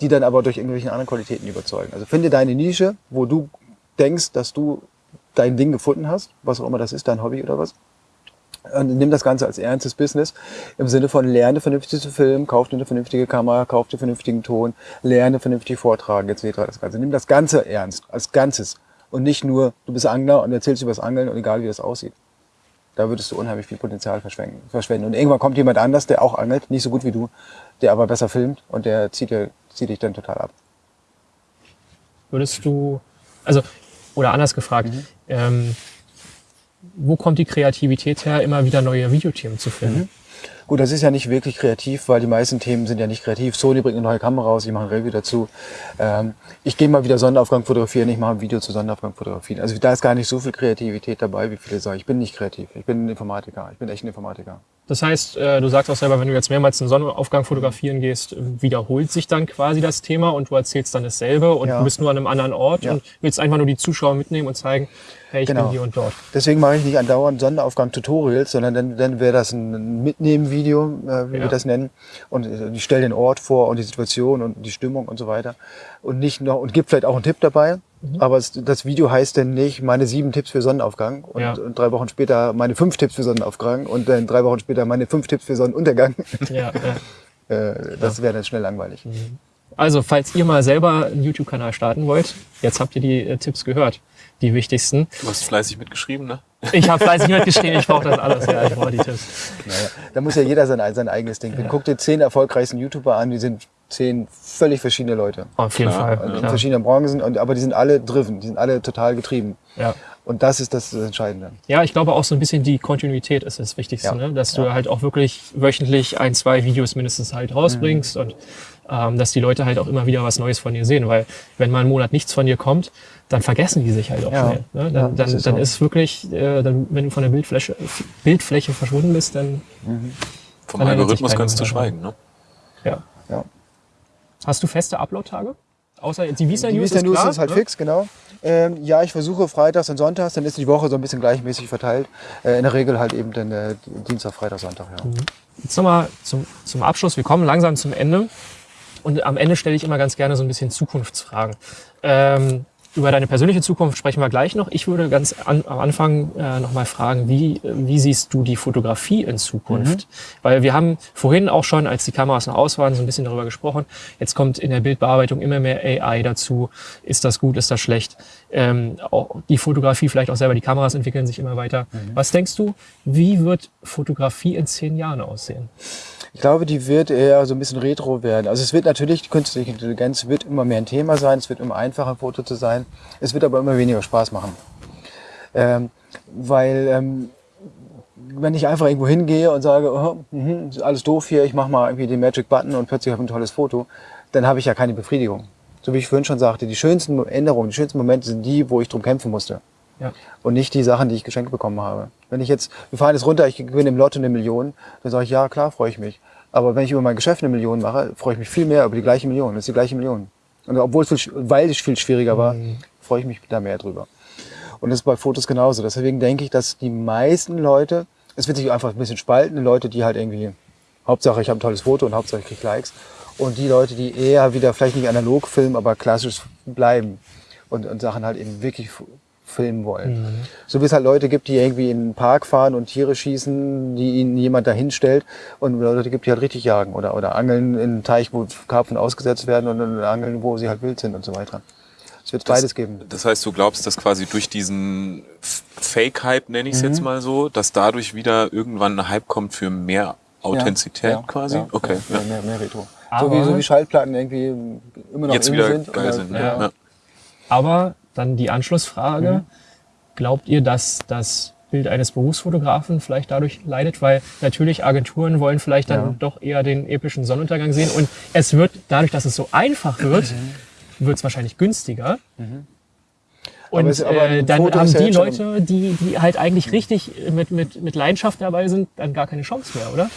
die dann aber durch irgendwelche anderen Qualitäten überzeugen. Also finde deine Nische, wo du denkst, dass du dein Ding gefunden hast, was auch immer das ist, dein Hobby oder was. Und nimm das Ganze als ernstes Business im Sinne von lerne vernünftig zu filmen, kauf dir eine vernünftige Kamera, kauf dir vernünftigen Ton, lerne vernünftig vortragen etc. Das Ganze. Nimm das Ganze ernst, als Ganzes und nicht nur, du bist Angler und erzählst über das Angeln und egal wie das aussieht da würdest du unheimlich viel Potenzial verschwenden. Und irgendwann kommt jemand anders, der auch angelt, nicht so gut wie du, der aber besser filmt und der zieht, dir, zieht dich dann total ab. Würdest du, also, oder anders gefragt, mhm. ähm, wo kommt die Kreativität her, immer wieder neue Videothemen zu filmen? Mhm. Gut, das ist ja nicht wirklich kreativ, weil die meisten Themen sind ja nicht kreativ. Sony bringt eine neue Kamera raus, ich mache ein Review dazu. Ähm, ich gehe mal wieder Sonnenaufgang fotografieren, ich mache ein Video zu Sonnenaufgang fotografieren. Also da ist gar nicht so viel Kreativität dabei, wie viele sagen. Ich bin nicht kreativ, ich bin ein Informatiker, ich bin echt ein Informatiker. Das heißt, äh, du sagst auch selber, wenn du jetzt mehrmals einen Sonnenaufgang fotografieren gehst, wiederholt sich dann quasi das Thema und du erzählst dann dasselbe und ja. du bist nur an einem anderen Ort ja. und willst einfach nur die Zuschauer mitnehmen und zeigen, hey, ich genau. bin hier und dort. Deswegen mache ich nicht andauernd Sonnenaufgang-Tutorials, sondern dann, dann wäre das ein Mitnehmen-Video, äh, wie ja. wir das nennen. Und äh, ich stelle den Ort vor und die Situation und die Stimmung und so weiter. Und nicht noch, und gibt vielleicht auch einen Tipp dabei. Mhm. Aber es, das Video heißt dann nicht meine sieben Tipps für Sonnenaufgang und, ja. und, drei Wochen später meine fünf Tipps für Sonnenaufgang und dann drei Wochen später meine fünf Tipps für Sonnenuntergang. Ja, ja. äh, das wäre dann schnell langweilig. Mhm. Also, falls ihr mal selber einen YouTube-Kanal starten wollt, jetzt habt ihr die äh, Tipps gehört, die wichtigsten. Du hast fleißig mitgeschrieben, ne? Ich habe fleißig mitgeschrieben, ich brauche das alles, ja, ich brauche die Tipps. Naja, da muss ja jeder sein, sein eigenes Ding. Ja. Guck dir zehn erfolgreichsten YouTuber an, die sind zehn völlig verschiedene Leute. Auf jeden klar, Fall. In klar. verschiedenen Branchen, und, aber die sind alle driven, die sind alle total getrieben. Ja. Und das ist das Entscheidende. Ja, ich glaube auch so ein bisschen die Kontinuität ist das Wichtigste, ja. ne? dass du ja. halt auch wirklich wöchentlich ein, zwei Videos mindestens halt rausbringst mhm. und ähm, dass die Leute halt auch immer wieder was Neues von dir sehen. Weil wenn mal einen Monat nichts von dir kommt, dann vergessen die sich halt auch ja. schnell. Ne? Dann, ja, dann, ist, dann so. ist wirklich, äh, dann, wenn du von der Bildfläche, Bildfläche verschwunden bist, dann. Mhm. Vom dann Algorithmus kannst du schweigen, ne? Ja. ja. Hast du feste Upload-Tage? Außer die Visa News, die Visa News ist, ist halt ne? fix, genau. Ähm, ja, ich versuche freitags und sonntags, dann ist die Woche so ein bisschen gleichmäßig verteilt. Äh, in der Regel halt eben dann äh, Dienstag, Freitag, Sonntag. Ja. Mhm. Jetzt nochmal zum, zum Abschluss. Wir kommen langsam zum Ende. Und am Ende stelle ich immer ganz gerne so ein bisschen Zukunftsfragen. Ähm, über deine persönliche Zukunft sprechen wir gleich noch. Ich würde ganz an, am Anfang äh, nochmal fragen, wie, wie siehst du die Fotografie in Zukunft? Mhm. Weil wir haben vorhin auch schon, als die Kameras noch aus waren, so ein bisschen darüber gesprochen. Jetzt kommt in der Bildbearbeitung immer mehr AI dazu. Ist das gut, ist das schlecht? Ähm, auch die Fotografie, vielleicht auch selber, die Kameras entwickeln sich immer weiter. Mhm. Was denkst du, wie wird Fotografie in zehn Jahren aussehen? Ich glaube, die wird eher so ein bisschen retro werden. Also es wird natürlich, die künstliche Intelligenz wird immer mehr ein Thema sein, es wird immer einfacher, ein Foto zu sein. Es wird aber immer weniger Spaß machen. Ähm, weil ähm, wenn ich einfach irgendwo hingehe und sage, oh, mh, alles doof hier, ich mache mal irgendwie den Magic Button und plötzlich habe ich ein tolles Foto, dann habe ich ja keine Befriedigung. So wie ich vorhin schon sagte, die schönsten Änderungen, die schönsten Momente sind die, wo ich drum kämpfen musste. Ja. Und nicht die Sachen, die ich geschenkt bekommen habe. Wenn ich jetzt, wir fahren jetzt runter, ich gewinne im Lotto eine Million, dann sage ich, ja, klar, freue ich mich. Aber wenn ich über mein Geschäft eine Million mache, freue ich mich viel mehr über die gleiche Million. Das ist die gleiche Million. Und obwohl es, viel, weil es viel schwieriger war, mhm. freue ich mich da mehr drüber. Und das ist bei Fotos genauso. Deswegen denke ich, dass die meisten Leute, es wird sich einfach ein bisschen spalten, Leute, die halt irgendwie, Hauptsache ich habe ein tolles Foto und Hauptsache ich kriege Likes. Und die Leute, die eher wieder vielleicht nicht analog filmen, aber klassisch bleiben und, und Sachen halt eben wirklich filmen wollen. Mhm. So wie es halt Leute gibt, die irgendwie in den Park fahren und Tiere schießen, die ihnen jemand dahin stellt und Leute gibt, die halt richtig jagen oder, oder angeln in einen Teich, wo Karpfen ausgesetzt werden und angeln, wo sie halt wild sind und so weiter. Es wird das, beides geben. Das heißt, du glaubst, dass quasi durch diesen Fake-Hype, nenne ich es mhm. jetzt mal so, dass dadurch wieder irgendwann ein Hype kommt für mehr Authentizität ja, ja, quasi? Ja, okay. Mehr, mehr, mehr Retro. so wie, so wie Schallplatten irgendwie immer noch jetzt wieder sind. Geil sind ne? Aber dann die Anschlussfrage. Mhm. Glaubt ihr, dass das Bild eines Berufsfotografen vielleicht dadurch leidet? Weil natürlich Agenturen wollen vielleicht dann ja. doch eher den epischen Sonnenuntergang sehen. Und es wird dadurch, dass es so einfach wird, mhm. wird es wahrscheinlich günstiger. Mhm. Und es, äh, dann haben die Leute, die, die halt eigentlich richtig mit, mit, mit Leidenschaft dabei sind, dann gar keine Chance mehr, oder?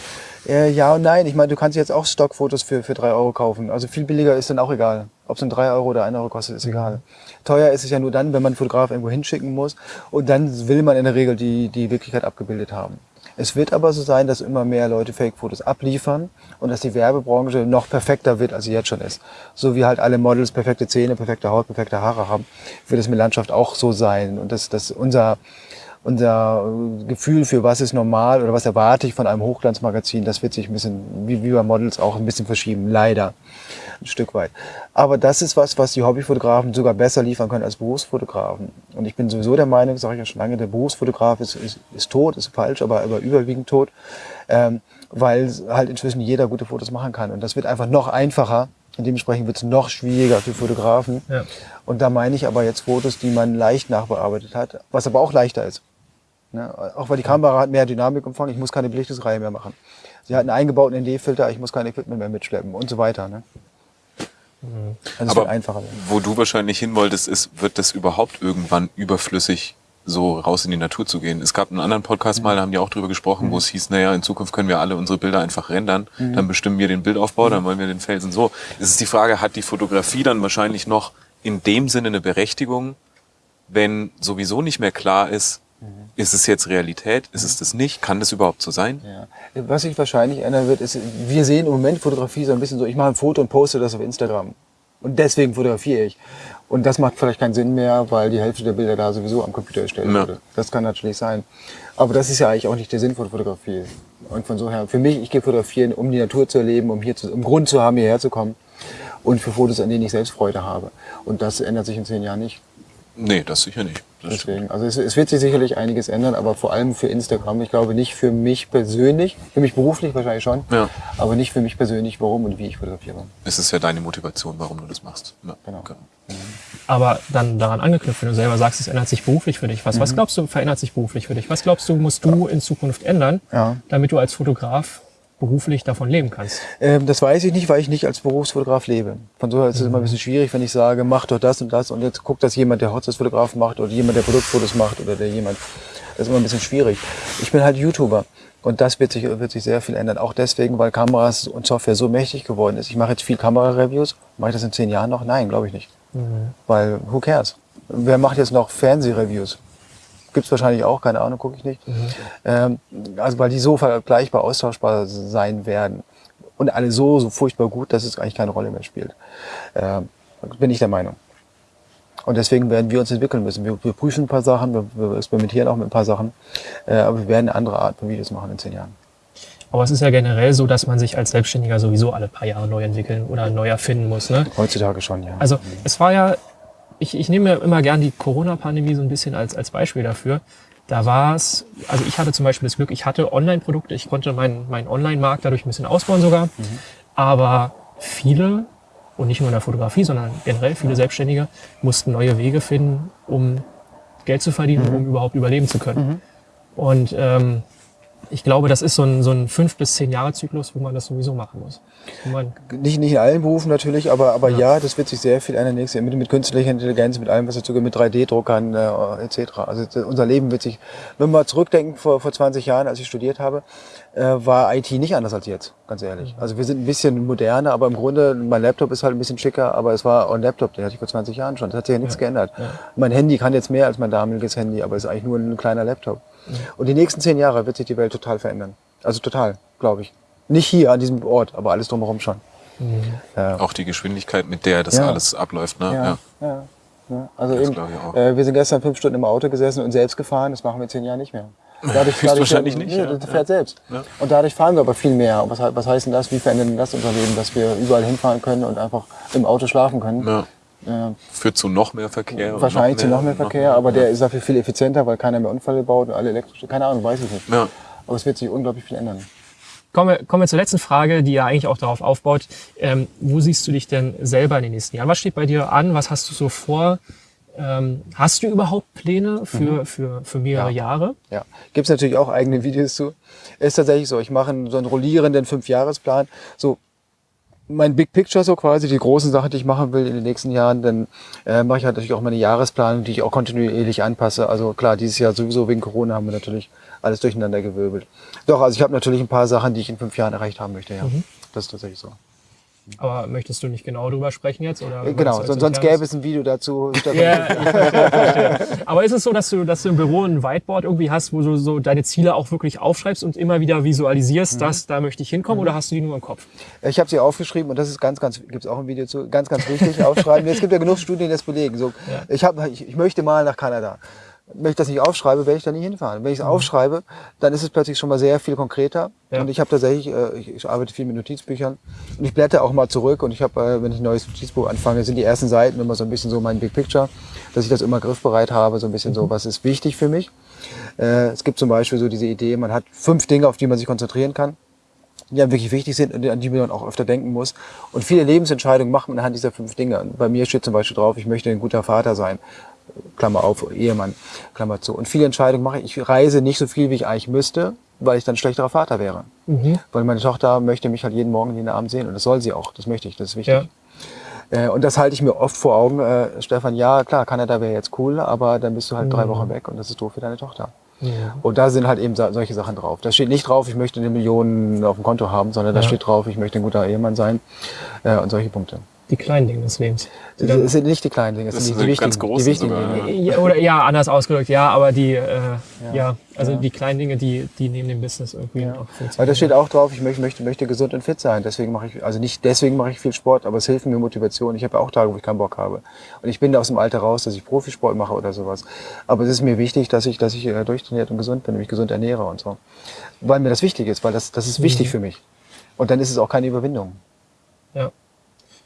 Äh, ja und nein. Ich meine, du kannst jetzt auch Stockfotos für, für drei Euro kaufen. Also viel billiger ist dann auch egal. Ob es dann drei Euro oder ein Euro kostet, ist egal. Teuer ist es ja nur dann, wenn man einen Fotograf irgendwo hinschicken muss. Und dann will man in der Regel die, die Wirklichkeit abgebildet haben. Es wird aber so sein, dass immer mehr Leute Fake-Fotos abliefern und dass die Werbebranche noch perfekter wird, als sie jetzt schon ist. So wie halt alle Models perfekte Zähne, perfekte Haut, perfekte Haare haben, wird es mit Landschaft auch so sein. Und dass, dass unser, unser Gefühl für was ist normal oder was erwarte ich von einem Hochglanzmagazin, das wird sich ein bisschen, wie, wie bei Models auch ein bisschen verschieben, leider ein Stück weit. Aber das ist was, was die Hobbyfotografen sogar besser liefern können als Berufsfotografen. Und ich bin sowieso der Meinung, sage ich ja schon lange, der Berufsfotograf ist, ist, ist tot, ist falsch, aber, aber überwiegend tot, ähm, weil halt inzwischen jeder gute Fotos machen kann. Und das wird einfach noch einfacher. Und dementsprechend wird es noch schwieriger für Fotografen. Ja. Und da meine ich aber jetzt Fotos, die man leicht nachbearbeitet hat, was aber auch leichter ist. Ne? Auch weil die Kamera hat mehr Dynamikumfang, ich muss keine Belichtungsreihe mehr machen. Sie hat einen eingebauten ND-Filter, ich muss kein Equipment mehr mitschleppen und so weiter. Ne? Also Aber einfacher werden. wo du wahrscheinlich hin wolltest, ist, wird das überhaupt irgendwann überflüssig, so raus in die Natur zu gehen? Es gab einen anderen Podcast mhm. mal, da haben die auch drüber gesprochen, mhm. wo es hieß, naja, in Zukunft können wir alle unsere Bilder einfach rendern, mhm. dann bestimmen wir den Bildaufbau, dann mhm. wollen wir den Felsen so. Es ist die Frage, hat die Fotografie dann wahrscheinlich noch in dem Sinne eine Berechtigung, wenn sowieso nicht mehr klar ist, mhm. ist es jetzt Realität? Ist es das nicht? Kann das überhaupt so sein? Ja. Was sich wahrscheinlich ändern wird, ist, wir sehen im Moment Fotografie so ein bisschen so, ich mache ein Foto und poste das auf Instagram. Und deswegen fotografiere ich. Und das macht vielleicht keinen Sinn mehr, weil die Hälfte der Bilder da sowieso am Computer erstellt ja. wurde. Das kann natürlich sein. Aber das ist ja eigentlich auch nicht der Sinn von Fotografie. Und von so her, für mich, ich gehe fotografieren, um die Natur zu erleben, um hier zu, um Grund zu haben, hierher zu kommen. Und für Fotos, an denen ich selbst Freude habe. Und das ändert sich in zehn Jahren nicht. Nee, das sicher nicht. Das Deswegen, also es, es, wird sich sicherlich einiges ändern, aber vor allem für Instagram. Ich glaube nicht für mich persönlich, für mich beruflich wahrscheinlich schon, ja. aber nicht für mich persönlich, warum und wie ich fotografiere. Es ist ja deine Motivation, warum du das machst. Ja. Genau. Okay. Mhm. Aber dann daran angeknüpft, wenn du selber sagst, es ändert sich beruflich für dich. Was, mhm. was glaubst du, verändert sich beruflich für dich? Was glaubst du, musst du in Zukunft ändern, ja. damit du als Fotograf beruflich davon leben kannst? Ähm, das weiß ich nicht, weil ich nicht als Berufsfotograf lebe. Von so her ist es mhm. immer ein bisschen schwierig, wenn ich sage, mach doch das und das und jetzt guckt das jemand, der Hochzeitsfotograf macht oder jemand, der Produktfotos macht oder der jemand. Das ist immer ein bisschen schwierig. Ich bin halt YouTuber. Und das wird sich, wird sich sehr viel ändern. Auch deswegen, weil Kameras und Software so mächtig geworden ist. Ich mache jetzt viel Kamera-Reviews. Mache ich das in zehn Jahren noch? Nein, glaube ich nicht. Mhm. Weil, who cares? Wer macht jetzt noch Fernsehreviews? Gibt es wahrscheinlich auch, keine Ahnung, gucke ich nicht. Mhm. Ähm, also weil die so vergleichbar austauschbar sein werden. Und alle so, so furchtbar gut, dass es eigentlich keine Rolle mehr spielt. Ähm, bin ich der Meinung. Und deswegen werden wir uns entwickeln müssen. Wir, wir prüfen ein paar Sachen, wir, wir, experimentieren auch mit ein paar Sachen, äh, aber wir werden eine andere Art von Videos machen in zehn Jahren. Aber es ist ja generell so, dass man sich als Selbstständiger sowieso alle paar Jahre neu entwickeln oder neu erfinden muss. Ne? Heutzutage schon, ja. Also es war ja ich, ich nehme immer gern die Corona-Pandemie so ein bisschen als, als Beispiel dafür. Da war es, also ich hatte zum Beispiel das Glück, ich hatte Online-Produkte, ich konnte meinen mein Online-Markt dadurch ein bisschen ausbauen sogar. Mhm. Aber viele, und nicht nur in der Fotografie, sondern generell viele Selbstständige, mussten neue Wege finden, um Geld zu verdienen, mhm. um überhaupt überleben zu können. Mhm. Und ähm, ich glaube, das ist so ein, so ein fünf bis zehn Jahre Zyklus, wo man das sowieso machen muss. Nicht, nicht in allen Berufen natürlich, aber, aber ja. ja das wird sich sehr viel ändern nächstes mit, mit künstlicher Intelligenz, mit allem, was dazu gehört, mit 3D-Druckern äh, etc. Also unser Leben wird sich, wenn wir mal zurückdenken, vor, vor 20 Jahren, als ich studiert habe, äh, war IT nicht anders als jetzt, ganz ehrlich. Mhm. Also wir sind ein bisschen moderner, aber im Grunde, mein Laptop ist halt ein bisschen schicker, aber es war ein Laptop, den hatte ich vor 20 Jahren schon. Das hat sich ja nichts ja. geändert. Ja. Mein Handy kann jetzt mehr als mein damaliges Handy, aber es ist eigentlich nur ein kleiner Laptop. Und die nächsten zehn Jahre wird sich die Welt total verändern. Also total, glaube ich. Nicht hier an diesem Ort, aber alles drumherum schon. Mhm. Ja. Auch die Geschwindigkeit, mit der das ja. alles abläuft. Ne? Ja. ja. ja. Also eben, äh, wir sind gestern fünf Stunden im Auto gesessen und selbst gefahren. Das machen wir zehn Jahre nicht mehr. Dadurch, dadurch wahrscheinlich nicht. Nee, das fährt selbst. Und dadurch fahren wir aber viel mehr. Und was, was heißt denn das? Wie verändert denn das unser Leben, dass wir überall hinfahren können und einfach im Auto schlafen können? Ja. Führt zu noch mehr Verkehr. Wahrscheinlich noch mehr, zu noch mehr Verkehr, noch mehr, aber der ist dafür viel effizienter, weil keiner mehr Unfälle baut und alle elektrisch. Keine Ahnung, weiß ich nicht. Ja. Aber es wird sich unglaublich viel ändern. Kommen wir, kommen wir zur letzten Frage, die ja eigentlich auch darauf aufbaut. Ähm, wo siehst du dich denn selber in den nächsten Jahren? Was steht bei dir an? Was hast du so vor? Ähm, hast du überhaupt Pläne für, mhm. für, für mehrere ja. Jahre? Ja, gibt es natürlich auch eigene Videos zu. Ist tatsächlich so. Ich mache so einen rollierenden Fünfjahresplan. So mein Big Picture so quasi, die großen Sachen, die ich machen will in den nächsten Jahren, dann äh, mache ich halt natürlich auch meine Jahresplanung, die ich auch kontinuierlich anpasse. Also klar, dieses Jahr sowieso wegen Corona haben wir natürlich alles durcheinander gewirbelt. Doch, also ich habe natürlich ein paar Sachen, die ich in fünf Jahren erreicht haben möchte, ja. Mhm. Das ist tatsächlich so. Aber möchtest du nicht genau drüber sprechen jetzt? Oder äh, genau, sonst, sonst gäbe es ein Video dazu. ja, verstehe, Aber ist es so, dass du, dass du im Büro ein Whiteboard irgendwie hast, wo du so deine Ziele auch wirklich aufschreibst und immer wieder visualisierst, mhm. dass da möchte ich hinkommen, mhm. oder hast du die nur im Kopf? Ich habe sie aufgeschrieben und das ist ganz, ganz, gibt es auch ein Video zu, ganz, ganz wichtig, aufschreiben. es gibt ja genug Studien, die das belegen. So, ja. ich, hab, ich, ich möchte mal nach Kanada wenn ich das nicht aufschreibe, werde ich da nie hinfahren. Wenn ich es mhm. aufschreibe, dann ist es plötzlich schon mal sehr viel konkreter. Ja. Und ich habe tatsächlich, äh, ich, ich, arbeite viel mit Notizbüchern und ich blätter auch mal zurück und ich habe, äh, wenn ich ein neues Notizbuch anfange, sind die ersten Seiten immer so ein bisschen so mein Big Picture, dass ich das immer griffbereit habe, so ein bisschen mhm. so, was ist wichtig für mich. Äh, es gibt zum Beispiel so diese Idee, man hat fünf Dinge, auf die man sich konzentrieren kann die dann wirklich wichtig sind und an die man auch öfter denken muss. Und viele Lebensentscheidungen macht man anhand dieser fünf Dinge. Und bei mir steht zum Beispiel drauf, ich möchte ein guter Vater sein. Klammer auf, Ehemann, Klammer zu. Und viele Entscheidungen mache ich. Ich reise nicht so viel, wie ich eigentlich müsste, weil ich dann schlechterer Vater wäre. Mhm. Weil meine Tochter möchte mich halt jeden Morgen, jeden Abend sehen und das soll sie auch. Das möchte ich, das ist wichtig. Ja. Äh, und das halte ich mir oft vor Augen. Äh, Stefan, ja, klar, Kanada wäre jetzt cool, aber dann bist du halt mhm. drei Wochen weg und das ist doof für deine Tochter. Ja. Und da sind halt eben solche Sachen drauf. Da steht nicht drauf, ich möchte eine Million auf dem Konto haben, sondern da steht drauf, ich möchte ein guter Ehemann sein äh, und solche Punkte die kleinen Dinge des Lebens. Das sind nicht die kleinen Dinge, das, sind die, die wichtigen, die wichtigen Dinge. Ja, oder ja, anders ausgedrückt, ja, aber die, äh, ja. ja. also ja. die kleinen Dinge, die, die neben dem Business irgendwie ja. auch funktionieren. Weil da steht auch drauf, ich möchte, möchte, möchte gesund und fit sein. Deswegen mache ich, also nicht deswegen mache ich viel Sport, aber es hilft mir Motivation. Ich habe auch Tage, wo ich keinen Bock habe. Und ich bin da aus dem Alter raus, dass ich Profisport mache oder sowas. Aber es ist mir wichtig, dass ich, dass ich äh, durchtrainiert und gesund bin, mich gesund ernähre und so. Weil mir das wichtig ist, weil das, das ist wichtig mhm. für mich. Und dann ist es auch keine Überwindung. Ja.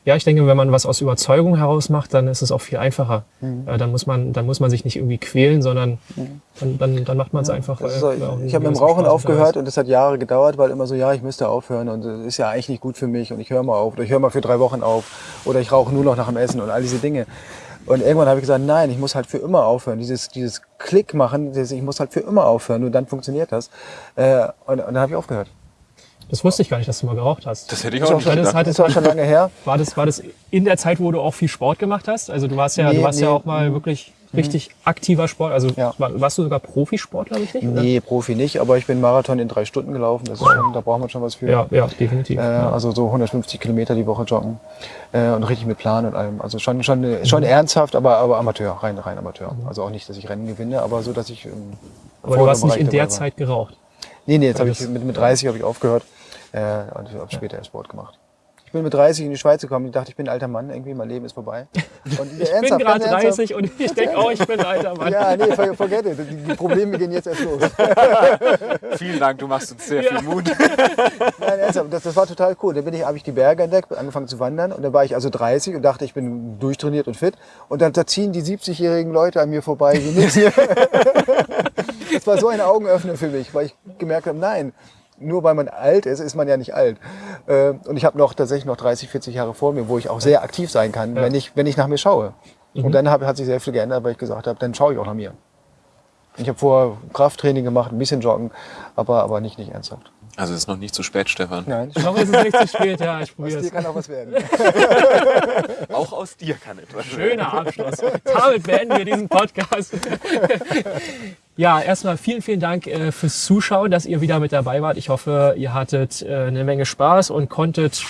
Ja, ich denke, wenn man was aus Überzeugung heraus macht, dann ist es auch viel einfacher. Mhm. Äh, dann, muss man, dann muss man sich nicht irgendwie quälen, sondern mhm. dann, dann, dann macht man es ja, einfach. So, äh, ich habe mit dem Rauchen aufgehört und das hat Jahre gedauert, weil immer so, ja, ich müsste aufhören und es ist ja eigentlich nicht gut für mich und ich höre mal auf oder ich höre mal für drei Wochen auf oder ich rauche nur noch nach dem Essen und all diese Dinge. Und irgendwann habe ich gesagt, nein, ich muss halt für immer aufhören. Dieses, dieses Klick machen, dieses, ich muss halt für immer aufhören, nur dann funktioniert das. Äh, und, und dann habe ich aufgehört. Das wusste ich gar nicht, dass du mal geraucht hast. Das hätte ich auch nicht gedacht. Das, war schon lange her. War das, war das in der Zeit, wo du auch viel Sport gemacht hast? Also du warst ja, nee, du warst nee. ja auch mal wirklich richtig mhm. aktiver Sport. Also ja. warst du sogar Profisportler, richtig? Nee, oder? Profi nicht, aber ich bin Marathon in drei Stunden gelaufen. Das ist schon, da braucht man schon was für. Ja, ja definitiv. Äh, also so 150 Kilometer die Woche joggen äh, und richtig mit Plan und allem. Also schon, schon, schon mhm. ernsthaft, aber, aber Amateur, rein, rein Amateur. Mhm. Also auch nicht, dass ich Rennen gewinne, aber so, dass ich. Ähm, aber du hast nicht in der Zeit geraucht. Nee, nee, jetzt habe ich mit, mit 30 habe ich aufgehört. Äh, und habe später erst Sport gemacht. Ich bin mit 30 in die Schweiz gekommen. Ich dachte, ich bin ein alter Mann. Irgendwie, mein Leben ist vorbei. Und ich bin gerade 30 und ich denke auch, ich bin ein alter Mann. ja, nee, forget it. Die Probleme gehen jetzt erst los. Vielen Dank, du machst uns sehr ja. viel Mut. Nein, ernsthaft, das, das war total cool. Dann bin ich, habe ich die Berge entdeckt, angefangen zu wandern. Und dann war ich also 30 und dachte, ich bin durchtrainiert und fit. Und dann da ziehen die 70-jährigen Leute an mir vorbei. Das war so ein Augenöffner für mich, weil ich gemerkt habe, nein, nur weil man alt ist, ist man ja nicht alt. Äh, und ich habe noch tatsächlich noch 30, 40 Jahre vor mir, wo ich auch sehr aktiv sein kann, ja. wenn, ich, wenn ich nach mir schaue. Mhm. Und dann hab, hat sich sehr viel geändert, weil ich gesagt habe, dann schaue ich auch nach mir. Ich habe vorher Krafttraining gemacht, ein bisschen Joggen, aber, aber nicht, nicht ernsthaft. Also es ist noch nicht zu spät, Stefan. Nein. Noch ist es nicht zu spät, ja, ich probiere Aus dir kann auch was werden. auch aus dir kann etwas werden. Schöner Abschluss. Damit beenden wir diesen Podcast. ja, erstmal vielen, vielen Dank äh, fürs Zuschauen, dass ihr wieder mit dabei wart. Ich hoffe, ihr hattet äh, eine Menge Spaß und konntet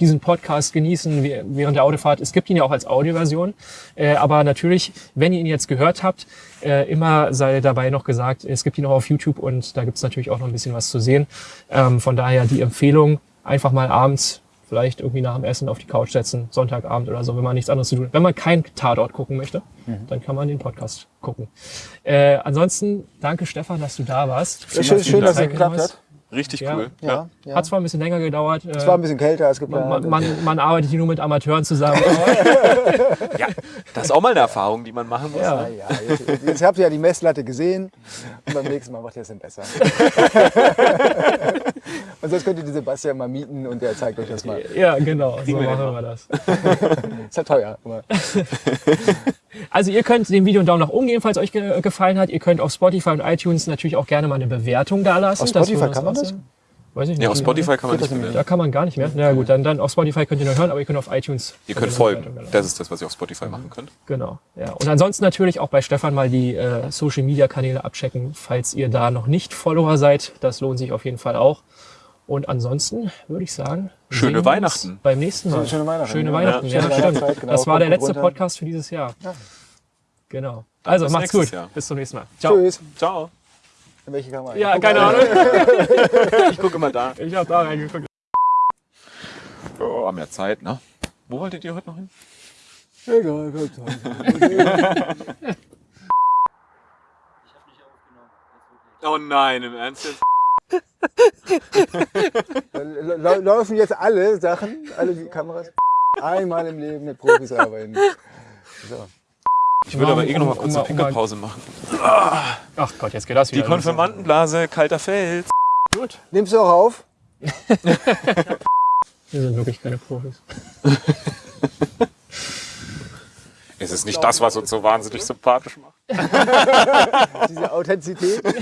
diesen Podcast genießen während der Autofahrt. Es gibt ihn ja auch als Audioversion. Äh, aber natürlich, wenn ihr ihn jetzt gehört habt, äh, immer sei dabei noch gesagt, es gibt ihn auch auf YouTube und da gibt es natürlich auch noch ein bisschen was zu sehen. Ähm, von daher die Empfehlung, einfach mal abends vielleicht irgendwie nach dem Essen auf die Couch setzen, Sonntagabend oder so, wenn man nichts anderes zu tun hat. Wenn man keinen Tatort gucken möchte, mhm. dann kann man den Podcast gucken. Äh, ansonsten, danke Stefan, dass du da warst. Schön, schön dass es geklappt hat. Richtig ja. cool. Ja. Ja. Hat zwar ein bisschen länger gedauert. Es war ein bisschen kälter als geplant. Man, man, man arbeitet hier nur mit Amateuren zusammen. ja, das ist auch mal eine Erfahrung, die man machen muss. Ja, ja. Jetzt, jetzt habt ihr ja die Messlatte gesehen und beim nächsten Mal macht ihr es dann besser. und sonst könnt ihr den Sebastian mal mieten und der zeigt euch das mal. Ja, genau. So machen wir das. ist ja teuer. Also ihr könnt dem Video einen Daumen nach oben geben, falls euch ge gefallen hat. Ihr könnt auf Spotify und iTunes natürlich auch gerne mal eine Bewertung da lassen. Auf Spotify kann man das? Weiß ich nicht. Ja, auf Spotify kann man nicht mehr. Da kann man gar nicht mehr. Na gut, dann, dann auf Spotify könnt ihr nur hören, aber ihr könnt auf iTunes. Ihr könnt folgen. Das ist das, was ihr auf Spotify machen könnt. Genau. Ja. Und ansonsten natürlich auch bei Stefan mal die äh, Social Media Kanäle abchecken, falls ihr da noch nicht Follower seid. Das lohnt sich auf jeden Fall auch. Und ansonsten würde ich sagen, schöne Weihnachten. Beim nächsten Mal. Schöne Weihnachten. Schöne Weihnachten, ja, ja stimmt. Genau. Das war der letzte Podcast für dieses Jahr. Ja. Genau. Also macht's gut. Jahr. Bis zum nächsten Mal. Ciao. Tschüss. Ciao. In welche Kamera? Ja, keine Ahnung. ich gucke mal da. Ich habe da reingeguckt. Oh, haben ja Zeit, ne? Wo wolltet ihr heute noch hin? Egal, Oh nein, im Ernst jetzt? Laufen jetzt alle Sachen, alle die Kameras, einmal im Leben mit Profis arbeiten. So. Ich würde aber eh noch mal kurz eine Pinkelpause machen. Ach Gott, jetzt geht das wieder. Die Konfirmandenblase, kalter Fels. Gut. Nimmst du auch auf? Wir sind wirklich keine Profis. es ist nicht das, was uns so wahnsinnig sympathisch macht. Diese Authentizität.